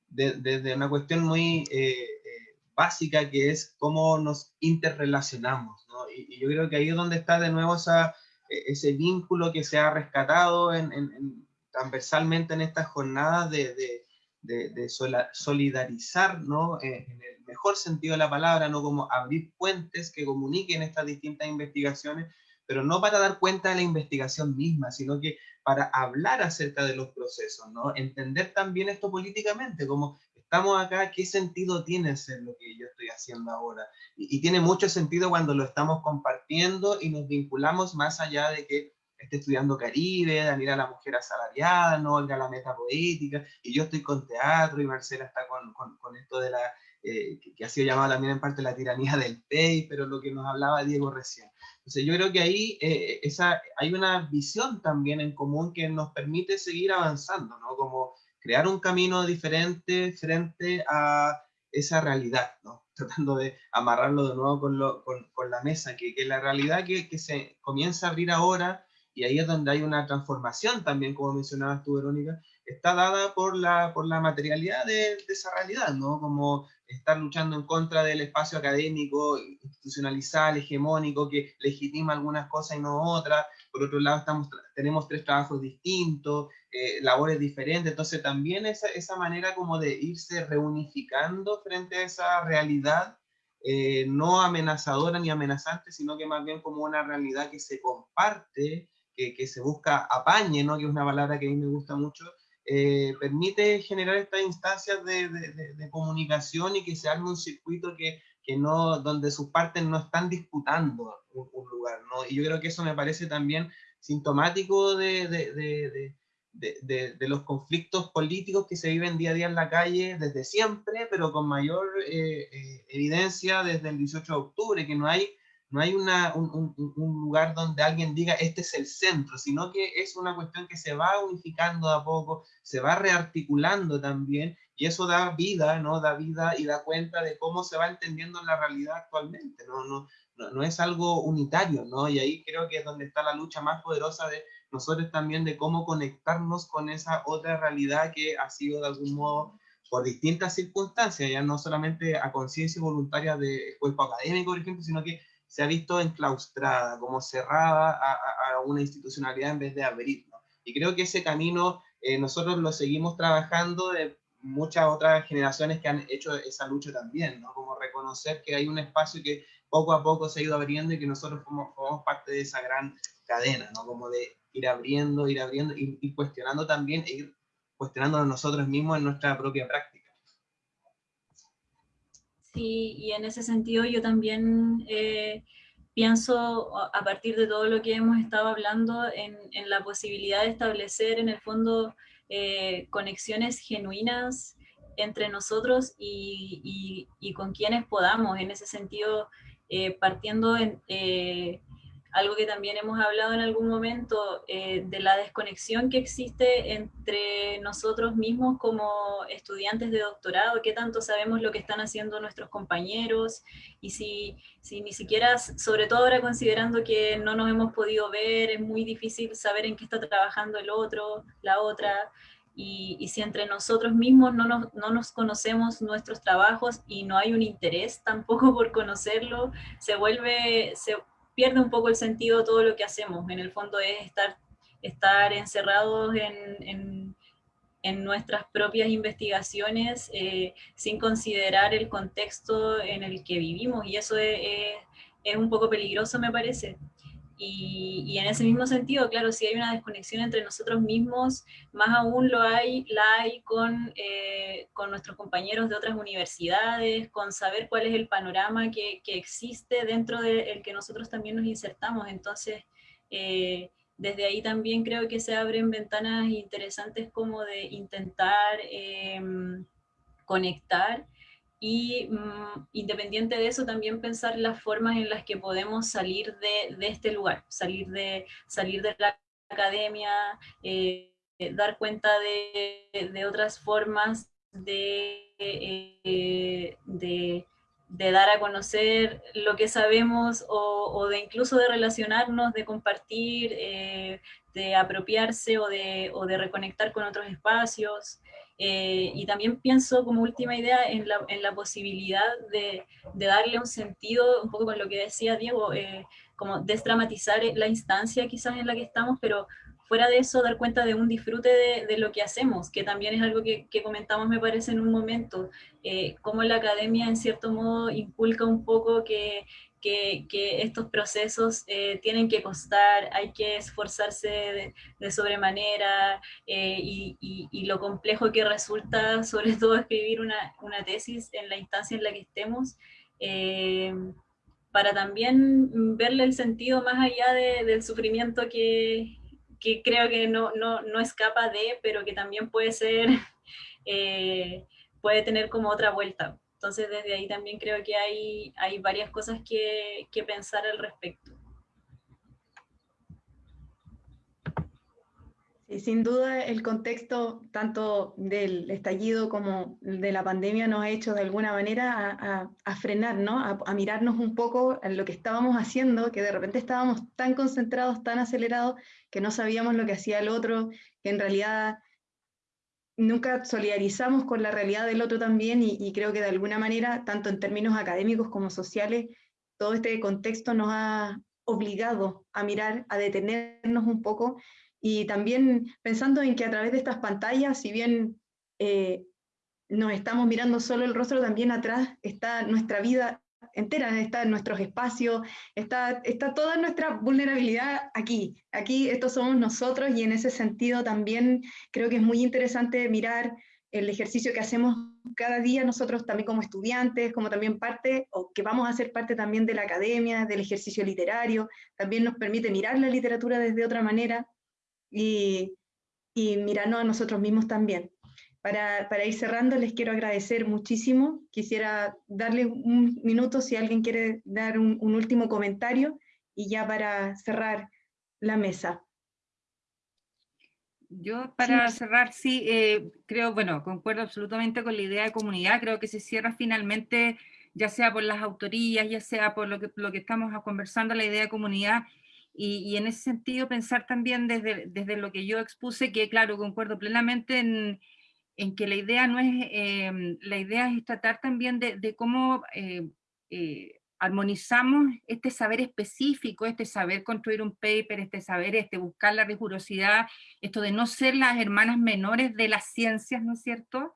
desde una cuestión muy eh, eh, básica que es cómo nos interrelacionamos, ¿no? Y, yo creo que ahí es donde está de nuevo esa, e, ese vínculo que se ha rescatado en, en, transversalmente en estas jornadas de, de de, solidarizar, ¿no? Eh, en el mejor sentido de la palabra, no como abrir puentes que comuniquen estas distintas investigaciones, pero no para dar cuenta de la investigación misma, sino que para hablar acerca de los procesos, ¿no? Entender también esto políticamente, como estamos acá, ¿qué sentido tiene ser lo que yo estoy haciendo ahora? Y, y tiene mucho sentido cuando lo estamos compartiendo y nos vinculamos más allá de que esté estudiando Caribe, Daniela la mujer asalariada, no Olga la meta poética, y yo estoy con teatro y Marcela está con, con, con esto de la, eh, que, ha sido llamado también en parte la tiranía del PEI, pero lo que nos hablaba Diego recién. Entonces yo creo que ahí eh, esa, hay una visión también en común que nos permite seguir avanzando, ¿no? Como crear un camino diferente frente a esa realidad, ¿no? Tratando de amarrarlo de nuevo con, lo, con, con la mesa, que, que, la realidad que, que se comienza a abrir ahora y ahí es donde hay una transformación también, como mencionabas tú, Verónica, está dada por la, por la materialidad de, esa realidad, ¿no? Como estar luchando en contra del espacio académico, institucionalizado, hegemónico, que legitima algunas cosas y no otras. Por otro lado, estamos, tenemos tres trabajos distintos, eh, labores diferentes, entonces también esa, esa manera como de irse reunificando frente a esa realidad eh, no amenazadora ni amenazante, sino que más bien como una realidad que se comparte que, se busca apañe, ¿no? que es una palabra que a mí me gusta mucho, eh, permite generar estas instancias de, de, comunicación y que se arme un circuito que, que, no, donde sus partes no están disputando un, lugar. ¿no? Y yo creo que eso me parece también sintomático de, de, los conflictos políticos que se viven día a día en la calle desde siempre, pero con mayor eh, eh, evidencia desde el 18 de octubre, que no hay no hay una, un, un, lugar donde alguien diga este es el centro, sino que es una cuestión que se va unificando a poco, se va rearticulando también, y eso da vida, ¿no? Da vida y da cuenta de cómo se va entendiendo la realidad actualmente, ¿no? No, no, no es algo unitario, ¿no? Y ahí creo que es donde está la lucha más poderosa de nosotros también, de cómo conectarnos con esa otra realidad que ha sido de algún modo por distintas circunstancias, ya no solamente a conciencia voluntaria de cuerpo académico, por ejemplo, sino que se ha visto enclaustrada, como cerrada a, una institucionalidad en vez de abrir. Y creo que ese camino eh, nosotros lo seguimos trabajando de muchas otras generaciones que han hecho esa lucha también, ¿no? como reconocer que hay un espacio que poco a poco se ha ido abriendo y que nosotros formamos, parte de esa gran cadena, ¿no? como de ir abriendo, ir abriendo, ir, cuestionando también, e ir cuestionándonos nosotros mismos en nuestra propia práctica. Sí, y en ese sentido yo también eh, pienso, a partir de todo lo que hemos estado hablando, en, la posibilidad de establecer en el fondo eh, conexiones genuinas entre nosotros y, con quienes podamos. En ese sentido, eh, partiendo en, algo que también hemos hablado en algún momento, eh, de la desconexión que existe entre nosotros mismos como estudiantes de doctorado, qué tanto sabemos lo que están haciendo nuestros compañeros, y si, si ni siquiera, sobre todo ahora considerando que no nos hemos podido ver, es muy difícil saber en qué está trabajando el otro, la otra, y, y, si entre nosotros mismos no nos, no nos, conocemos nuestros trabajos y no hay un interés tampoco por conocerlo, se vuelve, se, pierde un poco el sentido todo lo que hacemos. En el fondo es estar, estar encerrados en, en nuestras propias investigaciones eh, sin considerar el contexto en el que vivimos y eso es, es un poco peligroso me parece. Y, en ese mismo sentido, claro, si hay una desconexión entre nosotros mismos, más aún lo hay, la hay con, eh, con nuestros compañeros de otras universidades, con saber cuál es el panorama que, que existe dentro del que nosotros también nos insertamos. Entonces, eh, desde ahí también creo que se abren ventanas interesantes como de intentar em, conectar y mm, independiente de eso también pensar las formas en las que podemos salir de, este lugar, salir de, salir de la academia, eh, dar cuenta de, de, otras formas de, eh, de de dar a conocer lo que sabemos o, o de incluso de relacionarnos, de compartir, eh, de apropiarse o de, o de, reconectar con otros espacios. Eh, y también pienso como última idea en la, en la posibilidad de, de, darle un sentido, un poco con lo que decía Diego, eh, como desdramatizar la instancia quizás en la que estamos, pero fuera de eso, dar cuenta de un disfrute de, de lo que hacemos, que también es algo que, que comentamos, me parece, en un momento, eh, cómo la academia, en cierto modo, inculca un poco que, que, estos procesos eh, tienen que costar, hay que esforzarse de, de sobremanera, eh, y, lo complejo que resulta, sobre todo, escribir una, tesis en la instancia en la que estemos, eh, para también verle el sentido más allá de, del sufrimiento que, que creo que no, no, no escapa de, pero que también puede ser, puede tener como otra vuelta. Entonces desde ahí también creo que hay, hay varias cosas que, que pensar al respecto. Sin duda el contexto tanto del estallido como de la pandemia nos ha hecho de alguna manera a, a, a frenar, a, mirarnos un poco en lo que estábamos haciendo, que de repente estábamos tan concentrados, tan acelerados, que no sabíamos lo que hacía el otro, que en realidad nunca solidarizamos con la realidad del otro también y, creo que de alguna manera, tanto en términos académicos como sociales, todo este contexto nos ha obligado a mirar, a detenernos un poco y también pensando en que a través de estas pantallas, si bien eh, nos estamos mirando solo el rostro, también atrás está nuestra vida entera, está nuestros espacios, está, está toda nuestra vulnerabilidad aquí. Aquí estos somos nosotros y en ese sentido también creo que es muy interesante mirar el ejercicio que hacemos cada día nosotros también como estudiantes, como también parte, o que vamos a ser parte también de la academia, del ejercicio literario, también nos permite mirar la literatura desde otra manera, y, y mirarnos a nosotros mismos también. Para, para, ir cerrando, les quiero agradecer muchísimo. Quisiera darle un minuto si alguien quiere dar un, un último comentario y ya para cerrar la mesa. Yo para sí. cerrar, sí, eh, creo, bueno, concuerdo absolutamente con la idea de comunidad, creo que se cierra finalmente, ya sea por las autorías, ya sea por lo que, lo que estamos conversando, la idea de comunidad, y, y, en ese sentido pensar también desde, desde lo que yo expuse, que claro, concuerdo plenamente en, en que la idea no es, eh, la idea es tratar también de, cómo eh, eh, armonizamos este saber específico, este saber construir un paper, este saber, este buscar la rigurosidad, esto de no ser las hermanas menores de las ciencias, ¿no es cierto?,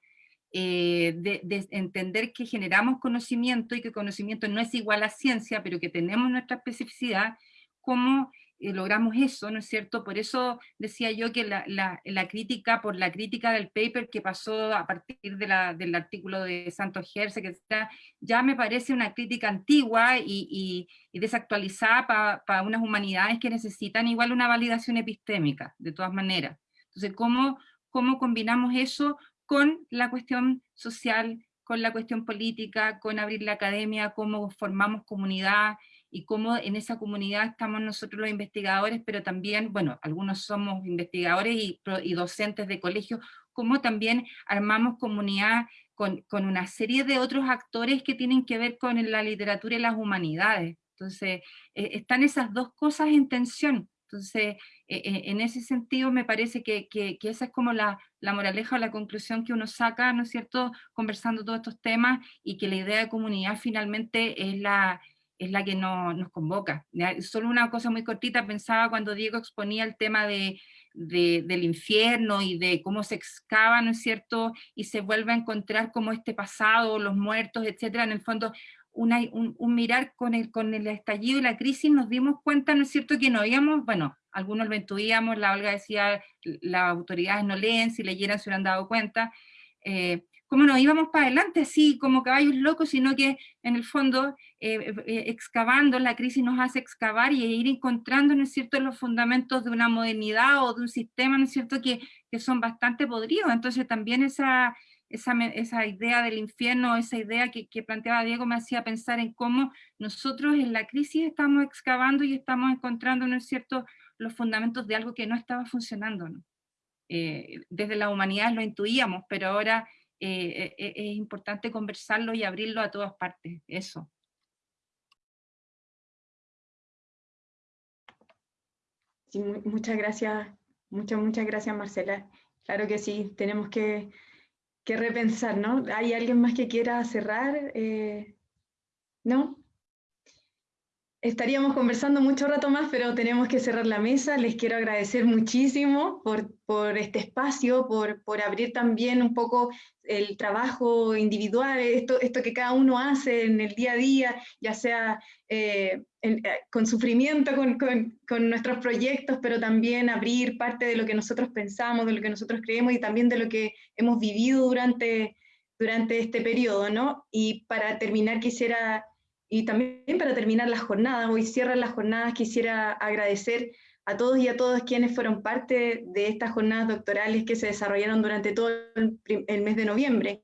eh, de, de, entender que generamos conocimiento y que conocimiento no es igual a ciencia, pero que tenemos nuestra especificidad, cómo eh, logramos eso, ¿no es cierto? Por eso decía yo que la, la, crítica, por la crítica del paper que pasó a partir de la, del artículo de Santos Gerse, que está, ya me parece una crítica antigua y, y, y desactualizada para pa unas humanidades que necesitan igual una validación epistémica, de todas maneras. Entonces, ¿cómo, cómo combinamos eso con la cuestión social, con la cuestión política, con abrir la academia, cómo formamos comunidad, y cómo en esa comunidad estamos nosotros los investigadores, pero también, bueno, algunos somos investigadores y, y docentes de colegio, cómo también armamos comunidad con, con, una serie de otros actores que tienen que ver con la literatura y las humanidades. Entonces, eh, están esas dos cosas en tensión. Entonces, eh, en ese sentido me parece que, que, que, esa es como la, la moraleja o la conclusión que uno saca, ¿no es cierto?, conversando todos estos temas y que la idea de comunidad finalmente es la, es la que no, nos convoca. Solo una cosa muy cortita, pensaba cuando Diego exponía el tema de del infierno y de cómo se excava, ¿no es cierto? Y se vuelve a encontrar como este pasado, los muertos, etcétera. En el fondo, un, mirar con el, con el estallido y la crisis nos dimos cuenta, ¿no es cierto?, que no habíamos, bueno, algunos lo intuíamos, la Olga decía, las autoridades no leen, si leyeran se hubieran dado cuenta, eh, cómo nos íbamos para adelante así como caballos locos, sino que en el fondo eh, eh, excavando, la crisis nos hace excavar y ir encontrando, ¿no es cierto?, los fundamentos de una modernidad o de un sistema, ¿no es cierto?, que, que son bastante podridos. Entonces también esa, esa, esa idea del infierno, esa idea que, que, planteaba Diego me hacía pensar en cómo nosotros en la crisis estamos excavando y estamos encontrando, ¿no es cierto?, los fundamentos de algo que no estaba funcionando. ¿no? Eh, desde la humanidad lo intuíamos, pero ahora eh, eh, es importante conversarlo y abrirlo a todas partes, eso. Muchas gracias, muchas, muchas gracias Marcela. Claro que sí, tenemos que, que repensar, ¿no? ¿Hay alguien más que quiera cerrar? ¿No? Estaríamos conversando mucho rato más, pero tenemos que cerrar la mesa. Les quiero agradecer muchísimo por, por este espacio, por, por, abrir también un poco el trabajo individual, esto, esto que cada uno hace en el día a día, ya sea eh, eh, con sufrimiento con, con, con, nuestros proyectos, pero también abrir parte de lo que nosotros pensamos, de lo que nosotros creemos y también de lo que hemos vivido durante, durante este periodo. ¿no? Y para terminar quisiera y también para terminar la jornada, hoy cierran las jornadas, quisiera agradecer a todos y a todas quienes fueron parte de estas jornadas doctorales que se desarrollaron durante todo el, mes de noviembre.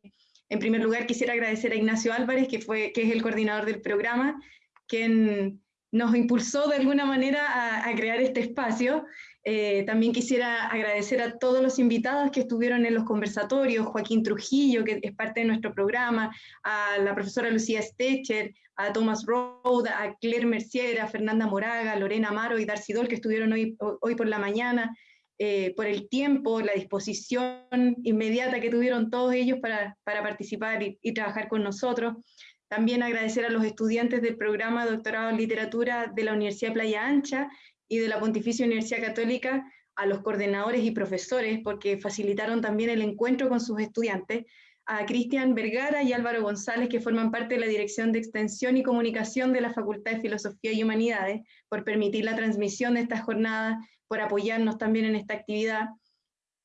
En primer lugar, quisiera agradecer a Ignacio Álvarez, que, fue, que es el coordinador del programa, quien nos impulsó de alguna manera a, crear este espacio eh, también quisiera agradecer a todos los invitados que estuvieron en los conversatorios, Joaquín Trujillo, que es parte de nuestro programa, a la profesora Lucía Stecher, a Thomas Road, a Claire Mercier, a Fernanda Moraga, a Lorena Amaro y Darcy Dol, que estuvieron hoy, hoy por la mañana, eh, por el tiempo, la disposición inmediata que tuvieron todos ellos para, para participar y, trabajar con nosotros. También agradecer a los estudiantes del programa doctorado en literatura de la Universidad Playa Ancha, y de la Pontificia Universidad Católica a los coordinadores y profesores, porque facilitaron también el encuentro con sus estudiantes, a Cristian Vergara y Álvaro González, que forman parte de la Dirección de Extensión y Comunicación de la Facultad de Filosofía y Humanidades, por permitir la transmisión de estas jornadas, por apoyarnos también en esta actividad.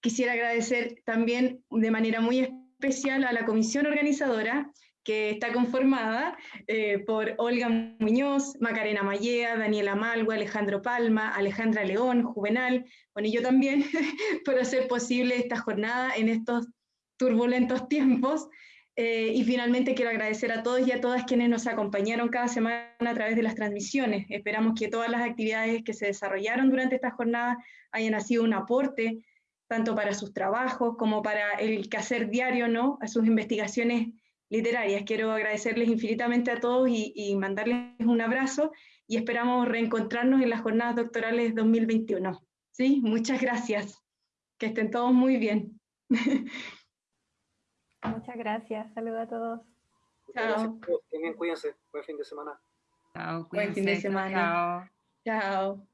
Quisiera agradecer también de manera muy especial a la comisión organizadora, que está conformada eh, por Olga Muñoz, Macarena Mallea, Daniela Malgua, Alejandro Palma, Alejandra León, Juvenal, bueno, y yo también, por hacer posible esta jornada en estos turbulentos tiempos. Eh, y finalmente quiero agradecer a todos y a todas quienes nos acompañaron cada semana a través de las transmisiones. Esperamos que todas las actividades que se desarrollaron durante esta jornada hayan sido un aporte tanto para sus trabajos como para el quehacer diario, ¿no? A sus investigaciones literarias. Quiero agradecerles infinitamente a todos y, mandarles un abrazo y esperamos reencontrarnos en las jornadas doctorales 2021. ¿Sí? Muchas gracias. Que estén todos muy bien. Muchas gracias. Saludos a todos. Chao. Cuídense. Buen fin de semana. Chao. Buen fin de semana. Chao. Chao.